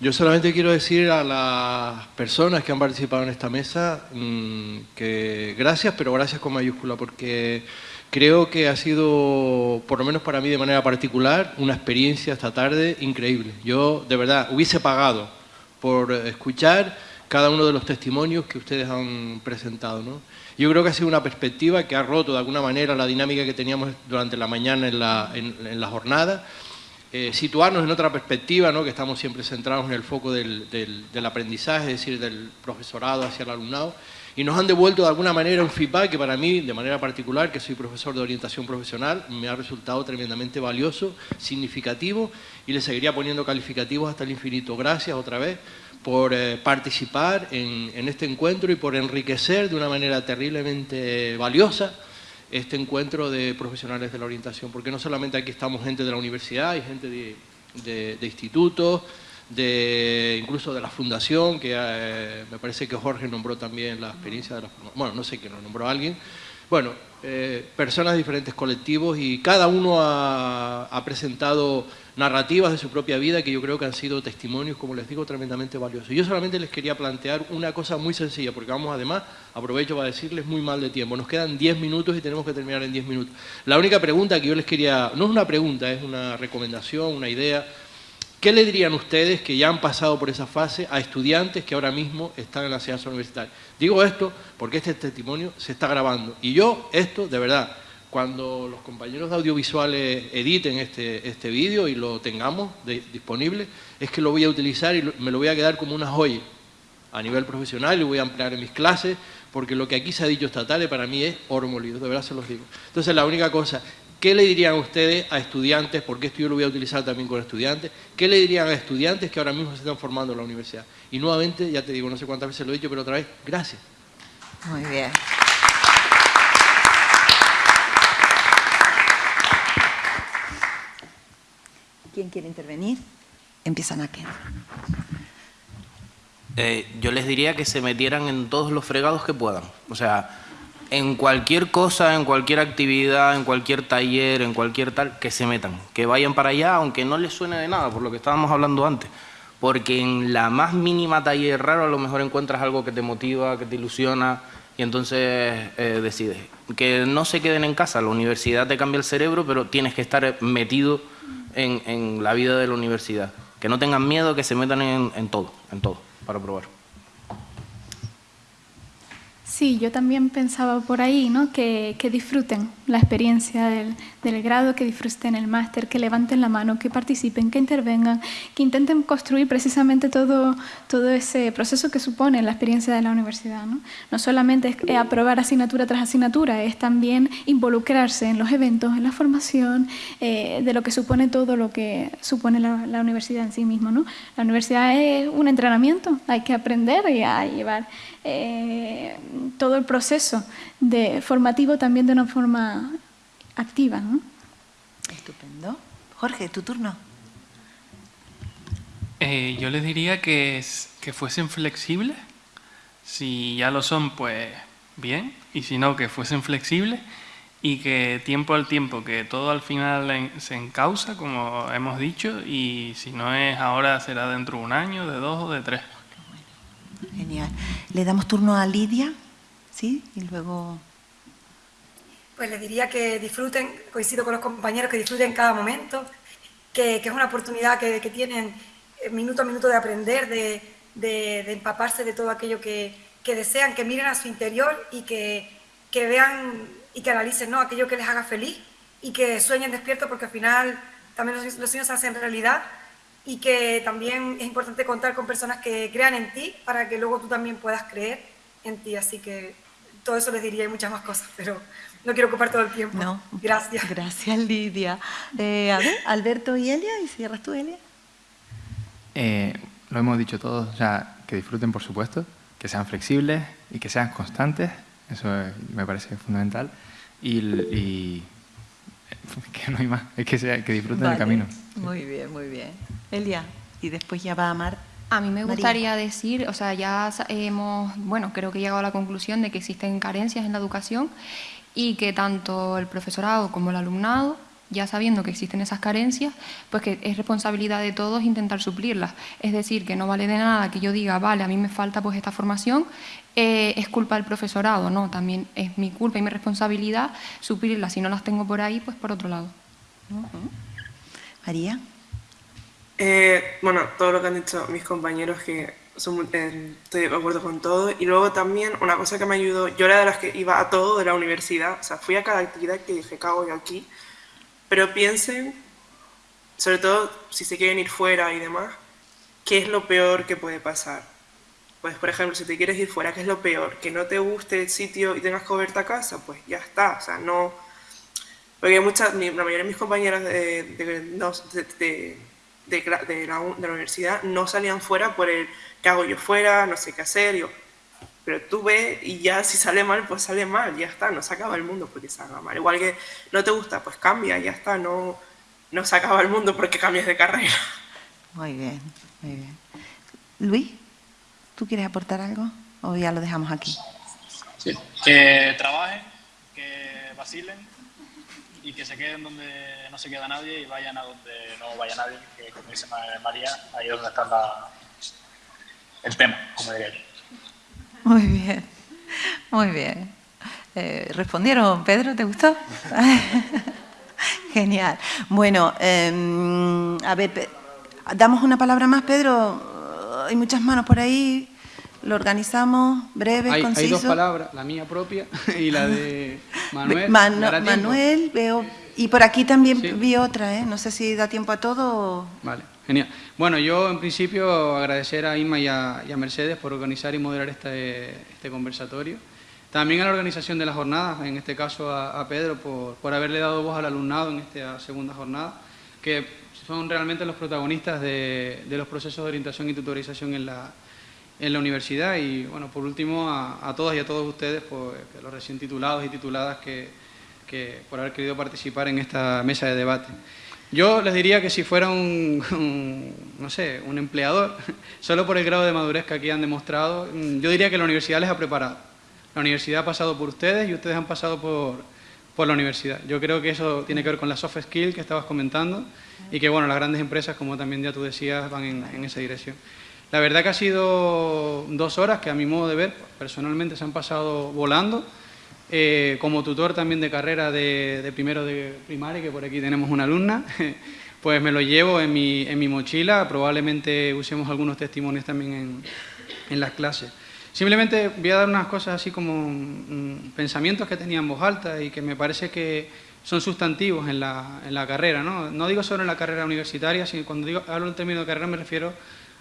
Speaker 11: yo solamente quiero decir a las personas que han participado en esta mesa mm, que gracias, pero gracias con mayúscula, porque creo que ha sido, por lo menos para mí de manera particular, una experiencia esta tarde increíble. Yo, de verdad, hubiese pagado por escuchar cada uno de los testimonios que ustedes han presentado. ¿no? Yo creo que ha sido una perspectiva que ha roto de alguna manera la dinámica que teníamos durante la mañana en la, en la jornada eh, situarnos en otra perspectiva, ¿no? que estamos siempre centrados en el foco del, aprendizaje, es decir, del profesorado hacia el alumnado, y nos han devuelto de alguna manera un feedback que para mí, de manera particular, que soy profesor de orientación profesional, me ha resultado tremendamente valioso, significativo, y le seguiría poniendo calificativos hasta el infinito. Gracias otra vez por eh, participar en este encuentro y por enriquecer de una manera terriblemente valiosa este encuentro de profesionales de la orientación, porque no solamente aquí estamos gente de la universidad, hay gente de, institutos, de, incluso de la fundación, que eh, me parece que Jorge nombró también la experiencia de la bueno, no sé quién lo nombró alguien, bueno, eh, personas de diferentes colectivos y cada uno ha, presentado narrativas de su propia vida que yo creo que han sido testimonios, como les digo, tremendamente valiosos. Yo solamente les quería plantear una cosa muy sencilla, porque vamos además, aprovecho para decirles muy mal de tiempo, nos quedan 10 minutos y tenemos que terminar en 10 minutos. La única pregunta que yo les quería, no es una pregunta, es una recomendación, una idea, ¿Qué le dirían ustedes que ya han pasado por esa fase a estudiantes que ahora mismo están en la enseñanza universitaria? Digo esto porque este testimonio se está grabando. Y yo, esto, de verdad, cuando los compañeros de audiovisuales editen este, este vídeo y lo tengamos disponible, es que lo voy a utilizar y me lo voy a quedar como una joya a nivel profesional y lo voy a emplear en mis clases, porque lo que aquí se ha dicho esta tarde para mí es oro de verdad se los digo. Entonces la única cosa, ¿Qué le dirían ustedes a estudiantes, porque esto yo lo voy a utilizar también con estudiantes, qué le dirían a estudiantes que ahora mismo se están formando en la universidad? Y nuevamente, ya te digo, no sé cuántas veces lo he dicho, pero otra vez, gracias.
Speaker 1: Muy bien. ¿Quién quiere intervenir? Empiezan aquí.
Speaker 3: Eh, yo les diría que se metieran en todos los fregados que puedan. O sea, en cualquier cosa, en cualquier actividad, en cualquier taller, en cualquier tal, que se metan, que vayan para allá, aunque no les suene de nada, por lo que estábamos hablando antes. Porque en la más mínima taller raro a lo mejor encuentras algo que te motiva, que te ilusiona y entonces eh, decides. Que no se queden en casa, la universidad te cambia el cerebro, pero tienes que estar metido en, la vida de la universidad. Que no tengan miedo, que se metan en, en todo, en todo, para probar.
Speaker 8: Sí, yo también pensaba por ahí, ¿no? que, disfruten la experiencia del, grado, que disfruten el máster, que levanten la mano, que participen, que intervengan, que intenten construir precisamente todo, todo ese proceso que supone la experiencia de la universidad. No, no solamente es aprobar asignatura tras asignatura, es también involucrarse en los eventos, en la formación, eh, de lo que supone todo lo que supone la, la universidad en sí mismo. ¿no? La universidad es un entrenamiento, hay que aprender y a llevar eh, todo el proceso de formativo también de una forma activa. ¿no?
Speaker 1: Estupendo. Jorge, tu turno.
Speaker 4: Eh, yo les diría que, que fuesen flexibles. Si ya lo son, pues bien. Y si no, que fuesen flexibles y que tiempo al tiempo, que todo al final se encausa, como hemos dicho, y si no es ahora, será dentro de un año, de dos o de tres.
Speaker 1: Genial. Le damos turno a Lidia, ¿sí? Y luego...
Speaker 6: Pues le diría que disfruten, coincido con los compañeros, que disfruten cada momento que, es una oportunidad que, tienen eh, minuto a minuto de aprender, de, de, empaparse de todo aquello que, que, desean, que miren a su interior y que, que vean y que analicen ¿no? aquello que les haga feliz y que sueñen despierto porque al final también los, los sueños se hacen realidad y que también es importante contar con personas que crean en ti para que luego tú también puedas creer en ti. Así que todo eso les diría y muchas más cosas, pero no quiero ocupar todo el tiempo. No. Gracias.
Speaker 1: Gracias, Lidia. Eh, a ver, Alberto y Elia, y cierras tú, Elia.
Speaker 7: Eh, lo hemos dicho todos, o sea, que disfruten, por supuesto, que sean flexibles y que sean constantes, eso me parece fundamental, y, que no hay más, es que, sea, que disfruten el camino.
Speaker 1: Muy bien, muy bien. Elia, y después ya va a Mar.
Speaker 5: A mí me gustaría decir, o sea, ya hemos, bueno, creo que he llegado a la conclusión de que existen carencias en la educación y que tanto el profesorado como el alumnado, ya sabiendo que existen esas carencias, pues que es responsabilidad de todos intentar suplirlas. Es decir, que no vale de nada que yo diga, vale, a mí me falta pues esta formación, eh, es culpa del profesorado, no, también es mi culpa y mi responsabilidad suplirlas. Si no las tengo por ahí, pues por otro lado.
Speaker 1: María.
Speaker 2: Eh, bueno, todo lo que han dicho mis compañeros que eh, estoy de acuerdo con todo. Y luego también una cosa que me ayudó, yo era de las que iba a todo de la universidad, o sea, fui a cada actividad que dije, cago yo aquí, pero piensen, sobre todo si se quieren ir fuera y demás, ¿qué es lo peor que puede pasar? Pues, por ejemplo, si te quieres ir fuera, ¿qué es lo peor? Que no te guste el sitio y tengas que volverte a casa, pues ya está, o sea, no... Porque muchas, la mayoría de mis compañeras de, de, de la, universidad no salían fuera por el ¿qué hago yo fuera? No sé qué hacer. Yo, pero tú ves y ya si sale mal, pues sale mal, ya está, no se acaba el mundo porque se haga mal. Igual que no te gusta, pues cambia, ya está, no, no se acaba el mundo porque cambias de carrera.
Speaker 1: Muy bien, muy bien. Luis, ¿tú quieres aportar algo o ya lo dejamos aquí?
Speaker 9: Sí, que trabajen, que vacilen y que se queden donde no se queda nadie y vayan a donde no vaya nadie, que como dice María, ahí es donde está la, el tema, como diría yo.
Speaker 1: Muy bien, muy bien. Eh, ¿Respondieron, Pedro? ¿Te gustó? Genial. Bueno, em, a ver, damos una palabra más, Pedro. Hay muchas manos por ahí. Lo organizamos breve,
Speaker 12: hay,
Speaker 1: conciso.
Speaker 12: Hay dos palabras, la mía propia y la de Manuel.
Speaker 1: Manuel, veo... Y por aquí también vi otra, ¿eh? No sé si da tiempo a todo.
Speaker 12: Vale. Genial. Bueno, yo en principio agradecer a Inma y a, Mercedes por organizar y moderar este, este, conversatorio. También a la organización de las jornadas, en este caso a, Pedro, por, haberle dado voz al alumnado en esta segunda jornada, que son realmente los protagonistas de, los procesos de orientación y tutorización en la, universidad. Y bueno, por último, a, todas y a todos ustedes, los recién titulados y tituladas que, que por haber querido participar en esta mesa de debate. Yo les diría que si fuera un, no sé, un empleador, solo por el grado de madurez que aquí han demostrado, mm, yo diría que la universidad les ha preparado. La universidad ha pasado por ustedes y ustedes han pasado por, por la universidad. Yo creo que eso tiene que ver con la soft skill que estabas comentando y que, bueno, las grandes empresas, como también ya tú decías, van en, esa dirección. La verdad que ha sido dos horas que a mi modo de ver, personalmente se han pasado volando. Eh, como tutor también de carrera de, primero de primaria, que por aquí tenemos una alumna, pues me lo llevo en mi, en mi mochila, probablemente usemos algunos testimonios también en, en, las clases. Simplemente voy a dar unas cosas así como mm, pensamientos que tenía en voz alta y que me parece que son sustantivos en la, en la carrera. ¿no? no digo solo en la carrera universitaria, sino cuando digo, hablo en términos de carrera me refiero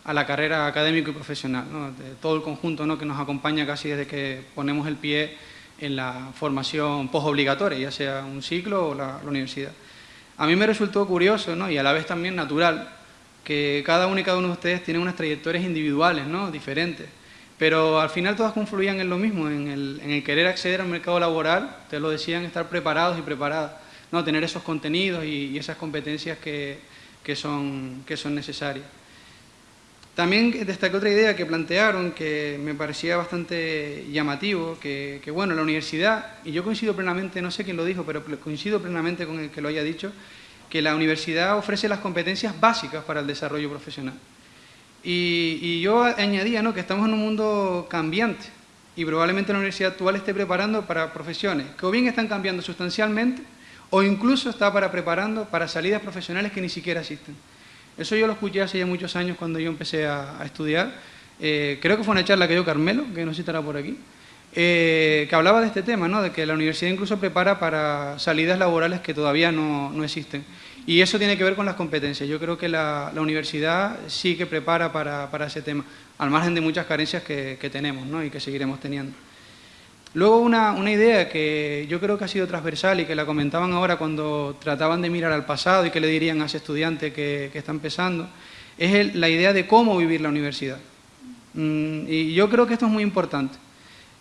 Speaker 12: a la carrera académico y profesional, ¿no? todo el conjunto ¿no? que nos acompaña casi desde que ponemos el pie en la formación posobligatoria, ya sea un ciclo o la, universidad. A mí me resultó curioso ¿no? y a la vez también natural que cada uno y cada uno de ustedes tienen unas trayectorias individuales, ¿no? diferentes, pero al final todas confluían en lo mismo, en el, querer acceder al mercado laboral, te lo decían, estar preparados y preparadas, ¿no? tener esos contenidos y, esas competencias que, que, son, que necesarias. También destaqué otra idea que plantearon que me parecía bastante llamativo, que, bueno, la universidad, y yo coincido plenamente, no sé quién lo dijo, pero coincido plenamente con el que lo haya dicho, que la universidad ofrece las competencias básicas para el desarrollo profesional. Y, yo añadía ¿no? que estamos en un mundo cambiante y probablemente la universidad actual esté preparando para profesiones que o bien están cambiando sustancialmente o incluso está para preparando para salidas profesionales que ni siquiera existen. Eso yo lo escuché hace ya muchos años cuando yo empecé a, estudiar. Eh, creo que fue una charla que dio Carmelo, que no sé si estará por aquí, eh, que hablaba de este tema, ¿no? de que la universidad incluso prepara para salidas laborales que todavía no, no existen. Y eso tiene que ver con las competencias. Yo creo que la, universidad sí que prepara para, ese tema, al margen de muchas carencias que, tenemos y que seguiremos teniendo. Luego una, idea que yo creo que ha sido transversal y que la comentaban ahora cuando trataban de mirar al pasado y que le dirían a ese estudiante que, está empezando, es la idea de cómo vivir la universidad. Mm, y yo creo que esto es muy importante.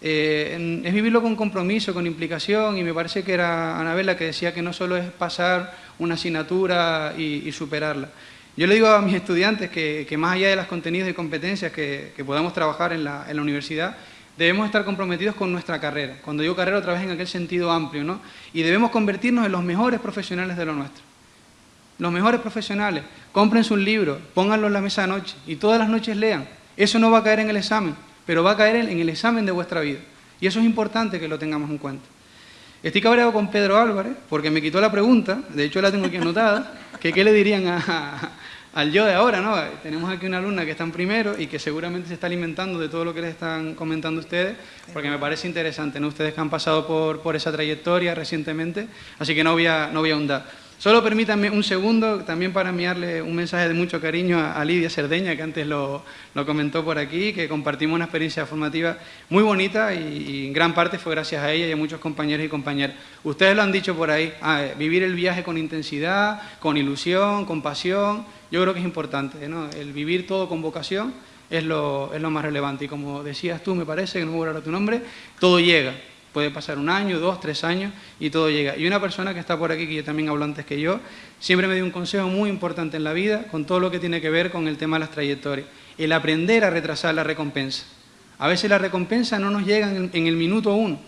Speaker 12: Eh, es vivirlo con compromiso, con implicación, y me parece que era Anabela que decía que no solo es pasar una asignatura y, superarla. Yo le digo a mis estudiantes que, más allá de los contenidos y competencias que, podamos trabajar en la, universidad, debemos estar comprometidos con nuestra carrera. Cuando digo carrera, otra vez en aquel sentido amplio, ¿no? Y debemos convertirnos en los mejores profesionales de lo nuestro. Los mejores profesionales. Compren un libro, pónganlo en la mesa de noche y todas las noches lean. Eso no va a caer en el examen pero va a caer en el examen de vuestra vida. Y eso es importante que lo tengamos en cuenta. Estoy cabreado con Pedro Álvarez porque me quitó la pregunta, de hecho la tengo aquí anotada, que qué le dirían a, al yo de ahora, ¿no? Tenemos aquí una alumna que está en primero y que seguramente se está alimentando de todo lo que les están comentando ustedes, porque me parece interesante, ¿no? Ustedes que han pasado por, esa trayectoria recientemente, así que no voy a, no voy a ahondar. Solo permítanme un segundo también para enviarle un mensaje de mucho cariño a, Lidia Cerdeña, que antes lo, comentó por aquí, que compartimos una experiencia formativa muy bonita y, y, en gran parte fue gracias a ella y a muchos compañeros y compañeras. Ustedes lo han dicho por ahí, ah, vivir el viaje con intensidad, con ilusión, con pasión, yo creo que es importante, ¿no? El vivir todo con vocación es lo, es lo más relevante y como decías tú, me parece, que no me voy a tu nombre, todo llega. Puede pasar un año, dos, tres años y todo llega. Y una persona que está por aquí, que yo también hablo antes que yo, siempre me dio un consejo muy importante en la vida con todo lo que tiene que ver con el tema de las trayectorias. El aprender a retrasar la recompensa. A veces la recompensa no nos llega en, el minuto uno,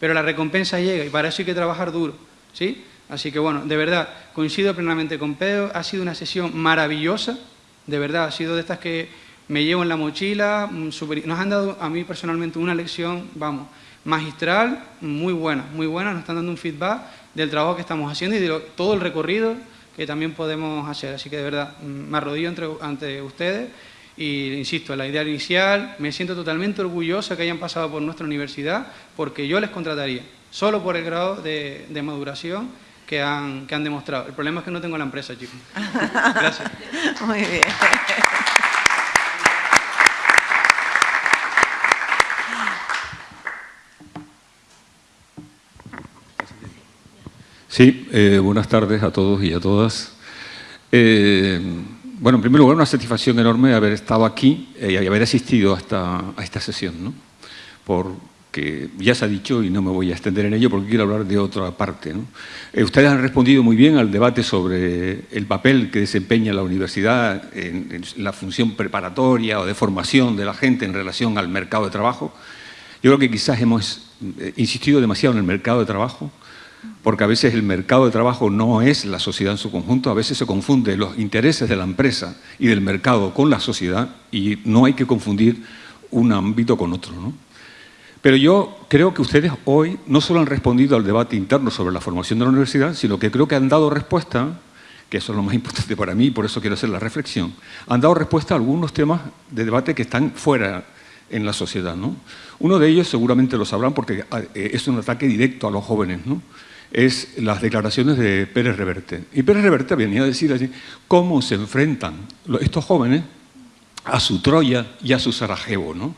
Speaker 12: pero la recompensa llega y para eso hay que trabajar duro. ¿sí? Así que bueno, de verdad, coincido plenamente con Pedro, ha sido una sesión maravillosa, de verdad, ha sido de estas que me llevo en la mochila, super, nos han dado a mí personalmente una lección, vamos, magistral, muy buena, muy buena, nos están dando un feedback del trabajo que estamos haciendo y de lo, todo el recorrido que también podemos hacer. Así que de verdad, me arrodillo entre, ante ustedes y insisto, la idea inicial, me siento totalmente orgulloso que hayan pasado por nuestra universidad porque yo les contrataría, solo por el grado de, de maduración que han, que han demostrado. El problema es que no tengo la empresa, chicos. Gracias.
Speaker 1: Muy bien.
Speaker 13: Sí, eh, buenas tardes a todos y a todas. Eh, bueno, en primer lugar, una satisfacción enorme haber estado aquí eh, y haber asistido a esta, a esta sesión, ¿no? porque ya se ha dicho y no me voy a extender en ello porque quiero hablar de otra parte. Eh, ustedes han respondido muy bien al debate sobre el papel que desempeña la universidad en, la función preparatoria o de formación de la gente en relación al mercado de trabajo. Yo creo que quizás hemos insistido demasiado en el mercado de trabajo, porque a veces el mercado de trabajo no es la sociedad en su conjunto, a veces se confunde los intereses de la empresa y del mercado con la sociedad y no hay que confundir un ámbito con otro. ¿no? Pero yo creo que ustedes hoy no solo han respondido al debate interno sobre la formación de la universidad, sino que creo que han dado respuesta, que eso es lo más importante para mí y por eso quiero hacer la reflexión, han dado respuesta a algunos temas de debate que están fuera en la sociedad. ¿no? Uno de ellos seguramente lo sabrán porque eh, es un ataque directo a los jóvenes. ¿no? Es las declaraciones de Pérez Reverte. Y Pérez Reverte venía a decir así, cómo se enfrentan estos jóvenes a su Troya y a su Sarajevo, ¿no?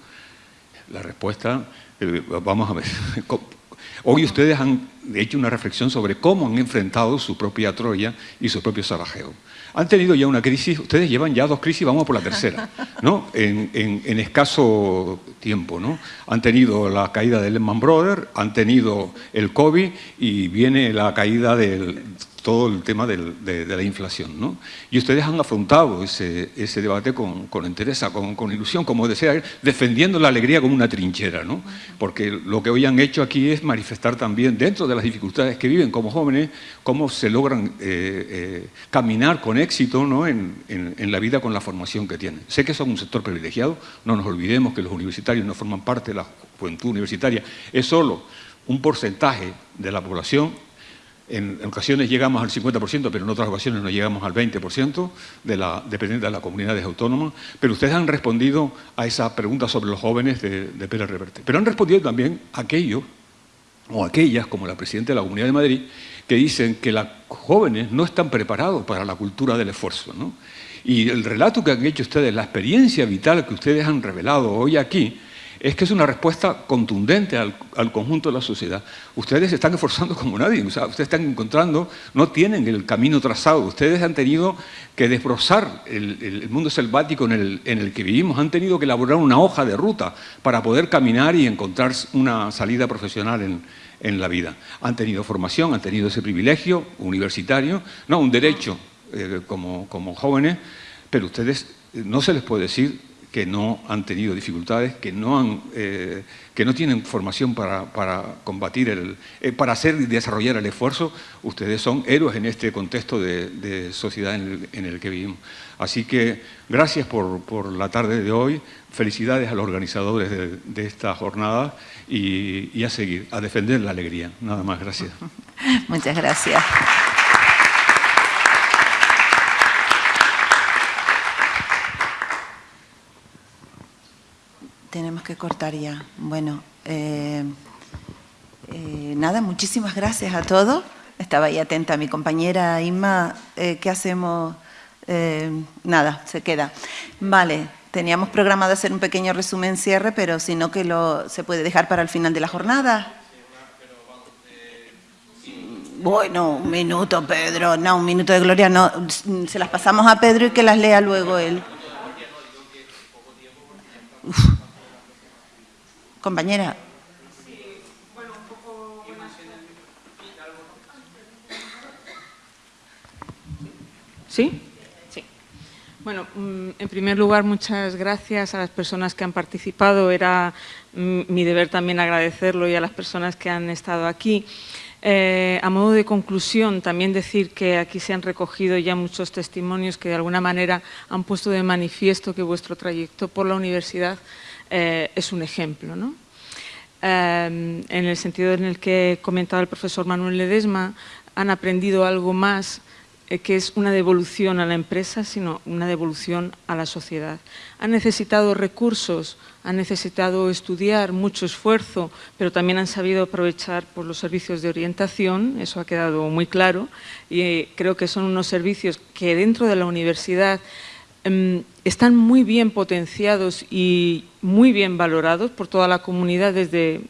Speaker 13: La respuesta, eh, vamos a ver, hoy ustedes han hecho una reflexión sobre cómo han enfrentado su propia Troya y su propio Sarajevo. Han tenido ya una crisis, ustedes llevan ya dos crisis, vamos por la tercera, ¿no? En, escaso tiempo, ¿no? Han tenido la caída del Lehman Brothers, han tenido el COVID y viene la caída del todo el tema del, de, la inflación. ¿no? Y ustedes han afrontado ese, ese debate con, con interés, con, ilusión, como desea, defendiendo la alegría como una trinchera, ¿no? porque lo que hoy han hecho aquí es manifestar también, dentro de las dificultades que viven como jóvenes, cómo se logran eh, eh, caminar con éxito ¿no? en, en, la vida con la formación que tienen. Sé que son un sector privilegiado, no nos olvidemos que los universitarios no forman parte de la juventud universitaria, es solo un porcentaje de la población En, ocasiones llegamos al 50%, pero en otras ocasiones no llegamos al 20%, de la, dependiendo de las comunidades autónomas. Pero ustedes han respondido a esa pregunta sobre los jóvenes de, de Pérez Reverte. Pero han respondido también a aquellos, o aquellas, como la Presidenta de la Comunidad de Madrid, que dicen que los jóvenes no están preparados para la cultura del esfuerzo. ¿no? Y el relato que han hecho ustedes, la experiencia vital que ustedes han revelado hoy aquí, es que es una respuesta contundente al, conjunto de la sociedad. Ustedes se están esforzando como nadie, ustedes están encontrando, no tienen el camino trazado, ustedes han tenido que desbrozar el, mundo selvático en el, que vivimos, han tenido que elaborar una hoja de ruta para poder caminar y encontrar una salida profesional en, la vida. Han tenido formación, han tenido ese privilegio universitario, no, un derecho eh, como, como jóvenes, pero ustedes eh, no se les puede decir que no han tenido dificultades, que no, han, eh, que no tienen formación para, para combatir, el, eh, para hacer y desarrollar el esfuerzo, ustedes son héroes en este contexto de, sociedad en el, que vivimos. Así que gracias por, por, la tarde de hoy, felicidades a los organizadores de, esta jornada y a seguir, a defender la alegría. Nada más, gracias.
Speaker 1: Muchas gracias. Tenemos que cortar ya. Bueno, eh, eh, nada, muchísimas gracias a todos. Estaba ahí atenta mi compañera Inma. Eh, ¿Qué hacemos? nada, se queda. Vale, teníamos programado hacer un pequeño resumen cierre, pero si no que lo se puede dejar para el final de la jornada. Bueno, un minuto, Pedro. No, un minuto de gloria no. Se las pasamos a Pedro y que las lea luego él. Compañera.
Speaker 14: ¿Sí? Sí. Bueno, mm, en primer lugar, muchas gracias a las personas que han participado. Era mm, mi deber también agradecerlo y a las personas que han estado aquí. Eh, a modo de conclusión, también decir que aquí se han recogido ya muchos testimonios que de alguna manera han puesto de manifiesto que vuestro trayecto por la universidad eh, es un ejemplo. ¿no? Em, en el sentido en el que comentaba el profesor Manuel Ledesma, han aprendido algo más eh, que es una devolución a la empresa, sino una devolución a la sociedad. Han necesitado recursos, han necesitado estudiar, mucho esfuerzo, pero también han sabido aprovechar por los servicios de orientación, eso ha quedado muy claro, y creo que son unos servicios que dentro de la universidad están muy bien potenciados y muy bien valorados por toda la comunidad desde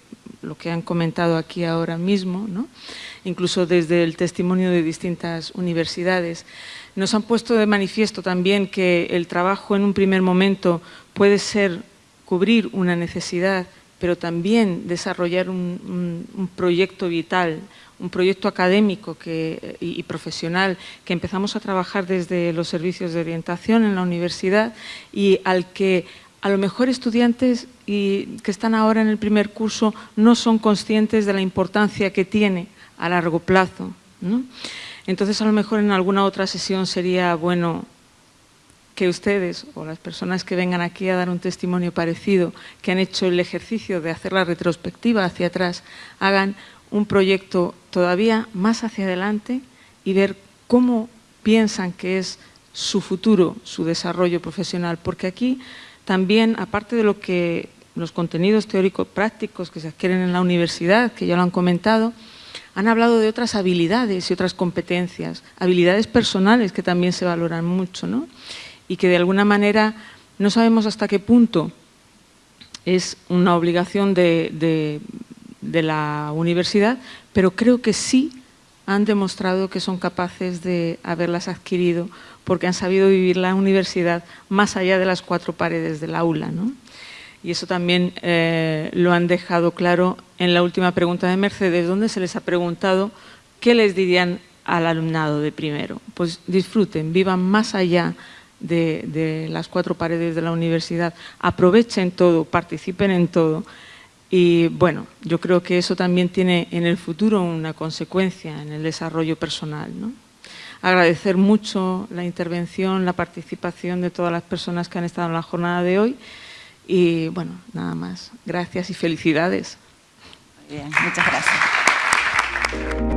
Speaker 14: lo que han comentado aquí ahora mismo, incluso desde el testimonio de distintas universidades. Nos han puesto de manifiesto también que el trabajo en un primer momento puede ser cubrir una necesidad, pero también desarrollar un proyecto vital, un proyecto académico y, profesional que empezamos a trabajar desde los servicios de orientación en la universidad y al que a lo mejor estudiantes que están ahora en el primer curso no son conscientes de la importancia que tiene a largo plazo. Entonces, a lo mejor en alguna otra sesión sería bueno que ustedes o las personas que vengan aquí a dar un testimonio parecido, que han hecho el ejercicio de hacer la retrospectiva hacia atrás, hagan un proyecto todavía más hacia adelante y ver cómo piensan que es su futuro, su desarrollo profesional, porque aquí también, aparte de lo que los contenidos teóricos prácticos que se adquieren en la universidad, que ya lo han comentado, han hablado de otras habilidades y otras competencias, habilidades personales que también se valoran mucho, ¿no? y que de alguna manera no sabemos hasta qué punto es una obligación de de la universidad, pero creo que sí han demostrado que son capaces de haberlas adquirido porque han sabido vivir la universidad más allá de las cuatro paredes del aula. ¿no? Y eso también eh, lo han dejado claro en la última pregunta de Mercedes, donde se les ha preguntado qué les dirían al alumnado de primero. Pues disfruten, vivan más allá de, de las cuatro paredes de la universidad, aprovechen todo, participen en todo y bueno, yo creo que eso también tiene en el futuro una consecuencia en el desarrollo personal. ¿no? Agradecer mucho la intervención, la participación de todas las personas que han estado en la jornada de hoy y bueno, nada más. Gracias y felicidades.
Speaker 1: Bien, muchas gracias.